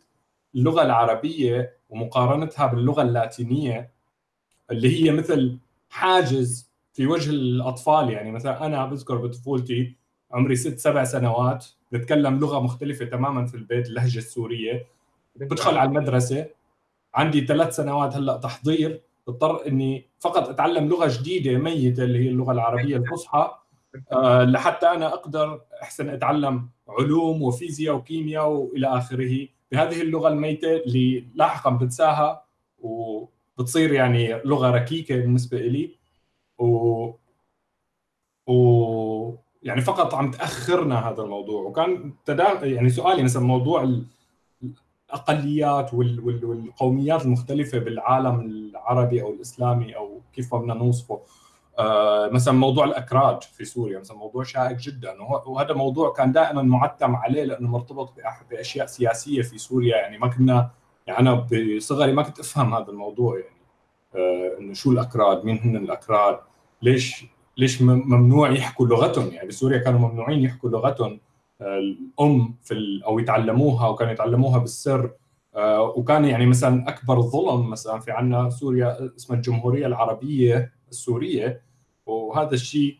اللغة العربية ومقارنتها باللغة اللاتينية اللي هي مثل حاجز في وجه الأطفال يعني. مثلا أنا بذكر بطفولتي عمري ست سبع سنوات نتكلم لغة مختلفة تماما في البيت اللهجة السورية. بدخل على المدرسة. عندي ثلاث سنوات هلأ تحضير. اضطر إني فقط أتعلم لغة جديدة ميتة اللي هي اللغة العربية الفصحى أه لحتى أنا أقدر أحسن أتعلم علوم وفيزياء وكيمياء وإلى آخره. بهذه اللغة الميتة اللي لاحقا بنساها وبتصير يعني لغة ركيكة بالنسبة لي و و يعني فقط عم تأخرنا هذا الموضوع. وكان تدا... يعني سؤالي مثلا موضوع الأقليات وال... وال... والقوميات المختلفة بالعالم العربي أو الإسلامي أو كيف بدنا نوصفه. آه مثلا موضوع الاكراد في سوريا مثلا موضوع شائك جدا. وهذا موضوع كان دائما معتم عليه لأنه مرتبط بأشياء سياسية في سوريا. يعني ما كنا يعني أنا بصغري ما كنت أفهم هذا الموضوع. يعني إنه شو الاكراد مين هن الاكراد ليش ليش ممنوع يحكوا لغتهم؟ يعني بسوريا كانوا ممنوعين يحكوا لغتهم آه، الأم في أو يتعلموها وكانوا يتعلموها بالسر آه، وكان يعني مثلا أكبر ظلم مثلا في عندنا سوريا اسمها الجمهورية العربية السورية وهذا الشيء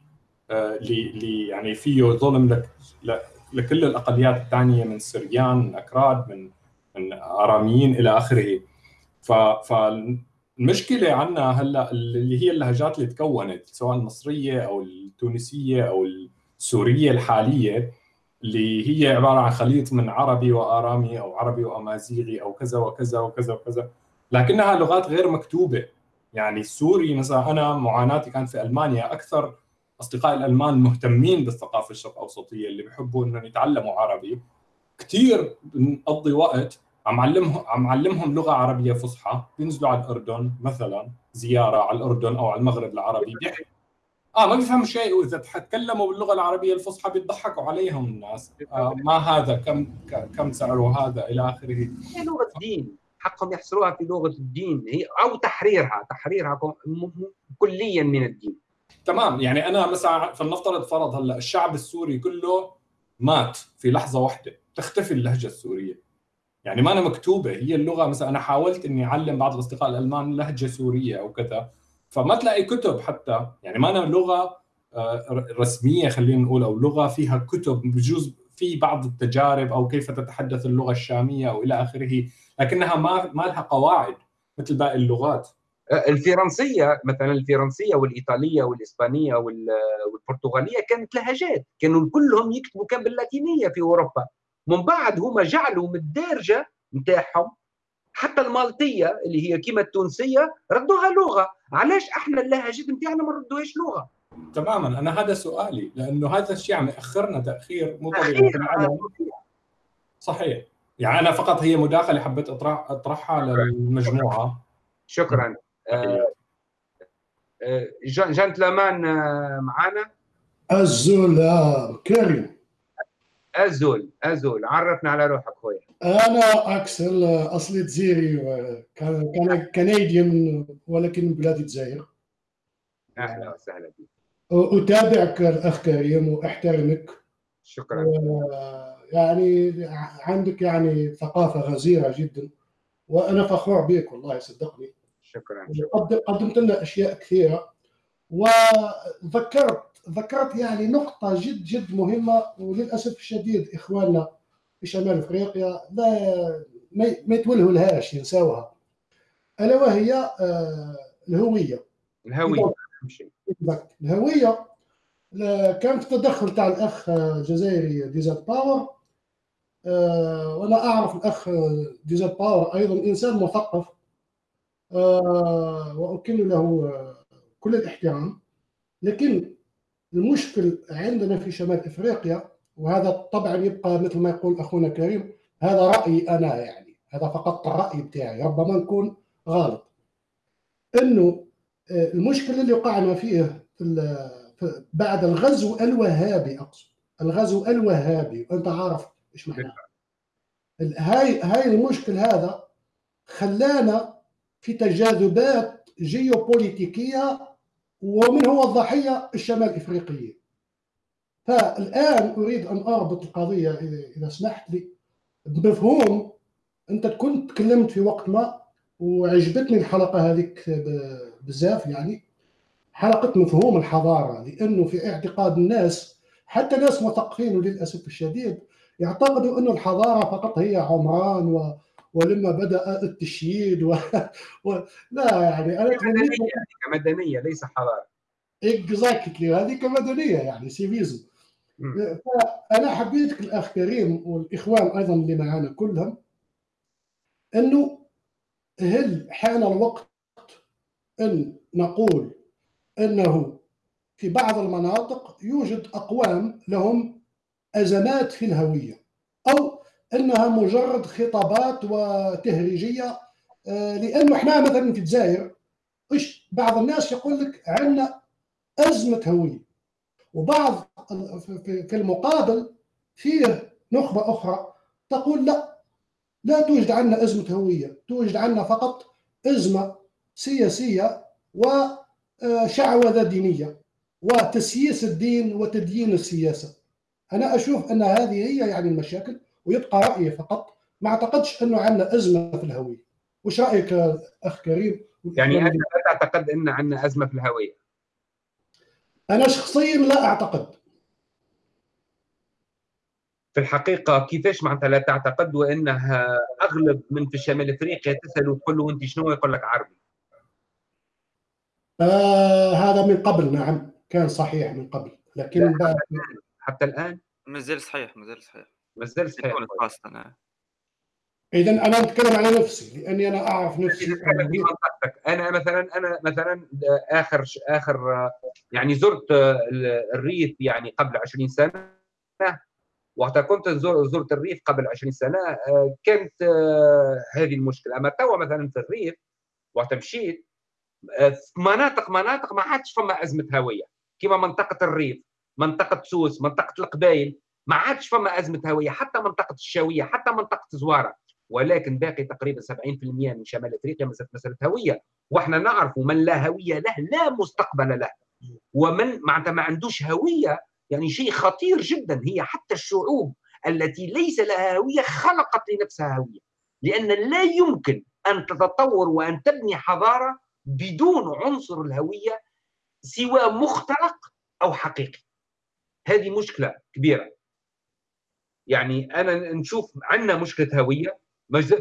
آه، اللي يعني فيه ظلم لك لكل الأقليات الثانية من سريان من أكراد من من أراميين إلى آخره. ف المشكلة عندنا هلا اللي هي اللهجات اللي تكونت سواء المصرية أو التونسية أو السورية الحالية اللي هي عبارة عن خليط من عربي وآرامي أو عربي وأمازيغي أو كذا وكذا وكذا وكذا. لكنها لغات غير مكتوبة. يعني السوري مثلا أنا معاناتي كانت في ألمانيا أكثر اصدقائي الألمان مهتمين بالثقافة الشرق أوسطية اللي بيحبوا إنهم يتعلموا عربي. كثير بنقضي وقت عم علمهم عم علمهم لغة عربية فصحى بينزلوا على الأردن مثلا زيارة على الأردن أو على المغرب العربي. بيحكوا آه ما بيفهموا شيء. وإذا تكلموا باللغة العربية الفصحى بيضحكوا عليهم الناس. آه ما هذا؟ كم كم سعره هذا؟ إلى آخره. هي لغة دين حقهم يحصروها في لغة الدين. هي أو تحريرها. تحريرها كليا من الدين. تمام. يعني أنا مثلا فلنفترض فرض هلأ الشعب السوري كله مات في لحظة واحدة. تختفي اللهجة السورية. يعني ما أنا مكتوبة هي اللغة مثلا أنا حاولت إني أعلم بعض الأصدقاء الألمان لهجة سورية أو كذا فما تلاقي كتب حتى. يعني ما أنا لغة آه، رسمية خلينا نقول أو لغة فيها كتب بجوز في بعض التجارب أو كيف تتحدث اللغة الشامية أو إلى آخره لكنها ما ما لها قواعد مثل باقي اللغات. آه، الفرنسية مثلا الفرنسية والإيطالية والإسبانية والبرتغالية كانت لهجات كانوا كلهم يكتبوا كان باللاتينية في أوروبا. من بعد هما جعلوا من الدارجة نتاعهم. حتى المالطية اللي هي كيما التونسية ردوها لغة. علاش إحنا اللهجات نتاعنا ما نردوهاش لغة؟ تماما. أنا هذا سؤالي. لأنه هذا الشيء عم ياخرنا تأخير مو طبيعي صحيح. يعني أنا فقط هي مداخلة حبيت اطرح أطرحها للمجموعة. شكرا. آه آه جنتلمان آه معنا الزول كريم. أزول أزول. عرفنا على روحك خويا أنا أكسل أصلي جزيري كان كنديان ولكن من بلاد الجزائر. أهلا وسهلا بك. أتابعك الأخ كريم وأحترمك. شكرا. يعني عندك يعني ثقافة غزيرة جدا وأنا فخور بك والله صدقني. شكرا قدمت لنا أشياء كثيرة وذكرت ذكرت يعني نقطة جد جد مهمة وللأسف الشديد إخواننا في شمال أفريقيا لا ما يتولهوا لهاش ينساوها. ألا وهي آه، الهوية. الهوية. الهوية كان في تدخل تاع الأخ الجزائري ديزل باور. آه، وأنا أعرف الأخ ديزل باور أيضا إنسان مثقف. آه، واكن له كل الاحترام. لكن المشكل عندنا في شمال إفريقيا وهذا طبعا يبقى مثل ما يقول أخونا كريم هذا رأيي أنا يعني هذا فقط الرأي بتاعي ربما نكون غلط. إنه آه، المشكل اللي وقعنا فيه في بعد الغزو الوهابي أقصد الغزو الوهابي وأنت عارف إيش معناه. هاي هاي المشكل هذا خلانا في تجاذبات جيوبوليتيكية ومن هو الضحية؟ الشمال إفريقيين. فالآن أريد أن أربط القضية اذا سمحت لي بمفهوم أنت كنت تكلمت في وقت ما وعجبتني الحلقة هذيك بزاف يعني. حلقة مفهوم الحضارة لأنه في اعتقاد الناس حتى ناس مثقفين وللاسف الشديد يعتقدوا انه الحضارة فقط هي عمران و... ولما بدأ التشييد و... و... لا يعني أنا مدنيه كمدنية ليس حضاره exactly هذه كمدنية يعني civisme فأنا حبيتك الأخ كريم والإخوان أيضا اللي معنا كلهم إنه هل حان الوقت إن نقول إنه في بعض المناطق يوجد أقوام لهم أزمات في الهوية أو أنها مجرد خطابات وتهريجية آه، لأنه إحنا مثلا في الجزائر إيش؟ بعض الناس يقول لك عندنا أزمة هويه وبعض في المقابل فيه نخبة أخرى تقول لا لا توجد عندنا أزمة هويه توجد عندنا فقط أزمة سياسية وشعوذه دينية وتسييس الدين وتديين السياسة. أنا أشوف أن هذه هي يعني المشاكل. ويبقى رأيي فقط. ما أعتقدش إنه عندنا أزمة في الهوية. وش رأيك أخ كريم؟ يعني أنت لا تعتقد إن عندنا أزمة في الهوية؟ أنا شخصيا لا أعتقد. في الحقيقة كيفاش معناتها لا تعتقد وإنها أغلب من في شمال إفريقيا تساله تقول له أنت شنو يقول لك عربي؟ آه هذا من قبل نعم. كان صحيح من قبل. لكن بعد حتى الآن؟ مازال صحيح مازال صحيح. مازال صحيح خاصه نعم اذا أنا أتكلم على نفسي لأني أنا أعرف نفسي. أنا مثلا أنا مثلا آخر آخر يعني زرت الريف يعني قبل 20 سنة. وقت كنت زرت الريف قبل 20 سنة كانت هذه المشكلة. أما توا مثلا في الريف وقت مشيت في مناطق مناطق ما عادش فما أزمة هوية. كما منطقة الريف منطقة سوس منطقة القبائل ما عادش فما أزمة هوية حتى منطقة الشاوية حتى منطقة زوارة. ولكن باقي تقريبا 70% من شمال إفريقيا مسألة هوية. وإحنا نعرف من لا هوية له لا مستقبل له. ومن معناتها ما عندوش هوية يعني شيء خطير جدا. هي حتى الشعوب التي ليس لها هوية خلقت لنفسها هوية. لأن لا يمكن أن تتطور وأن تبني حضارة بدون عنصر الهوية سوى مختلق أو حقيقي. هذه مشكلة كبيرة. يعني أنا نشوف عندنا مشكله هويه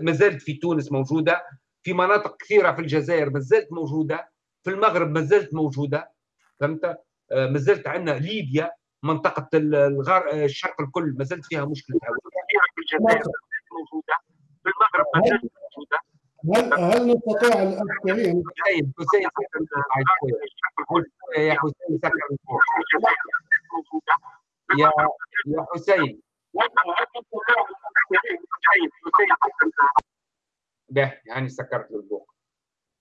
ما زالت في تونس موجوده في مناطق كثيره في الجزائر ما زالت موجوده في المغرب ما زالت موجوده فهمت آه، ما زالت عندنا ليبيا منطقه الغار الشرق الكل ما زالت فيها مشكله هويه في الجزائر موجوده في المغرب ما زالت موجوده هل هل نستطيع الاخ كريم حسين حسين يا حسين سكر يا يا حسين ده يعني سكرت له البوق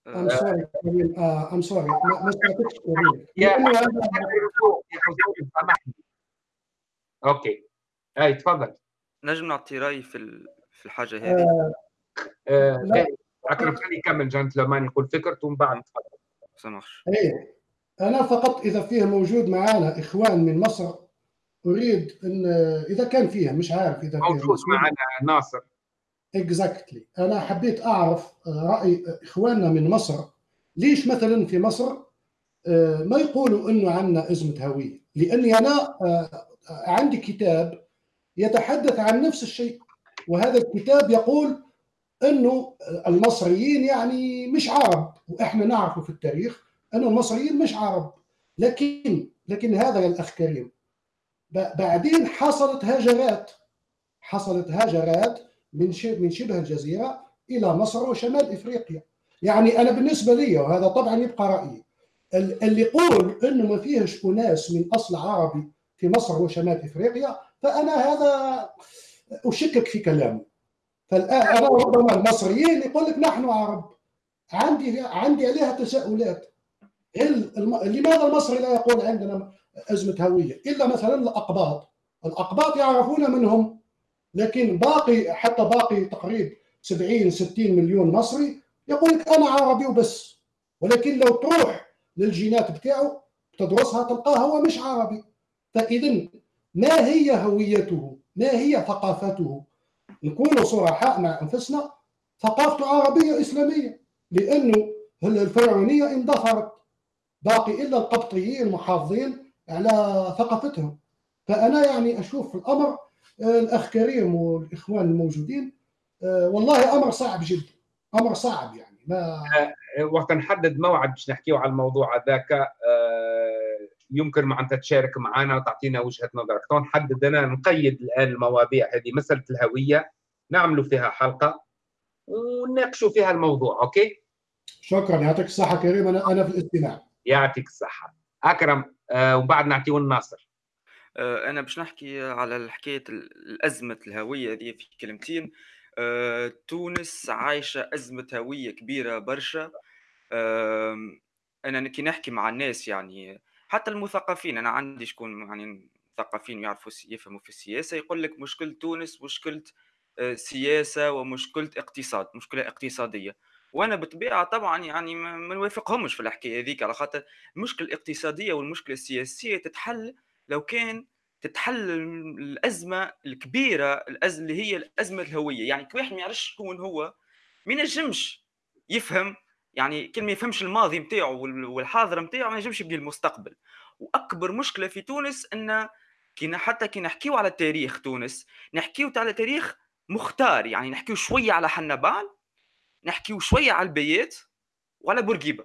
I'm sorry uh, I'm sorry. ما سمعتكش كريم يا سامحني أوكي اي تفضل. نجم نعطي راي في في الحاجة هذه. آه اكرم خلي يكمل جنتلمان يقول فكرته ومن بعد تفضل. سمحش إيه أنا فقط إذا فيه موجود معنا إخوان من مصر أريد أن إذا كان فيها مش عارف إذا موجود معنا ناصر. اكزاكتلي أنا حبيت أعرف رأي إخواننا من مصر. ليش مثلا في مصر آه، ما يقولوا إنه عندنا أزمة هوية؟ لأني أنا آه، عندي كتاب يتحدث عن نفس الشيء. وهذا الكتاب يقول إنه المصريين يعني مش عرب. وإحنا نعرف في التاريخ ان المصريين مش عرب. لكن لكن هذا يا الأخ كريم بعدين حصلت هجرات حصلت هجرات من من شبه الجزيرة إلى مصر وشمال إفريقيا. يعني أنا بالنسبة لي وهذا طبعا يبقى رأيي اللي يقول انه ما فيهش أناس من أصل عربي في مصر وشمال إفريقيا فأنا هذا أشكك في كلامه. فالآن أنا ربما المصريين يقول لك نحن عرب. عندي عندي عليها تساؤلات. لماذا المصري لا يقول عندنا أزمة هوية. إلا مثلا الأقباط. الأقباط يعرفون منهم لكن باقي حتى باقي تقريب 70 60 مليون مصري يقول لك أنا عربي وبس. ولكن لو تروح للجينات بتاعه تدرسها تلقاه هو مش عربي. فاذا ما هي هويته؟ ما هي ثقافته؟ نكون صرحاء مع أنفسنا ثقافته عربية إسلامية. لأنه الفرعونية اندثرت. باقي إلا القبطيين محافظين على ثقافتهم. فأنا يعني أشوف الأمر الأخ كريم والإخوان الموجودين والله أمر صعب جدا. أمر صعب يعني ما وقت نحدد موعد باش نحكيو على الموضوع هذاك. يمكن مع انت تشارك معنا وتعطينا وجهة نظرك تو نحدد أنا نقيد الآن المواضيع هذه مسألة الهوية. نعملوا فيها حلقة ونناقشوا فيها الموضوع OK؟ شكرا. يعطيك الصحة كريم. أنا أنا في الاستماع. يعطيك الصحة. أكرم. آه وبعد نعطيو الناصر. آه أنا باش نحكي على حكاية الأزمة الهوية هذه في كلمتين. آه، تونس عايشة أزمة هوية كبيرة برشا. أنا كي نحكي مع الناس يعني حتى المثقفين أنا عندي شكون يعني مثقفين يعرفوا يفهموا في السياسة يقول لك مشكله تونس مشكلة سياسة ومشكلة اقتصاد مشكلة اقتصادية. وأنا بالطبيعه طبعا يعني ما نوافقهمش في الحكاية هذيك على خاطر المشكلة الاقتصادية والمشكلة السياسية تتحل لو كان تتحل الأزمة الكبيرة الازمه اللي هي الأزمة الهوية. يعني واحد ما يعرفش شكون هو ما ينجمش يفهم. يعني كل ما يفهمش الماضي نتاعو والحاضر نتاعو ما ينجمش يبني المستقبل. وأكبر مشكلة في تونس إن كي حتى كي نحكيو على تاريخ تونس نحكيو على تاريخ مختار. يعني نحكيو شوية على حنبال نحكيو شوية على البيات وعلى بورقيبة.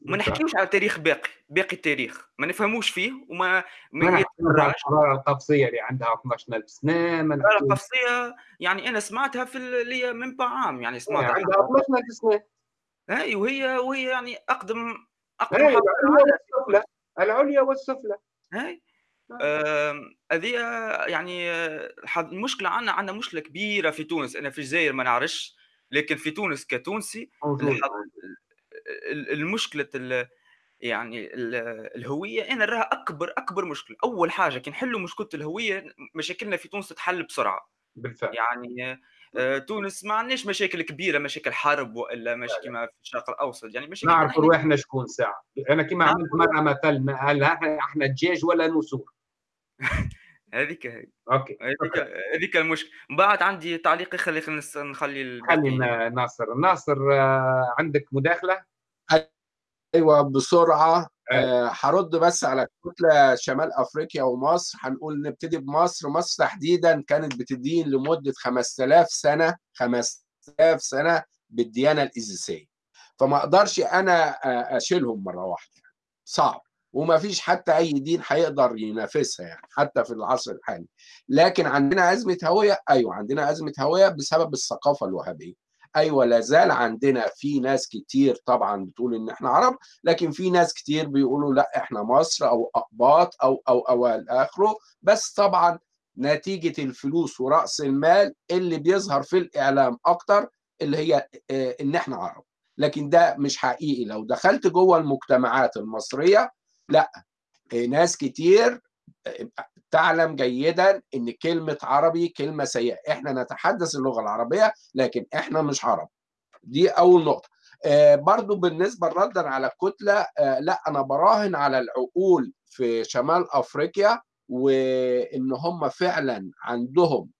ما نحكيوش على تاريخ باقي باقي التاريخ. ما نفهموش فيه وما ما الحضاره القفصيه اللي عندها 12000 سنة ما الحضاره القفصيه يعني أنا سمعتها في اللي من عام يعني سمعتها عندها 12000 سنة. اي وهي وهي يعني اقدم أقدم العليا والسفلى. العليا والسفلى. هاي هذه آه يعني المشكلة عندنا عندنا مشكلة كبيرة في تونس. أنا في الجزائر ما نعرفش. لكن في تونس كتونسي المشكلة يعني الهوية أنا نراها أكبر أكبر مشكلة. أول حاجة كي نحلوا مشكلة الهوية مشاكلنا في تونس تتحل بسرعة. بالفعل. يعني آه، تونس ما عندناش مشاكل كبيرة مشاكل حرب وإلا مش كما في الشرق الأوسط. يعني مشاكل نعرف رواحنا شكون ساعة. أنا كما عملت مرة مثل هل إحنا دجاج ولا نسور؟ هذيك هي. OK هذيك هذيك المشكلة من بعد عندي تعليق خلي نخلي خلي ناصر. ناصر آه، عندك مداخلة؟ أيوه بسرعة هرد آه بس على كتلة شمال أفريقيا ومصر. هنقول نبتدي بمصر. مصر تحديدا كانت بتدين لمدة 5000 سنة 5000 سنة بالديانة الايزيسيه فما أقدرش أنا أشيلهم مرة واحدة. صعب. وما فيش حتى أي دين هيقدر ينافسها يعني حتى في العصر الحالي. لكن عندنا أزمة هوية أيوه عندنا أزمة هوية بسبب الثقافة الوهابية. أيوه لا زال عندنا في ناس كتير طبعا بتقول إن إحنا عرب لكن في ناس كتير بيقولوا لا إحنا مصر أو أقباط أو أو أو آخره. بس طبعا نتيجة الفلوس ورأس المال اللي بيظهر في الإعلام أكتر اللي هي إن إحنا عرب. لكن ده مش حقيقي. لو دخلت جوه المجتمعات المصرية لا ناس كتير تعلم جيدا إن كلمة عربي كلمة سيئة. إحنا نتحدث اللغة العربية لكن إحنا مش عرب. دي أول نقطة. آه برضو بالنسبة ردا على الكتله آه لا أنا براهن على العقول في شمال أفريقيا وإن هم فعلا عندهم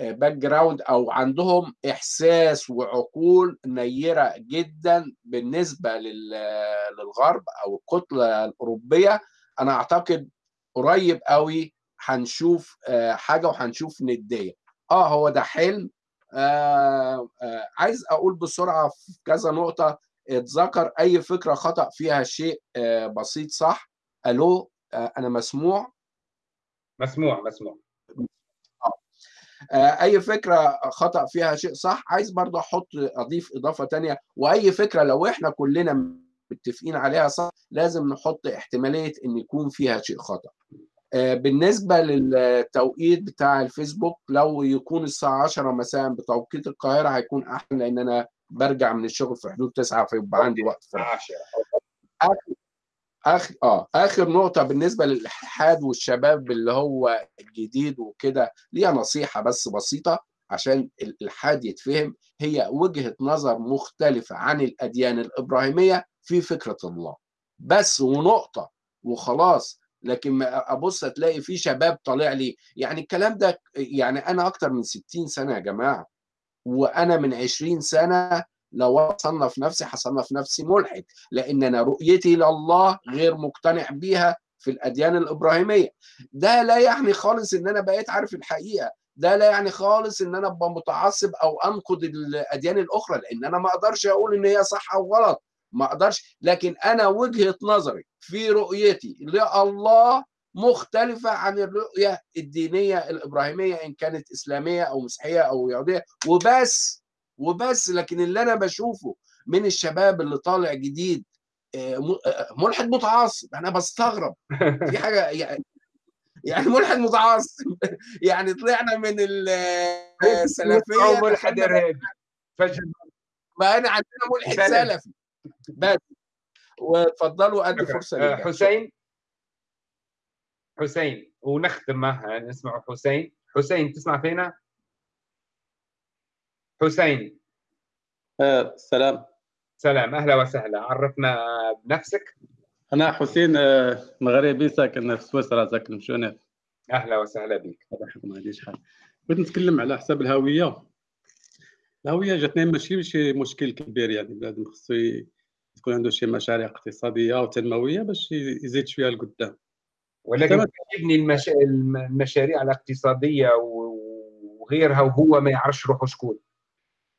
background أو عندهم إحساس وعقول نيرة جدا بالنسبة للغرب أو الكتلة الأوروبية. أنا أعتقد قريب قوي هنشوف حاجة وهنشوف ندية. آه هو ده حلم. آه آه عايز أقول بسرعة في كذا نقطة. اتذكر أي فكرة خطأ فيها شيء آه بسيط صح؟ ألو؟ آه، أنا مسموع؟ مسموع مسموع. آه، أي فكرة خطأ فيها شيء صح عايز برضه أحط أضيف إضافة تانية. وأي فكرة لو إحنا كلنا متفقين عليها صح لازم نحط احتمالية إن يكون فيها شيء خطأ. آه، بالنسبة للتوقيت بتاع الفيسبوك لو يكون الساعة 10 مساء بتوقيت القاهرة هيكون أحسن لأن أنا برجع من الشغل في حدود 9 فيبقى عندي وقت فراغ. اخر آه آخر نقطة بالنسبة للإلحاد والشباب اللي هو الجديد وكده ليها نصيحة بس بسيطة عشان الإلحاد يتفهم هي وجهة نظر مختلفة عن الأديان الإبراهيمية في فكرة الله. بس ونقطة وخلاص لكن أبص تلاقي في شباب طالع لي يعني الكلام ده يعني أنا أكتر من 60 سنة يا جماعة وأنا من 20 سنة لو أصنف نفسي هصنف نفسي ملحد لأن أنا رؤيتي لله غير مقتنع بيها في الأديان الإبراهيمية. ده لا يعني خالص إن أنا بقيت عارف الحقيقة. ده لا يعني خالص إن أنا أبقى متعصب أو أنقد الأديان الأخرى لأن أنا ما أقدرش أقول إن هي صح أو غلط. ما أقدرش. لكن أنا وجهة نظري في رؤيتي لله مختلفة عن الرؤية الدينية الإبراهيمية إن كانت إسلامية أو مسيحية أو يهودية. وبس. وبس لكن اللي أنا بشوفه من الشباب اللي طالع جديد ملحد متعصب. أنا بستغرب. في حاجة يعني يعني ملحد متعصب. يعني طلعنا من السلفية ملحد إرهابي. بقينا عندنا ملحد سلفي. بس. وتفضلوا أدي فرصة حسين. حسين. ونختم معها نسمع حسين. حسين تسمع فينا؟ حسين. آه سلام. سلام. أهلا وسهلا. عرفنا بنفسك. أنا حسين مغربي ساكن في سويسرا ساكن في جنيف. أهلا وسهلا بك ما عنديش حال بغيت نتكلم على حساب الهوية. الهوية جاتني ماشي شي مشكل كبير يعني بنادم خصو تكون عنده شي مشاريع اقتصادية وتنمويه باش يزيد شوية لقدام ولكن يبني المشا... المشاريع الاقتصادية وغيرها وهو ما يعرفش روحه شكون.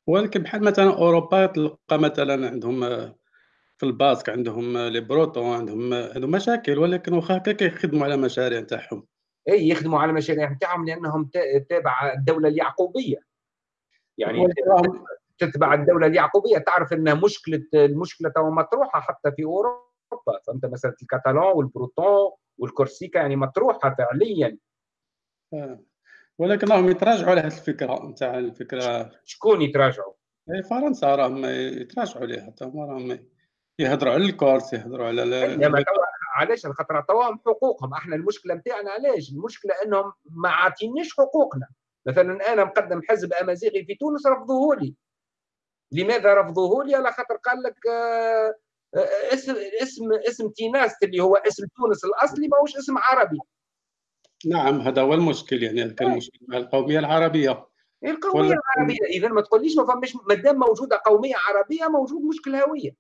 ولكن بحال مثلا أوروبا تلقى مثلا عندهم في الباسك عندهم les Bretons عندهم عندهم مشاكل ولكن واخا هكا كيخدموا على مشاريع تاعهم إي يخدموا على مشاريع نتاعهم لأنهم تابع الدولة اليعقوبية. يعني تتبع الدولة اليعقوبية تعرف إن مشكلة المشكلة تو مطروحة حتى في أوروبا. فهمت مسألة الكتالون والبروتون والكورسيكا يعني مطروحة فعليا. آه. ولكن راهم يتراجعوا على هذه الفكرة نتاع الفكرة. شكون يتراجعوا؟ فرنسا راهم يتراجعوا عليها تما راهم يهضروا على الكورس يهضروا على لا علاش؟ خاطر عطاوهم حقوقهم. أحنا المشكلة نتاعنا علاش؟ المشكلة إنهم ما عاطينيش حقوقنا. مثلا أنا مقدم حزب أمازيغي في تونس رفضوه لي. لماذا رفضوه لي؟ على خاطر قال لك اسم اسم اسم تيناست اللي هو اسم تونس الأصلي ماهوش اسم عربي. نعم هذا هو المشكل يعني هذا كان المشكل مع القومية العربية. القومية العربية اذا ما تقوليش ما فماش ما دام موجودة قومية عربية موجود مشكل هوية.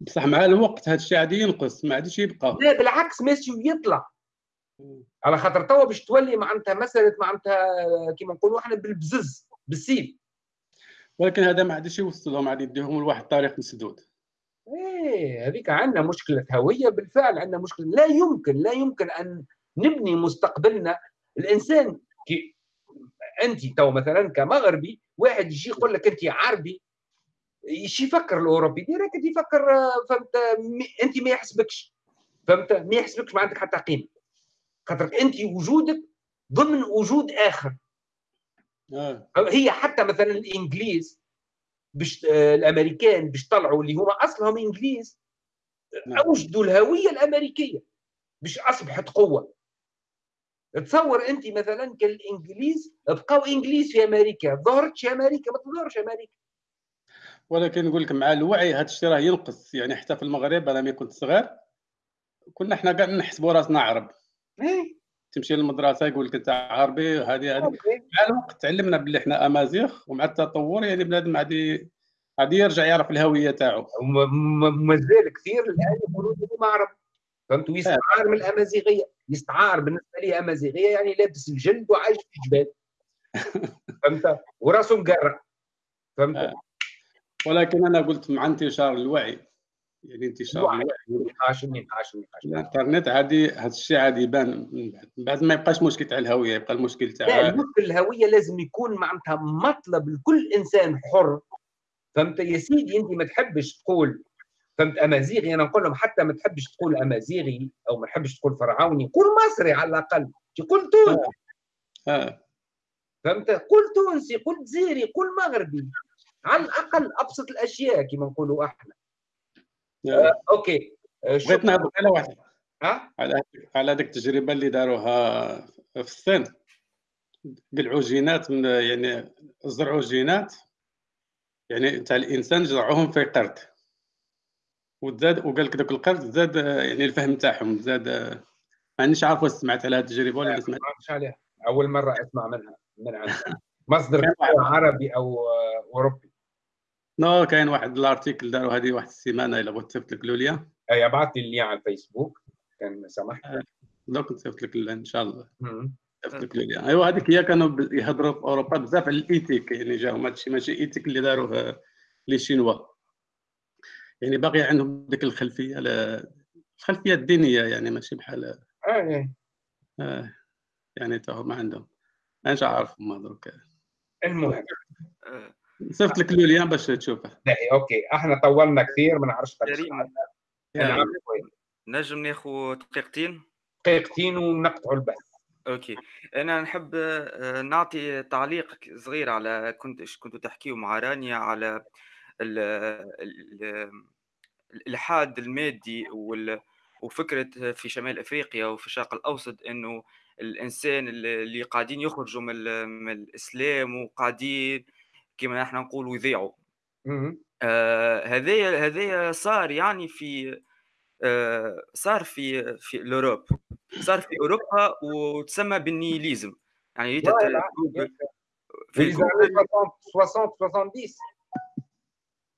بصح مع الوقت هذا الشيء عادي ينقص ما عادش يبقى. لا بالعكس ماشي يطلع على خاطر توا باش تولي معناتها مسألة معناتها كيما نقولوا إحنا بالبزز بالسيف. ولكن هذا ما عادش يوصلهم عاد يديهم لواحد الطريق مسدود. إيه هذيك عندنا مشكلة هوية بالفعل عندنا مشكلة. لا يمكن لا يمكن أن نبني مستقبلنا. الإنسان كي أنت تو مثلا كمغربي واحد يجي يقول لك أنت عربي إيش يفكر الأوروبي direct يفكر فهمت أنت ما يحسبكش. فهمت؟ ما يحسبكش ما عندك حتى قيمة. خاطر أنت وجودك ضمن وجود آخر. آه. هي حتى مثلا الإنجليز باش الأمريكان باش طلعوا اللي هما أصلهم إنجليز أوجدوا الهوية الأمريكية باش أصبحت قوة. تصور أنت مثلا كالإنجليز بقاو إنجليز في أمريكا ظهرتش أمريكا ما تظهرش أمريكا. ولكن نقول لك مع الوعي هذا الشيء راه ينقص يعني حتى في المغرب أنا ملي كنت صغير كنا إحنا كاع نحسبوا راسنا عرب. إيه. تمشي للمدرسة يقول لك أنت عربي هذه هذه مع الوقت تعلمنا باللي إحنا أمازيغ ومع التطور يعني بنادم غادي غادي يرجع يعرف الهوية تاعو. ومازال كثير الآن يقولوا هما عرب. فهمتوا يستعار من الأمازيغية. يستعار بالنسبة لي أمازيغية يعني لابس الجلد وعايش في جبال. فهمت؟ وراسه مقرع. فهمت؟ ولكن أنا قلت مع انتشار الوعي. يعني انتشار النقاش النقاش النقاش الإنترنت عادي هذا الشيء عادي يبان من بعد. ما يبقاش مشكل تاع الهوية يبقى المشكل تاع المشكل الهوية لازم يكون معناتها مطلب لكل إنسان حر. فهمت؟ يا سيدي أنت ما تحبش تقول فهمت؟ أمازيغي أنا نقول لهم حتى ما تحبش تقول أمازيغي أو ما تحبش تقول فرعوني قول مصري على الأقل تقول تونسي. آه. فهمت؟ قول تونسي قول جزيري قول مغربي على الأقل أبسط الأشياء كما نقولوا إحنا. آه. أوكي. آه، بغيت نهضر على واحد. على على هذيك التجربة اللي داروها في الصين. قلعوا جينات من يعني زرعوا جينات يعني تاع الإنسان زرعوهم في قرد وزاد وقال لك ذاك القرد زاد يعني الفهم تاعهم زاد. مانيش عارف واش سمعت على هذه التجربة ولا سمعت. ما عليها. أول مرة أسمع منها من عندها مصدر عربي أو أوروبي. non كاين واحد ال article داروا هذه واحد السيمانة إلا بغيت تصيفط لك le lien أي أبعث لي ال lien على الفيسبوك. كان سمحت آه، دوك نصيفط لك إن شاء الله. نصيفط لك le lien أيوا هذيك هي كانوا يهضروا في أوروبا بزاف على ال éthique يعني جاهم. هذا الشيء ماشي éthique اللي داروه les Chinois. يعني باقي عندهم ديك الخلفية الخلفية الدينية يعني ماشي بحال آه آه يعني تا ما عندهم. مانيش عارف ما درك المهم. صيفط لك لوليان باش تشوفه. okay. إحنا طولنا كثير ما نعرفش نجم ناخذ دقيقتين؟ دقيقتين ونقطعوا البث okay. أنا نحب آه، نعطي تعليق صغير على كنت كنتوا تحكيوا مع رانيا على الإلحاد المادي وفكرة في شمال أفريقيا وفي الشرق الأوسط إنه الإنسان اللي قاعدين يخرجوا من, الإسلام وقاعدين كما نحن نقولوا يضيعوا. هذايا آه هذايا صار يعني في آه صار في في الأوروب. صار في أوروبا وتسمى بالنيليزم. يعني في 60 70 dans,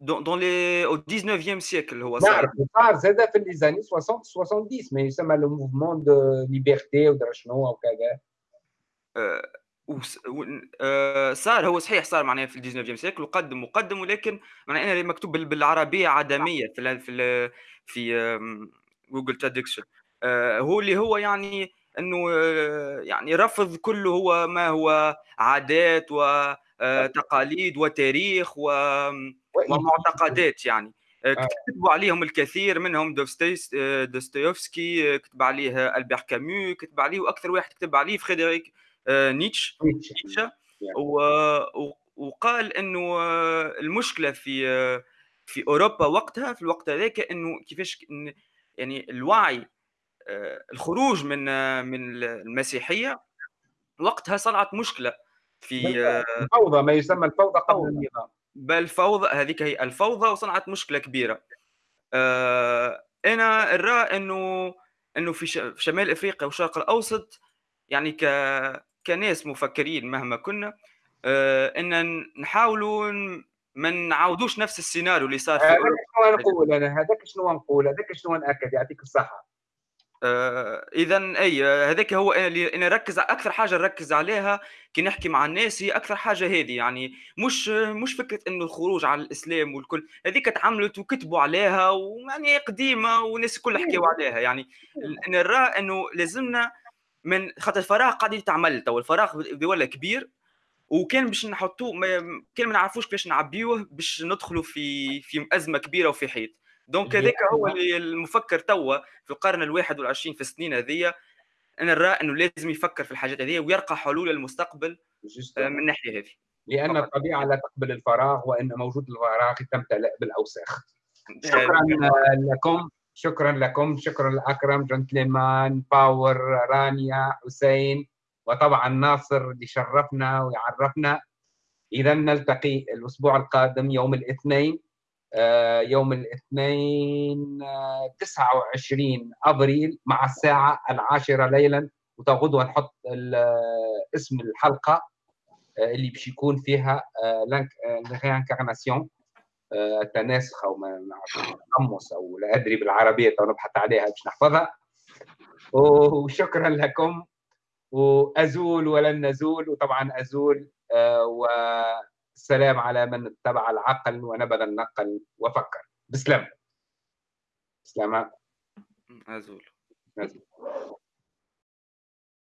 dans les, au 19e siècle هو صار صار زاد في les années 60 70 ما يسمى le mouvement de liberté ودرا شنو وكذا صار هو صحيح صار معناها في ال dix-neuvième siècle وقدم وقدم ولكن معناها أنا مكتوب بالعربيه عدميه في في في Google traduction هو اللي هو يعني انه يعني رفض كله هو ما هو عادات وتقاليد وتاريخ و ومعتقدات يعني. آه، آه. كتبوا عليهم الكثير منهم دوستويفسكي آه، كتب عليه البير كامو كتب عليه وأكثر واحد كتب عليه فريدريك نيتش. نيتشه. وقال إنه المشكلة في في أوروبا وقتها في الوقت هذاك إنه كيفاش يعني الوعي الخروج من من المسيحية وقتها صنعت مشكلة في الفوضى ما يسمى الفوضى قبل النظام. بل فوضى هذيك هي الفوضى وصنعت مشكلة كبيرة. آه أنا الراء أنه أنه في شمال إفريقيا والشرق الأوسط يعني ك كناس مفكرين مهما كنا آه إن نحاولوا ما نعاودوش نفس السيناريو اللي صار في هذاك شنو نقول أنا؟ هذاك شنو نقول؟ هذاك شنو نأكد؟ يعطيك الصحة. اذا أي هذاك هو اللي أنا نركز أكثر حاجة نركز عليها كي نحكي مع الناس هي أكثر حاجة هذه يعني مش مش فكرة إنه الخروج على الإسلام والكل هذيك تعملت وكتبوا عليها ويعني قديمة والناس الكل حكيوا عليها يعني نرى إنه لازمنا من خاطر الفراغ قاعد يتعمل تو الفراغ بيولى كبير وكان باش نحطوه كان ما نعرفوش كيفاش نعبيوه باش ندخلوا في في أزمة كبيرة وفي حيط. donc هذاك هو اللي المفكر توا في القرن الواحد والعشرين في السنين هذيا أنا نرى أنه لازم يفكر في الحاجات هذه ويرقى حلول المستقبل آه، من الناحيه هذه. لأن الطبيعة لا تقبل الفراغ وإن موجود الفراغ تمتلئ بالأوساخ. شكرا لكم شكرا لكم شكرا لأكرم جنتلمان باور رانيا حسين وطبعا ناصر اللي شرفنا ويعرفنا. اذا نلتقي الأسبوع القادم يوم الاثنين. يوم الاثنين 29 آه، أبريل مع الساعة العاشرة ليلا. وغدوه نحط اسم الحلقة آه، اللي باش يكون فيها لانكارناسيون التناسخ أو ما نعرف تقمص أو لا أدري بالعربية تو نبحث عليها باش نحفظها. وشكرا لكم. وأزول ولن نزول. وطبعا أزول و السلام على من اتبع العقل ونبذ النقل وفكر. بسلام. السلام عليكم عزول عزول